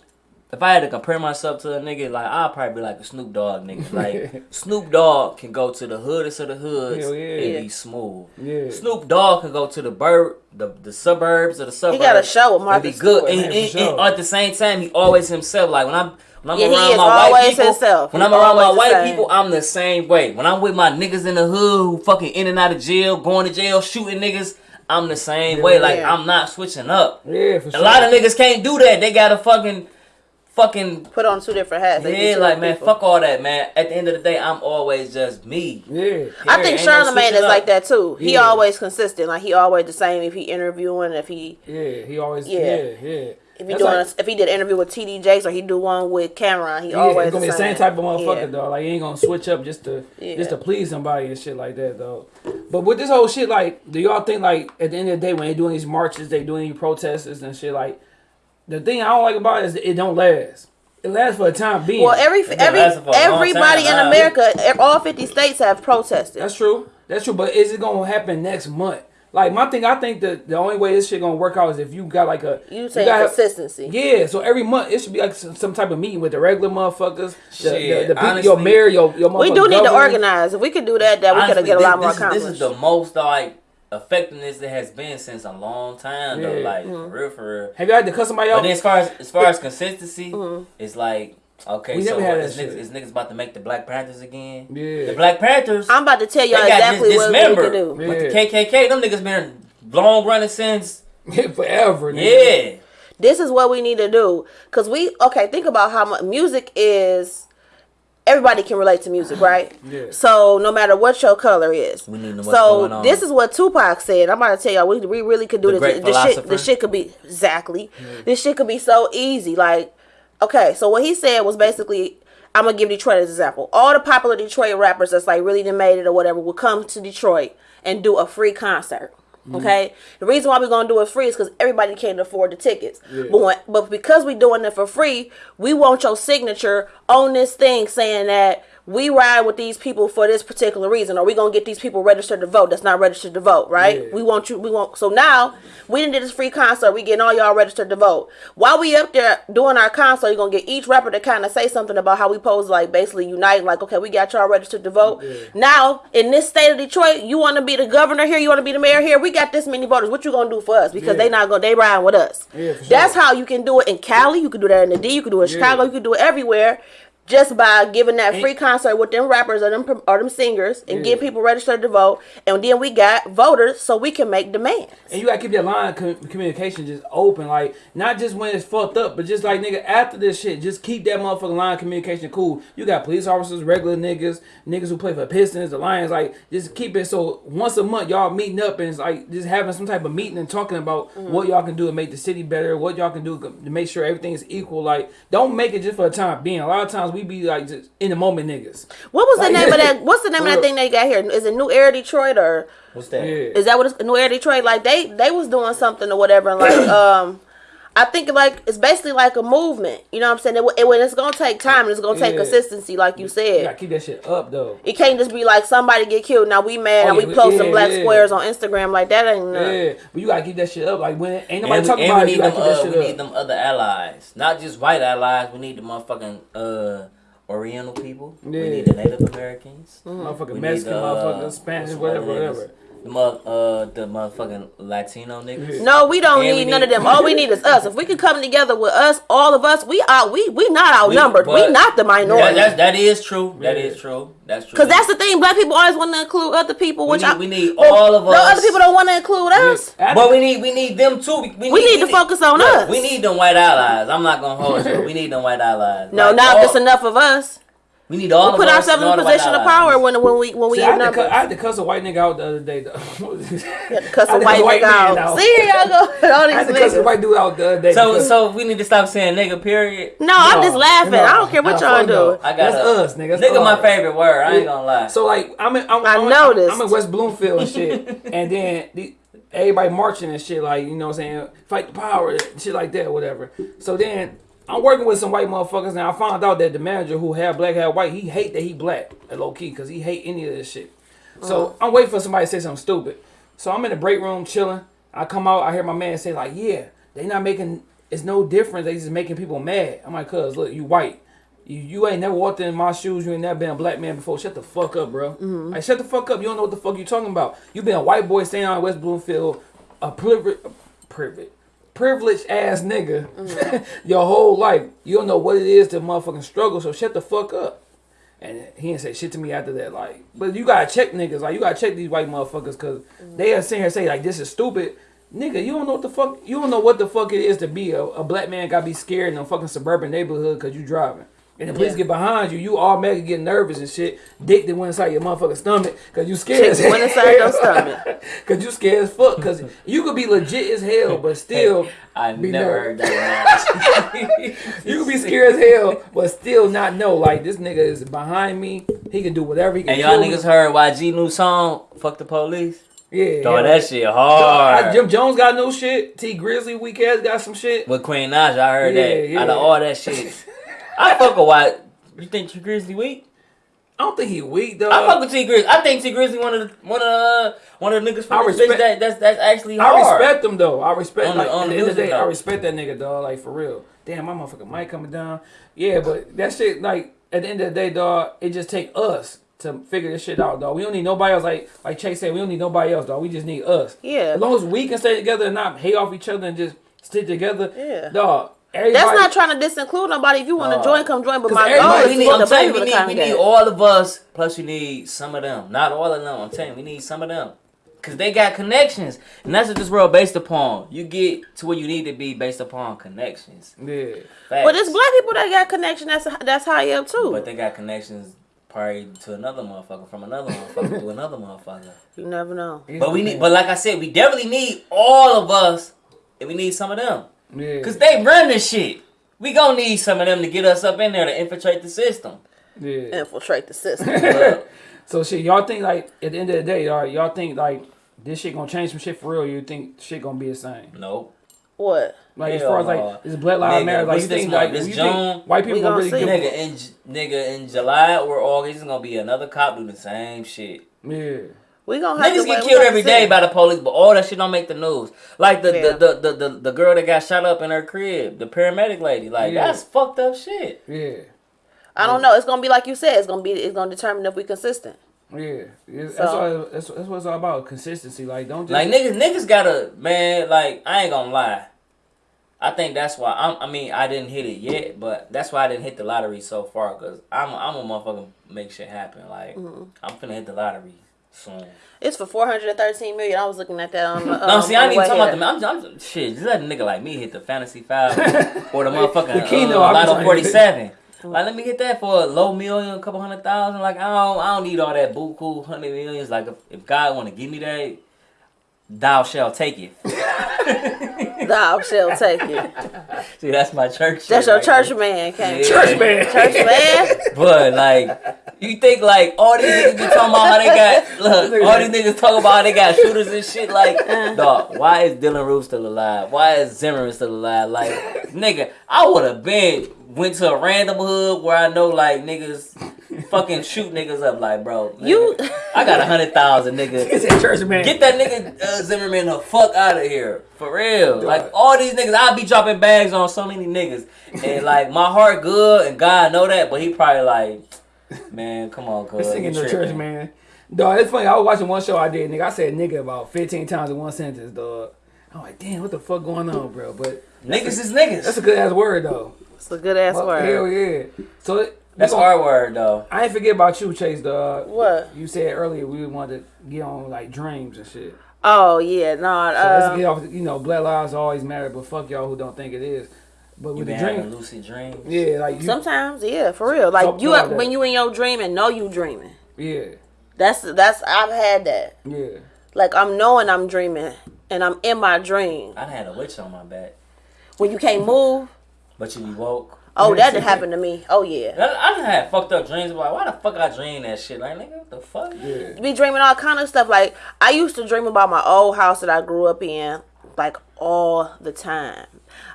if I had to compare myself to a nigga, like I'd probably be like a Snoop Dogg nigga. Like Snoop Dogg can go to the hoodest of the hoods Hell yeah. and be smooth. yeah. Snoop Dogg can go to the bird the, the suburbs of the suburbs. He got a show with and Martha be good. Stewart. And, and- and at the same time, he always himself. Like when I'm when I'm Yeah, around my white people, himself. when He I'm around my white same. people, I'm the same way. When I'm with my niggas in the hood who fucking in and out of jail, going to jail, shooting niggas, I'm the same way. Like I'm not switching up. Yeah, for sure. A lot of niggas can't do that. They gotta fucking, fucking. Put on two different hats. They Yeah, two like man, people. fuck all that, man. At the end of the day, I'm always just me. Yeah. I think Ain't no is up. like that too. He Yeah. always consistent. Like he always the same. If he interviewing, if he Yeah, he always. Yeah. Yeah, yeah. if he That's doing like- a, if he did an interview with TD Jakes or he do one with Cameron, he Yeah, always it's gonna be the the same type of motherfucker, Yeah. though. Like he ain't gonna switch up just to Yeah. just to please somebody and shit like that, though. But with this whole shit, like, do y'all think like at the end of the day when they doing these marches, they doing these protests and shit, like the thing I don't like about it is it don't last. It lasts for a time being. Well, every every lasting for a long everybody in now. America, all fifty states have protested. That's true. That's true. But is it gonna happen next month? Like my thing, I think that the only way this shit gonna work out is if you got like a you say gotta- consistency. Yeah, so every month it should be like some, some type of meeting with the regular motherfuckers, the, the, Shit, the people, your mayor, your your we do need to organize. If we could do that, that we could get a lot more this is, accomplished. this is the most like effectiveness it has been since a long time though. Like Mm-hmm. for real, for real. Have you had to cut somebody But out? then as far as as far as consistency, Mm-hmm. it's like okay, We so never had is that niggas, is niggas about to make the Black Panthers again? Yeah. The Black Panthers, I'm about to tell y'all got exactly dis- what we dismembered. can do. Yeah. But the KKK, them niggas been long running since forever. Nigga. yeah. This is what we need to do. Cause we okay, think about how much music is. Everybody can relate to music, right? Yeah. So no matter what your color is. We need to know what's so going on. this is what Tupac said. I'm about to tell y'all, we, we really could do The this. great This shit, philosopher. this shit could be exactly. This shit could be so easy. Like, okay, so what he said was basically, I'm gonna give Detroit as an example. All the popular Detroit rappers that's like really done made it or whatever will come to Detroit and do a free concert. Mm-hmm. Okay, the reason why we're gonna do it free is because everybody can't afford the tickets. But when, but because we're doing it for free, we want your signature on this thing saying that we ride with these people for this particular reason, or we gonna get these people registered to vote that's not registered to vote, right? Yeah. We want you. We want. So now we didn't do this free concert. We getting all y'all registered to vote. While we up there doing our concert, you're gonna get each rapper to kind of say something about how we pose like basically unite. Like, okay, we got y'all registered to vote. Now in this state of Detroit, you want to be the governor here. You want to be the mayor here. We got this many voters. What you gonna do for us? Because Yeah. they not gonna they riding with us. Yeah, That's how you can do it in Cali. You can do that in the D. You can do it in Chicago. You can do it everywhere. Just by giving that free concert with them rappers or them or them singers and Yeah. get people registered to vote, and then we got voters so we can make demands. And you gotta keep that line of communication just open, like not just when it's fucked up, but just like nigga after this shit, just keep that motherfucking line of communication cool. You got police officers, regular niggas, niggas who play for Pistons, the Lions, like just keep it so once a month y'all meeting up and it's like just having some type of meeting and talking about Mm-hmm. what y'all can do to make the city better, what y'all can do to make sure everything is equal. Like don't make it just for the time being. A lot of times we be like just in the moment niggas. What was the name of that? What's the name of that thing they got here? Is it New Era Detroit or What's that? Yeah. is that what it's New Era Detroit? Like they they was doing something or whatever. Like um, I think like it's basically like a movement. You know what I'm saying? It, it, when it's gonna take time and it's gonna take Yeah. consistency, like you You said. gotta keep that shit up though. It can't just be like somebody get killed. Now we mad Oh, and yeah, we posting yeah, black yeah. squares on Instagram. Like that ain't nothing. Yeah, but you gotta keep that shit up. Like when ain't nobody And, we, talking and about we it, you need gotta them. keep that Uh, shit we up. need them other allies, not just white allies. We need the motherfucking uh, Oriental people. Yeah. We need the Native Americans. motherfucking We Mexican, need the, uh, motherfucking Spanish, whatever, whatever. Niggas? The mo- uh, the motherfucking Latino niggas. No, we don't And need we none need- of them. All we need is us. If we could come together with us, all of us, we are we we not outnumbered. We, but- not the minority. that, that is true. That is true. That's true. Cause that's the thing. Black people always want to include other people, we which need, I, we need but all of us. No, us. other people don't want to include us. I But we need we need them too. We, We need to focus on look, us. We need them white allies. I'm not gonna hold you. We need them white allies. No, Like, now all- if it's enough of us, We need all we of put us ourselves in a position of power when when we when we See, I, had to I had to cuss a white nigga out the other day. though. Cause I some had white cuss a white nigga man out. See y'all go. All I had to cuss a white dude out the other day. So because- so we need to stop saying nigga. Period. No, I'm just laughing. no, I don't care what y'all do. no. I got That's a- us, nigga. That's Nigga, my favorite word. I ain't gonna lie. So like I'm in, I'm, I I'm, noticed. I'm in West Bloomfield and shit, and then the, everybody marching and shit like you know what I'm saying fight the power and shit like that whatever. So then I'm working with some white motherfuckers and I found out that the manager who had black had white he hate that he black low key because he hate any of this shit. So uh-huh. I'm waiting for somebody to say something stupid. So I'm in the break room chilling. I come out I hear my man say like yeah they not making it's no difference they just making people mad. I'm like cuz look you white. You, you ain't never walked in my shoes. You ain't never been a black man before. Shut the fuck up, bro. Mm-hmm. Like, shut the fuck up. You don't know what the fuck you talking about. You been a white boy staying on West Bloomfield, a privilege, privilege, privileged ass nigga mm. your whole life. You don't know what it is to motherfucking struggle. So shut the fuck up. And he didn't say shit to me after that. Like, but you gotta check niggas. Like, you gotta check these white motherfuckers because mm. they are sitting here say like this is stupid. Nigga, you don't know what the fuck. You don't know what the fuck it is to be a, a black man. Gotta be scared in a fucking suburban neighborhood because you driving. And the police Yeah. get behind you, you all automatically get nervous and shit. Dick that went inside your motherfucking stomach because you scared. Chick went inside your stomach. Cause you scared as fuck. Cause you could be legit as hell, but still I be never nervous. heard that. You could be scared as hell, but still not know. Like this nigga is behind me. He can do whatever he can. and y'all niggas heard YG new song? Fuck the police. Yeah. Throw yeah. that shit I- hard. Jim Jones got new shit. Tee Grizzley weak ass got some shit. With Queen Naija, I heard Yeah, that. yeah. Out of all that shit, I fuck with White. You think Tee Grizzley weak? I don't think he weak though. I fuck with Tee Grizzley. I think Tee Grizzley one of the one of the one of the niggas I from this respect- bitch that that's that's actually hard. I respect him though. I respect On the- like on the the end of the music, day, I respect that nigga dog. Like for real. Damn, my motherfucking mic coming down. Yeah, but that shit like at the end of the day, dog, it just take us to figure this shit out, dog. We don't need nobody else. Like like Chase said, we don't need nobody else, dog. We just need us. Yeah. As long as we can stay together and not hate off each other and just stick together, Yeah. dog. Everybody, That's not trying to disinclude nobody. If you want to Uh, join, come join. But 'cause my everybody- goal we is need, for I'm the telling you, we need, we need all of us. Plus, you need some of them. Not all of them. I'm telling you, we need some of them. Cause they got connections, and that's what this world based upon. You get to where you need to be based upon connections. Yeah. Facts. But it's black people that got connection. That's that's high up too. But they got connections probably to another motherfucker from another motherfucker to another motherfucker. you never know. But we need, but like I said, we definitely need all of us, and we need some of them, Yeah. cause they run this shit. We gonna need some of them to get us up in there to infiltrate the system. yeah. Infiltrate the system. So shit, y'all think like at the end of the day, y'all, y'all think like this shit gonna change some shit for real? You think shit gonna be the same? nope. what? Like as far as no. like is Black Lives Nigga, Matter? Like you think like This you June? think white people We gonna gonna really see. give? Nigga in nigga in July or August, is gonna be another cop doing the same shit. Yeah. We gonna have Niggas to get killed gonna every see. day by the police, but all that shit don't make the news. Like the Yeah. the, the, the, the the girl that got shot up in her crib, the paramedic lady. Like Yeah. that's fucked up shit. Yeah. I don't know. It's gonna be like you said. It's gonna be. It's gonna determine if we consistent. Yeah, yeah that's, all, that's that's what it's all about. Consistency. Like don't just Like niggas niggas gotta man. Like I ain't gonna lie. I think that's why I'm, I mean I didn't hit it yet, but that's why I didn't hit the lottery so far because I'm a, I'm a motherfucker make shit happen. Like Mm-hmm. I'm finna hit the lottery soon. It's for four hundred and thirteen million. I was looking at that on. the, No, um, see, I on ain't even way talking about the. I'm, I'm shit. Just let a nigga like me hit the fantasy five or the motherfucking The Keno, uh, I'm Lotto trying to- forty seven. Like, let me get that for a low million, a couple hundred thousand. Like, I don't, I don't need all that buku hundred millions. Like, if, if God want to give me that, thou shall take it. Thou shall take it. See, that's my church. That's shit your right church there. man. Came. Yeah. church man. Church man. But like, you think like all these niggas be talking about how they got look, all these niggas talking about how they got shooters and shit. Like, uh-huh. dog, why is Dylann Roof still alive? Why is Zimmerman still alive? Like, nigga, I would have been went to a random hood where I know like niggas fucking shoot niggas up. Like, bro, nigga, You. I got a hundred thousand, niggas. It's a church man. Get that nigga uh, Zimmerman the fuck out of here. For real. Like all these niggas, I be dropping bags on so many niggas. And like my heart good and God know that, but he probably like, man, come on, cuz. singing you the church man. Dog, it's funny. I was watching one show I did, nigga. I said nigga about 15 times in one sentence, dog. I'm like, damn, what the fuck going on, bro? But Niggas is niggas. that's a good ass word though. It's a good ass Fuck, word. Hell yeah. So it- That's we gon- our word though. I ain't forget about you, Chase, dog. What? You said earlier we wanted to get on like dreams and shit. Oh yeah, no. So let's Uh, get off. You know, black lives always matter, but fuck y'all who don't think it is. But You with been the having dream, lucid dreams. yeah, like you, sometimes, yeah, for real. Like you, about that. when you in your dream and know you dreaming. yeah, That's that's I've had that. yeah. Like I'm knowing I'm dreaming and I'm in my dream. I had a witch on my back, When you can't move. But you be woke. Oh, that see did happen to me. Oh yeah. I, I done had fucked up dreams about why the fuck I dream that shit. Like nigga, what the fuck? Yeah. Be dreaming all kind of stuff. Like I used to dream about my old house that I grew up in, like all the time.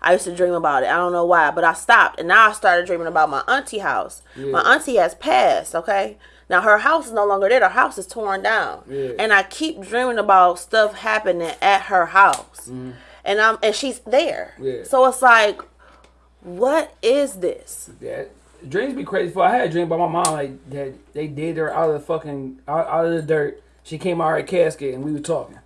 I used to dream about it. I don't know why, but I stopped, and now I started dreaming about my auntie house. My auntie has passed. Okay, now her house is no longer there. Her house is torn down, Yeah. and I keep dreaming about stuff happening at her house, mm-hmm. and I'm and she's there. Yeah. So it's like, what is this? Yeah, dreams be crazy. For I had a dream about my mom like that they did her out of the fucking out, out of the dirt. She came out of her casket and we were talking,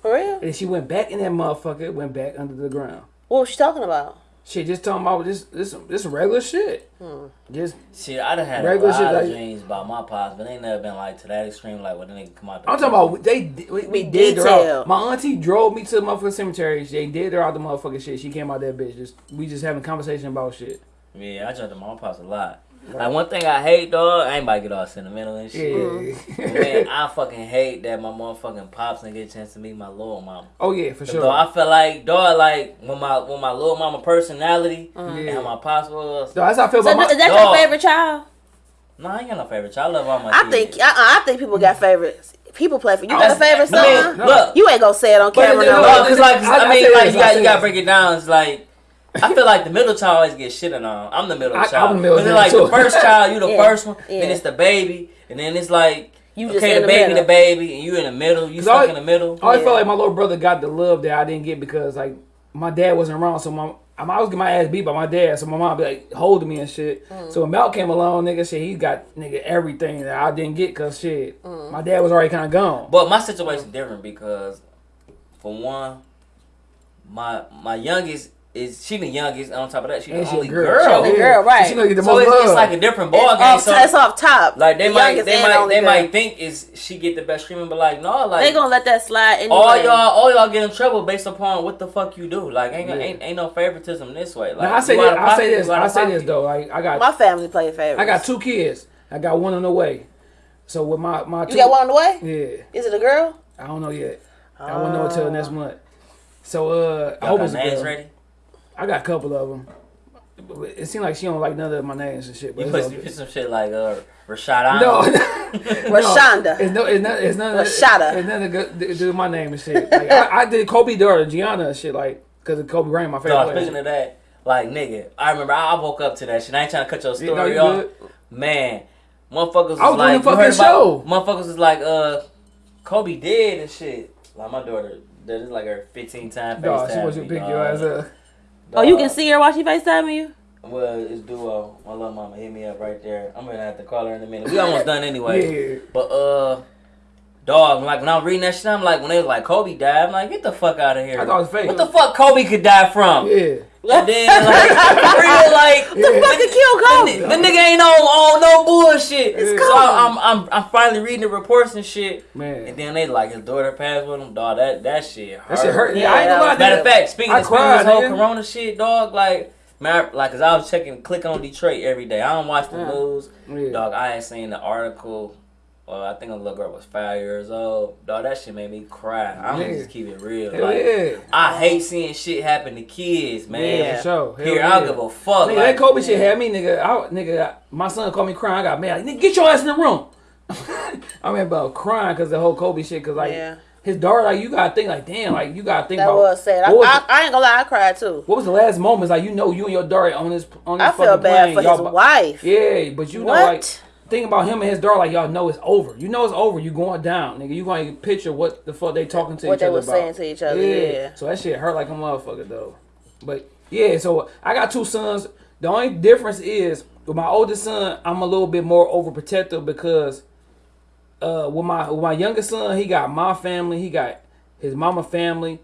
For real? and she went back in that motherfucker. Went back under the ground. What was she talking about? Shit, just talking about this this this regular shit. Hmm. Just Shit, I done had Regular a shit lot of like- dreams about my pops, but they never been like to that extreme. Like when the nigga come out. The I'm talking about they we, we did her out. My auntie drove me to the motherfucking cemetery. They did her out the motherfucking shit. She came out that bitch. Just we just having conversation about shit. Yeah, I jumped to my pops a lot. Like one thing I hate, dog. I ain't about to get all sentimental and Yeah. shit. Man, I fucking hate that my motherfucking pops didn't get a chance to meet my little mama. oh yeah, for sure. Dog, I feel like, dog, like when my when my little mama personality mm. and Yeah. how my pops was. So that's how I feel So about is my. that dog. your favorite child? No, I ain't got no favorite child. I love all my I kids. think I, I think people got mm. favorites. People play for you. Got a favorite I mean, son? look, You ain't gonna say it on camera it- no no, more. No, because like I- I, I mean, say like this, you I got say you got to this. break it down. It's like I feel like the middle child always gets shitted on. I'm the middle I- I'm child. the middle But then, child, like too. the first child, you the Yeah, first one. yeah. Then it's the baby, and then it's like You just okay, the the baby, middle. the baby, and you in the middle. You stuck I- in the middle. I always Yeah. felt like my little brother got the love that I didn't get because like my dad wasn't around, so my I was getting my ass beat by my dad, so my mom be like holding me and shit. Mm. So when Mal came along, nigga, shit, he got nigga everything that I didn't get because shit, Mm. my dad was already kind of gone. But my situation different because, for one, my my youngest is she the youngest. On top of that, she the And she only girl. girl. She only girl, right. She gonna get the So most it's, love. it's like a different ball It's game. off, So it's off top. like they The might they might they girl. might think is she get the best treatment, but like no, like They gonna let that slide anyway. all y'all all y'all get in trouble based upon what the fuck you do. Like ain't Yeah. ain't, ain't no favoritism this way. Like Now I say this. out of I say this. I say this though. Like I got My family play favorites. I got two kids. I got one on the way. So with my my two, You got one on the way? Yeah, Is it a girl? I don't know yet. I won't know until next month. So uh, I hope it's a girl. ready? I got a couple of them. It seemed like she don't like none of my names and shit. But You put, you put some shit like uh Rashad no, Ahmed. Rashonda. it's no, it's not, it's none. of- Rashada. It's nothing good to do with my name and shit. Like, I, I did Kobe daughter Gianna and shit like because of Kobe Bryant, my favorite. Dog, player. speaking of that, like nigga, I remember I I woke up to that shit. I ain't trying to cut your Yeah, no, story you off. good. Man, motherfuckers was, I was doing like, the you heard fucking about- Motherfuckers was like, uh, Kobe dead and shit. Like my daughter, that is like her 15 time Dog, she FaceTime wants you me, to pick your ass up. Oh, you can see her while she FaceTiming you? Well, it's duo. My little mama hit me up right there. I'm gonna have to call her in a minute. We almost done anyway. Yeah. But uh, dog, like when I'm reading that shit, I'm like, when they was like Kobe died, I'm like, get the fuck out of here. I thought it was fake. What the fuck Kobe could die from? Yeah. And then like, like. Yeah. Fucking kill Kobe. The nigga ain't on, on no bullshit. It's so. I'm, I'm I'm finally reading the reports and shit. Man. And then they like his daughter passed with him. Dog, that that shit hurt. That shit hurt. Yeah, Yeah, I ain't gonna lie. Matter of fact, speaking I of cried, this whole nigga. Corona shit, dog, like man, like, cause I was checking, clicking on Detroit every day. I don't watch the Mm. news, Yeah. dog. I ain't seen the article. Well, I think a little girl was five years old. Dog, that shit made me cry. I'm Yeah. gonna just keep it real. Hell like, yeah. I hate seeing shit happen to kids, man. Yeah, for sure. Hell Here, yeah. I don't give a fuck. Nigga, like, that Kobe shit had me, nigga. I, nigga, my son called me crying. I got mad. Like, nigga, get your ass in the room. I mean, about crying because the whole Kobe shit. Because like Yeah. his daughter, like you gotta think, like damn, like you gotta think That about. was sad. I, was, I, I ain't gonna lie, I cried too. what was the last moments? Like you know, you and your daughter on this on this I feel bad plane, for y'all his wife. Yeah, but you know, What? like think about him and his daughter. Like y'all know it's over. You know it's over. You going down, nigga. You going to picture what the fuck they talking to What each they other about. saying to each other, yeah. So that shit hurt like a motherfucker though. But yeah, so I got two sons. The only difference is with my oldest son, I'm a little bit more overprotective because uh with my with my youngest son, he got my family, he got his mama family.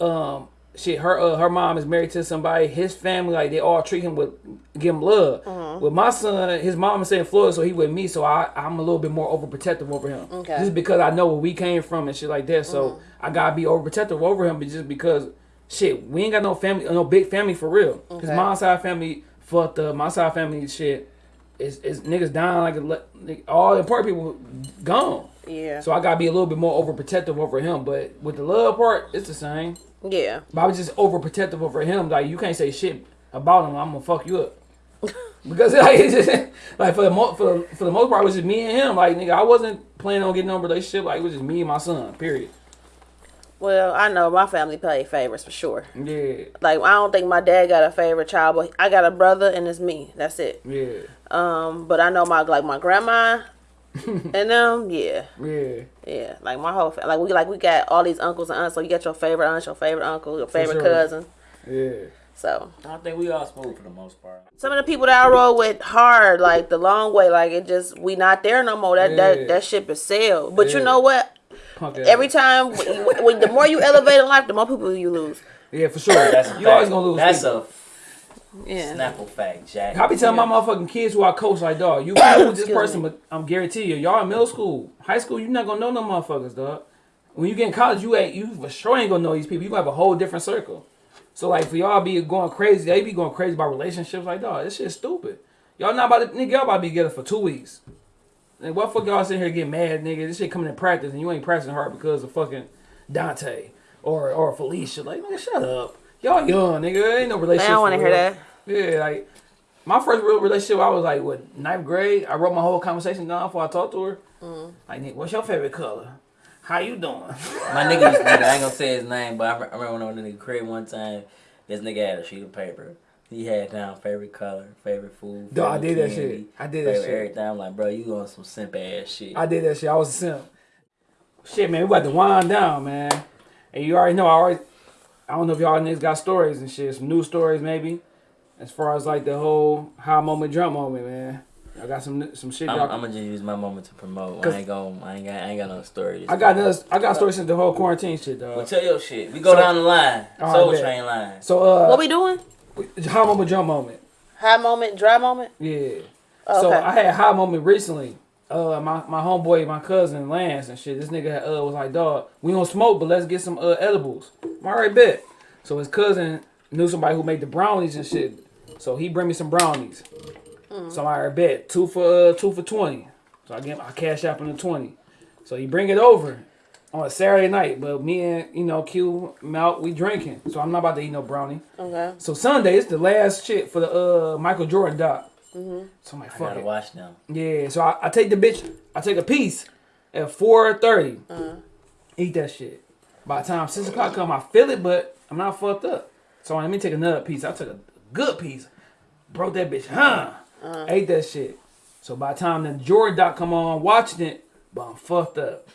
Um shit, her uh, her mom is married to somebody, his family, like they all treat him with give him love. Mm-hmm. With my son, his mom is in Florida, so he with me, so I I'm a little bit more overprotective over him. Okay. Just because I know where we came from and shit like that. So I gotta be overprotective over him, but just because shit, we ain't got no family, no big family for real. His Okay. mom's side family fucked up. My side family shit is is niggas dying like a, like, all the important people gone. Yeah. So I gotta be a little bit more overprotective over him. But with the love part, it's the same. yeah. But I was just overprotective over him. Like you can't say shit about him. I'm gonna fuck you up. because like just like for the mo- for the, for the most part, it was just me and him. Like nigga, I wasn't planning on getting no relationship. Like it was just me and my son. Period. Well, I know my family play favorites for sure. Yeah, Like I don't think my dad got a favorite child, but I got a brother and it's me. That's it. yeah, Um, but I know my like my grandma and um, yeah. yeah. Yeah, like my whole fa- like we like we got all these uncles and aunts. So you got your favorite aunt, your favorite uncle, your favorite sure. cousin. Yeah. So I think we all smooth for the most part. some of the people that I roll with hard, like the long way, like it just we not there no more. That Yeah. that that ship is sailed. But Yeah. you know what? Punk ass. Every time, when, when the more you elevate in life, the more people you lose. Yeah, for sure. That's you always gonna lose. That's people. a Yeah. snapple fact, Jack. I be telling my motherfucking kids who I coach like, dog, you cool with this person, me. but I'm guarantee you, y'all in middle school, high school, you not gonna know no motherfuckers, dog. When you get in college, you ain't you for sure ain't gonna know these people. You gonna have a whole different circle. So like for y'all be going crazy, they be going crazy about relationships like dog. This shit's stupid. Y'all not about to nigga, y'all about to be together for two weeks. And what fuck y'all sitting here getting mad, nigga? This shit coming in practice and you ain't practicing hard because of fucking Dante or or Felicia. Like, nigga, shut up. Y'all young, nigga. Ain't no relationship. I don't want to hear that. Yeah, like my first real relationship, I was like what ninth grade. I wrote my whole conversation down before I talked to her. Mm. Like, Nick, what's your favorite color? How you doing? My nigga, used to, I ain't gonna say his name, but I, I remember when I was in the crib one time, this nigga had a sheet of paper. He had down favorite color, favorite food. Dog, I favorite did that shit. I did that shit. Everything. I'm like, bro, you on some simp ass shit. I did that shit. I was a simp. Shit, man, we about to wind down, man. And you already know. I already. I don't know if y'all niggas got stories and shit. Some new stories maybe. As far as like the whole high moment, jump moment, man. I got some some shit. I'm, I'm gonna just use my moment to promote. Cause- I ain't going I ain't got. I ain't got no story. I got another. I got stories since the whole quarantine shit, Well, dog. tell your shit. We go So- down the line. Soul right. Train line. So uh, What we doing? high moment, jump moment. High moment, dry moment. Yeah. Oh, So. I had high moment recently. Uh, my my homeboy, my cousin Lance and shit. This nigga uh was like, dog, we don't smoke, but let's get some uh edibles. I'm alright, bet. So his cousin knew somebody who made the brownies and shit. So he bring me some brownies. So I alright, bet two for uh, two for twenty. So I get I cash out on the twenty. So he bring it over on a Saturday night, but me and you know Q Mount we drinking. So I'm not about to eat no brownie. Okay. So Sunday it's the last shit for the uh Michael Jordan doc. Mm-hmm. So I'm like, fuck I gotta it. watch them. Yeah, so I, I take the bitch, I take a piece at four thirty. Uh-huh. Eat that shit. By the time six o'clock come, I feel it, but I'm not fucked up. So let me take another piece. I took a good piece, broke that bitch, huh? Uh-huh. Ate that shit. So by the time the Jordan doc come on, watching it, but I'm fucked up.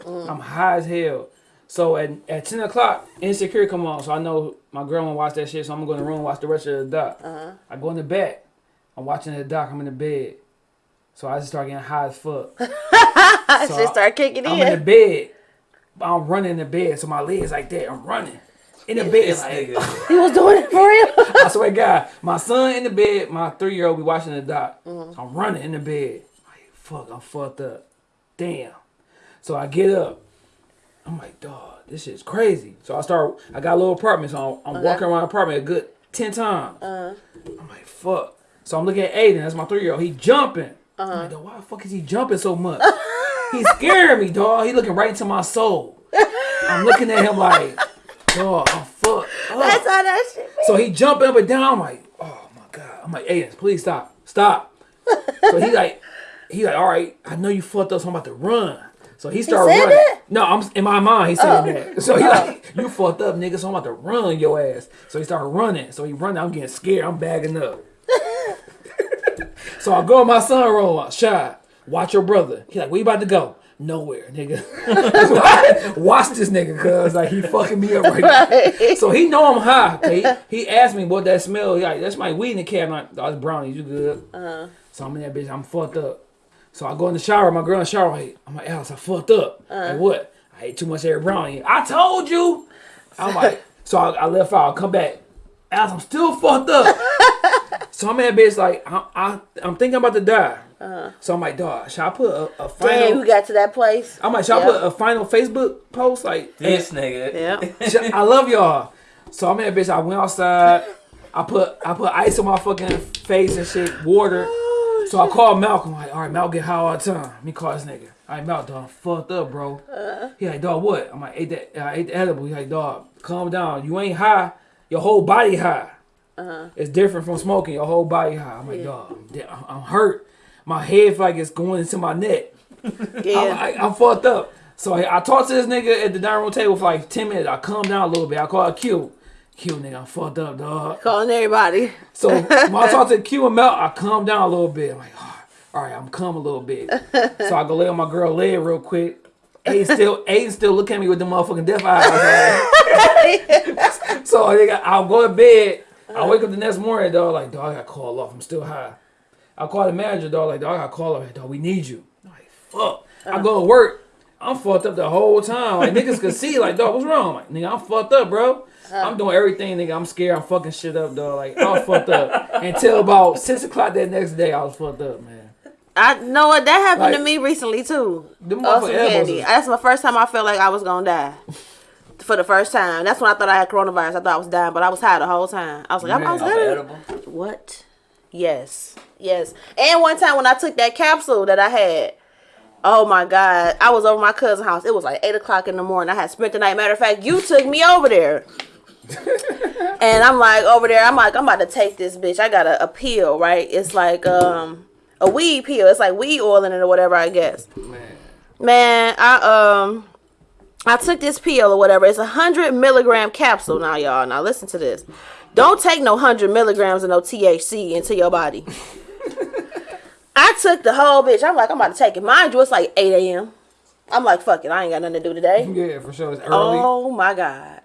Mm. I'm high as hell. So at, at ten o'clock, insecure come on. So I know my girl wanna watch that shit. So I'm gonna go in the room and watch the rest of the doc. Uh-huh. I go in the bed. I'm watching the doc. I'm in the bed. So I just start getting high as fuck. I So should start kicking I'm in the in. bed. I'm running in the bed. So my legs like that. I'm running. In the bed. Like. He was doing it for real. I swear to God, my son in the bed, my three year old be watching the doc. Mm-hmm. So I'm running in the bed. Like, fuck, I'm fucked up. Damn. So I get up. I'm like, dog, this shit's crazy. So I start, I got a little apartment, so I'm, I'm walking around the apartment a good 10 times. Uh-huh. I'm like, fuck. So I'm looking at Aiden, that's my three year old. He jumping. Uh-huh. I'm like, why the fuck is he jumping so much? He's scaring me, dog. He looking right into my soul. I'm looking at him like, dog, I'm fucked. up. That's how that shit. So he jumping up and down. I'm like, oh my god. I'm like, Aiden, please stop, stop. so he like, he like, all right, I know you fucked up, so I'm about to run. So he started said running. that? No, I'm in my mind. He said that. So he like, you fucked up, nigga. So I'm about to run your ass. So he started running. So he running. I'm getting scared. I'm bagging up. so I go in my son room. Shy, watch your brother. He like, where you about to go? Nowhere, nigga. watch this nigga, cause like he fucking me up right now. So he know I'm high. 'cause He, he asked me what that smell. He like, that's my weed in the cab. I'm like, oh, it's brownies. You good? Uh-huh. So I'm in that bitch. I'm fucked up. So I go in the shower. My girl in the shower. Like, I'm like, Alice, I fucked up. Uh-huh. Like what? I ate too much air brownie. I told you. I'm like, so I, I left out. I come back. Alice, I'm still fucked up. so I'm in that bitch. Like, I, I, I'm thinking about to die. Uh-huh. So I'm like, dog, should I put a, a final? Damn, you got to that place. I'm like, should I put a final Facebook post? Like, This nigga. Yeah. I love y'all. So I'm in that bitch. I went outside. I put I put ice on my fucking face and shit, water. Oh, so I called Malcolm. Like, all right, Malcolm get high all the time. Let me call this nigga. All right, Malcolm, dog, I'm fucked up, bro. Uh-huh. He like, dog, what? I'm like, ate that. I ate the edible. He like, dog, calm down. You ain't high. Your whole body high. It's different from smoking. Your whole body high. I'm like, dog, I'm, I'm I'm hurt. My head like it's going into my neck. I'm, Yeah. I, I'm fucked up. So I, I talked to this nigga at the dining room table for like 10 minutes. I calm down a little bit. I called Q. Q, nigga, I'm fucked up, dog. Calling everybody. So when I talk to Q and Mel, I calm down a little bit. I'm like, "Ah, all right, I'm calm a little bit. So I go lay on my girl leg real quick. Aiden still, Aiden still look at me with the motherfucking death eyes. so nigga, I'll go to bed. I wake up the next morning, dog. Like, dog, I got called off. I'm still high. I call the manager, dog. Like, dog, I got called off. Like, dog, we need you. I'm like, fuck. I go to work. I'm fucked up the whole time. Like niggas could see, like, dog, what's wrong? Like, nigga, I'm fucked up, bro. Uh-huh. I'm doing everything, nigga. I'm scared. I'm fucking shit up, dog. Like, I'm fucked up. Until about six o'clock that next day, I was fucked up, man. I know what that happened to me recently too. Them Oh, some candy. is- That's my first time I felt like I was gonna die. For the first time. That's when I thought I had coronavirus. I thought I was dying, but I was high the whole time. I was like, I'm, I was good. What? Yes. Yes. And one time when I took that capsule that I had, oh my God, I was over my cousin's house. It was like 8 o'clock in the morning. I had spent the night. Matter of fact, you took me over there. and I'm like, over there, I'm like, I'm about to take this bitch. I got a, a pill, right? It's like um a weed pill. It's like weed oil in it or whatever, I guess. Man. Man, I um I took this pill or whatever. It's a hundred milligram capsule now, y'all. Now listen to this. Don't take no hundred milligrams of no THC into your body. I took the whole bitch. I'm like, I'm about to take it. Mind you, it's like 8 a.m. I'm like, fuck it. I ain't got nothing to do today. Yeah, for sure. It's early. Oh my god.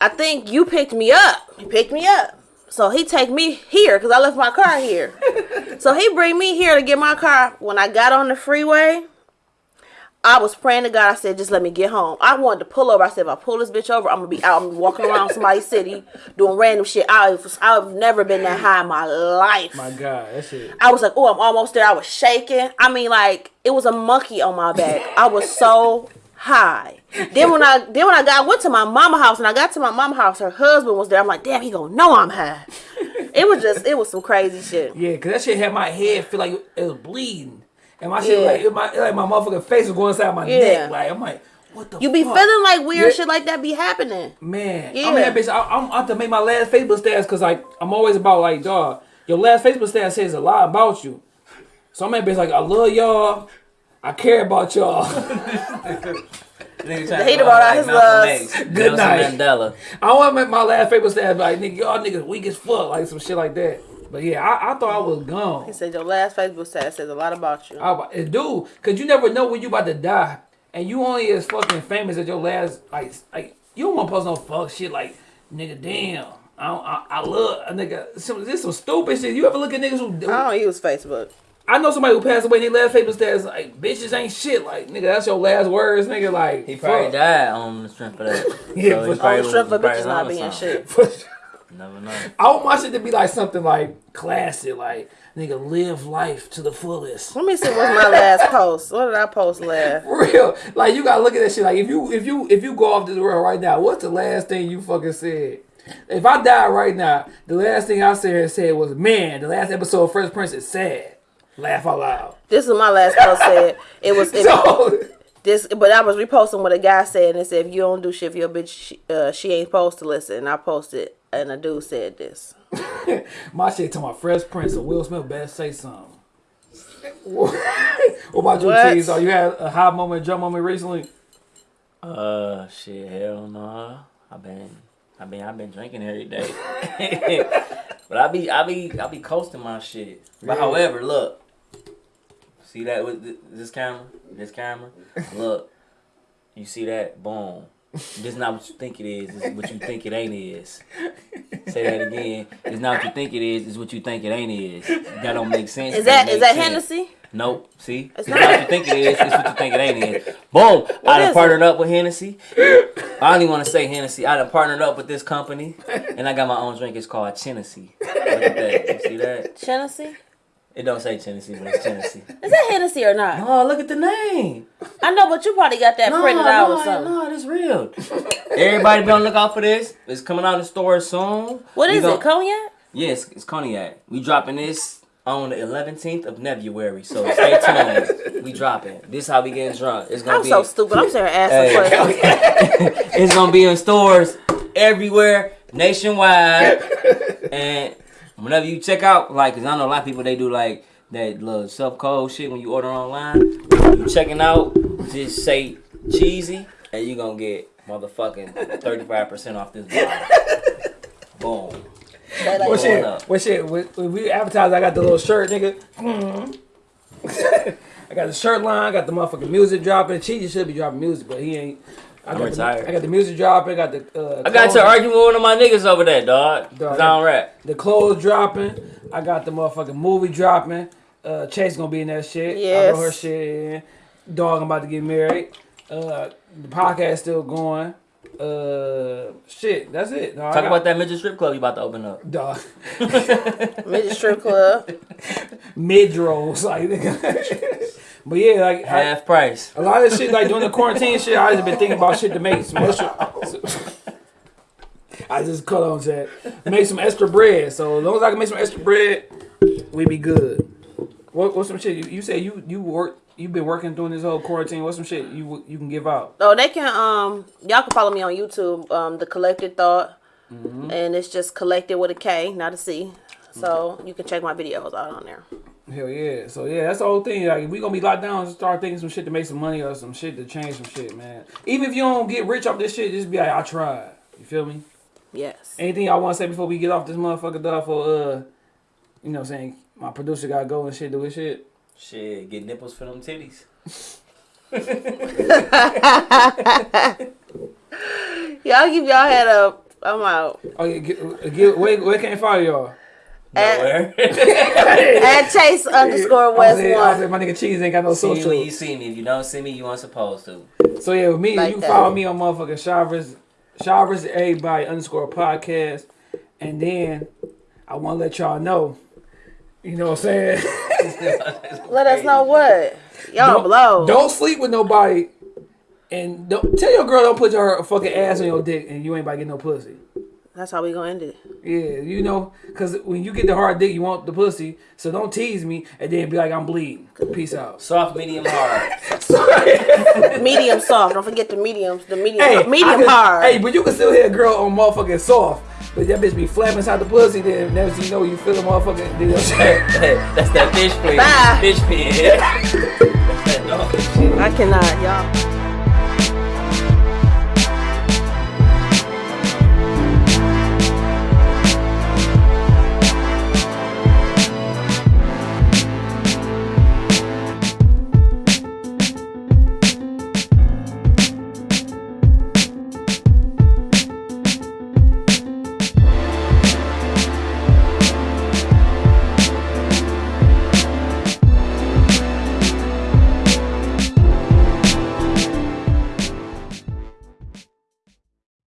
I think you picked me up. He picked me up. So he take me here because I left my car here. So he bring me here to get my car. When I got on the freeway, I was praying to God. I said, just let me get home. I wanted to pull over. I said, if I pull this bitch over, I'm gonna be out. I'm walking around somebody's city doing random shit. I was, I've never been that high in my life. My God, that shit. I was like, oh, I'm almost there. I was shaking. I mean, like it was a monkey on my back. I was so high. Then when I then when I got went to my mama house and I got to my mama house, her husband was there. I'm like, damn, he gonna know I'm high. It was just it was some crazy shit. Yeah, cause that shit had my head feel like it was bleeding, and my shit Yeah. like it, my like my motherfucking face was going inside my Yeah. neck. Like I'm like, what the? Fuck? You be fuck? feeling like weird Yeah. shit like that be happening. Man, Yeah. I'm that bitch. I, I'm I have to make my last Facebook stats because like I'm always about like dog. Your last Facebook stat says a lot about you. So I'm that bitch like I love y'all. I care about y'all. Nigga The hater brought out his loves. Good night. Mandela. I want to make my last Facebook stat like nigga, y'all niggas weak as fuck, like some shit like that. But yeah, I, I thought I was gone. He said your last Facebook status says a lot about you. I, was- dude, cause you never know when you about to die, and you only as fucking famous as your last like like you don't want to post no fuck shit like nigga damn. I, I, I love a nigga. Some, this some stupid shit. You ever look at niggas who? I don't use Facebook. I know somebody who passed away. and Their last Facebook status like bitches ain't shit. Like nigga, that's your last words, nigga. Like He probably fuck. died on the strength of that. Yeah, he for- On the strength was- of probably bitches not on being something. shit. Never know. I want my shit to be like something like classic, like nigga live life to the fullest. Let me see what's my last post. What did I post last? For real. Like you gotta look at that shit. Like if you if you if you go off this world right now, what's the last thing you fucking said? If I die right now, the last thing I said said was, "Man, the last episode of Fresh Prince is sad." Laugh out loud. This is my last post said. It was it, So this, but I was reposting what a guy said, and it said, "If you don't do shit for your bitch, she, uh, she ain't supposed to listen." And I posted, and a dude said this. my shit to my Fresh Prince and Will Smith better say something. what about you, What? Cheese? So you had a high moment, jump moment recently? Uh, shit, hell no. I've been, I been, I've been drinking every day. but I be, I be, I be coasting my shit. But Yeah. however, look, see that with th- this camera, this camera, look, you see that? Boom. This not what you think it is. This is what you think it ain't is. Say that again. It's not what you think it is. It's what you think it ain't is. That don't make sense. Is It that don't that sense. Hennessy? Nope. See, it's, It's not what you think it is. It's what you think it ain't is. Boom. I is done it? partnered up with Hennessy. I don't even want to say Hennessy. I done partnered up with this company, and I got my own drink. It's called Tennessee. Look at that. You see that? Hennessy? It don't say Tennessee, but it's Tennessee. Is that Hennessy or not? Oh, look at the name. I know, but you probably got that No, printed out or no, something. no, this real. Everybody be on the lookout for this. It's coming out in the store soon. What We is gon- it? Cognac? Yes, it's cognac. We dropping this on the 11th of February, so stay tuned. we dropping. This how we getting drunk. It's gonna I'm be. so stupid. I'm sitting here asking Hey. questions. it's gonna be in stores everywhere nationwide, and whenever you check out, like, cause I know a lot of people they do like that little self code shit when you order online. You checking out, just say cheesy, and you gonna get motherfucking thirty five percent off this bottle. Boom. They like, What Going shit? up. What shit? When when we advertise, I got the little shirt, nigga. I got the shirt line. I got the motherfucking music dropping. Cheesy should be dropping music, but he ain't. I I'm got retired. The, I got the music dropping. I got the. Uh, I got to argue with one of my niggas over there, dog. Cause Dog, I don't rap. The clothes dropping. I got the motherfucking movie dropping. Uh, Chase gonna be in that shit. I Yes. wrote her shit in. Dog, I'm about to get married. Uh, the podcast still going. Uh, shit, that's it. No, Talk got- about that midget strip club you about to open up. Dog. midget strip club. Mid rolls, like nigga. but yeah, like I, Half price. a lot of shit, like during the quarantine shit, I just been thinking about shit to make some extra. I just cut on that. Make some extra bread. So as long as I can make some extra bread, we be good. What what's some shit you, you say you you work you've been working during this whole quarantine? What's some shit you you can give out? Oh, they can um y'all can follow me on YouTube, um, the collected thought. And it's just collected with a K, not a C. So you can check my videos out on there. Hell yeah. So yeah, that's the whole thing. Like we gonna be locked down and start thinking some shit to make some money or some shit to change some shit, man. Even if you don't get rich off this shit, just be like, I tried. You feel me? Yes. Anything I want to say before we get off this motherfucker dog for uh, you know, what I'm saying my producer gotta go and shit do his shit. Shit, get nipples for them titties. Y'all give y'all head up. I'm out. Oh yeah, get, get, where where can I follow y'all? Nowhere. At Chase underscore I West said, I said, one. my nigga Cheese ain't got no see social. when you see me. If you don't see me, you weren't supposed to. So yeah, with me, Like you that. follow me on motherfucking Shavers, Shavers everybody underscore podcast, and then I want to let y'all know. You know what I'm saying? Let us know what y'all don't, blow. don't sleep with nobody, and don't tell your girl don't put your fucking ass on your dick, and you ain't about to get no pussy. That's how we gonna end it. Yeah, you know, because when you get the hard dick, you want the pussy. So don't tease me and then be like, I'm bleeding. Peace out. Soft, medium, hard. Medium soft. Don't forget the mediums. The medium Hey, medium can- hard. Hey, but you can still hear a girl on motherfucking soft. But that bitch be flapping inside the pussy, then never you know you feel the motherfucking. You know what I'm saying? That's that fish play. Bye. Fish pin. That's that dog shit. I cannot, y'all.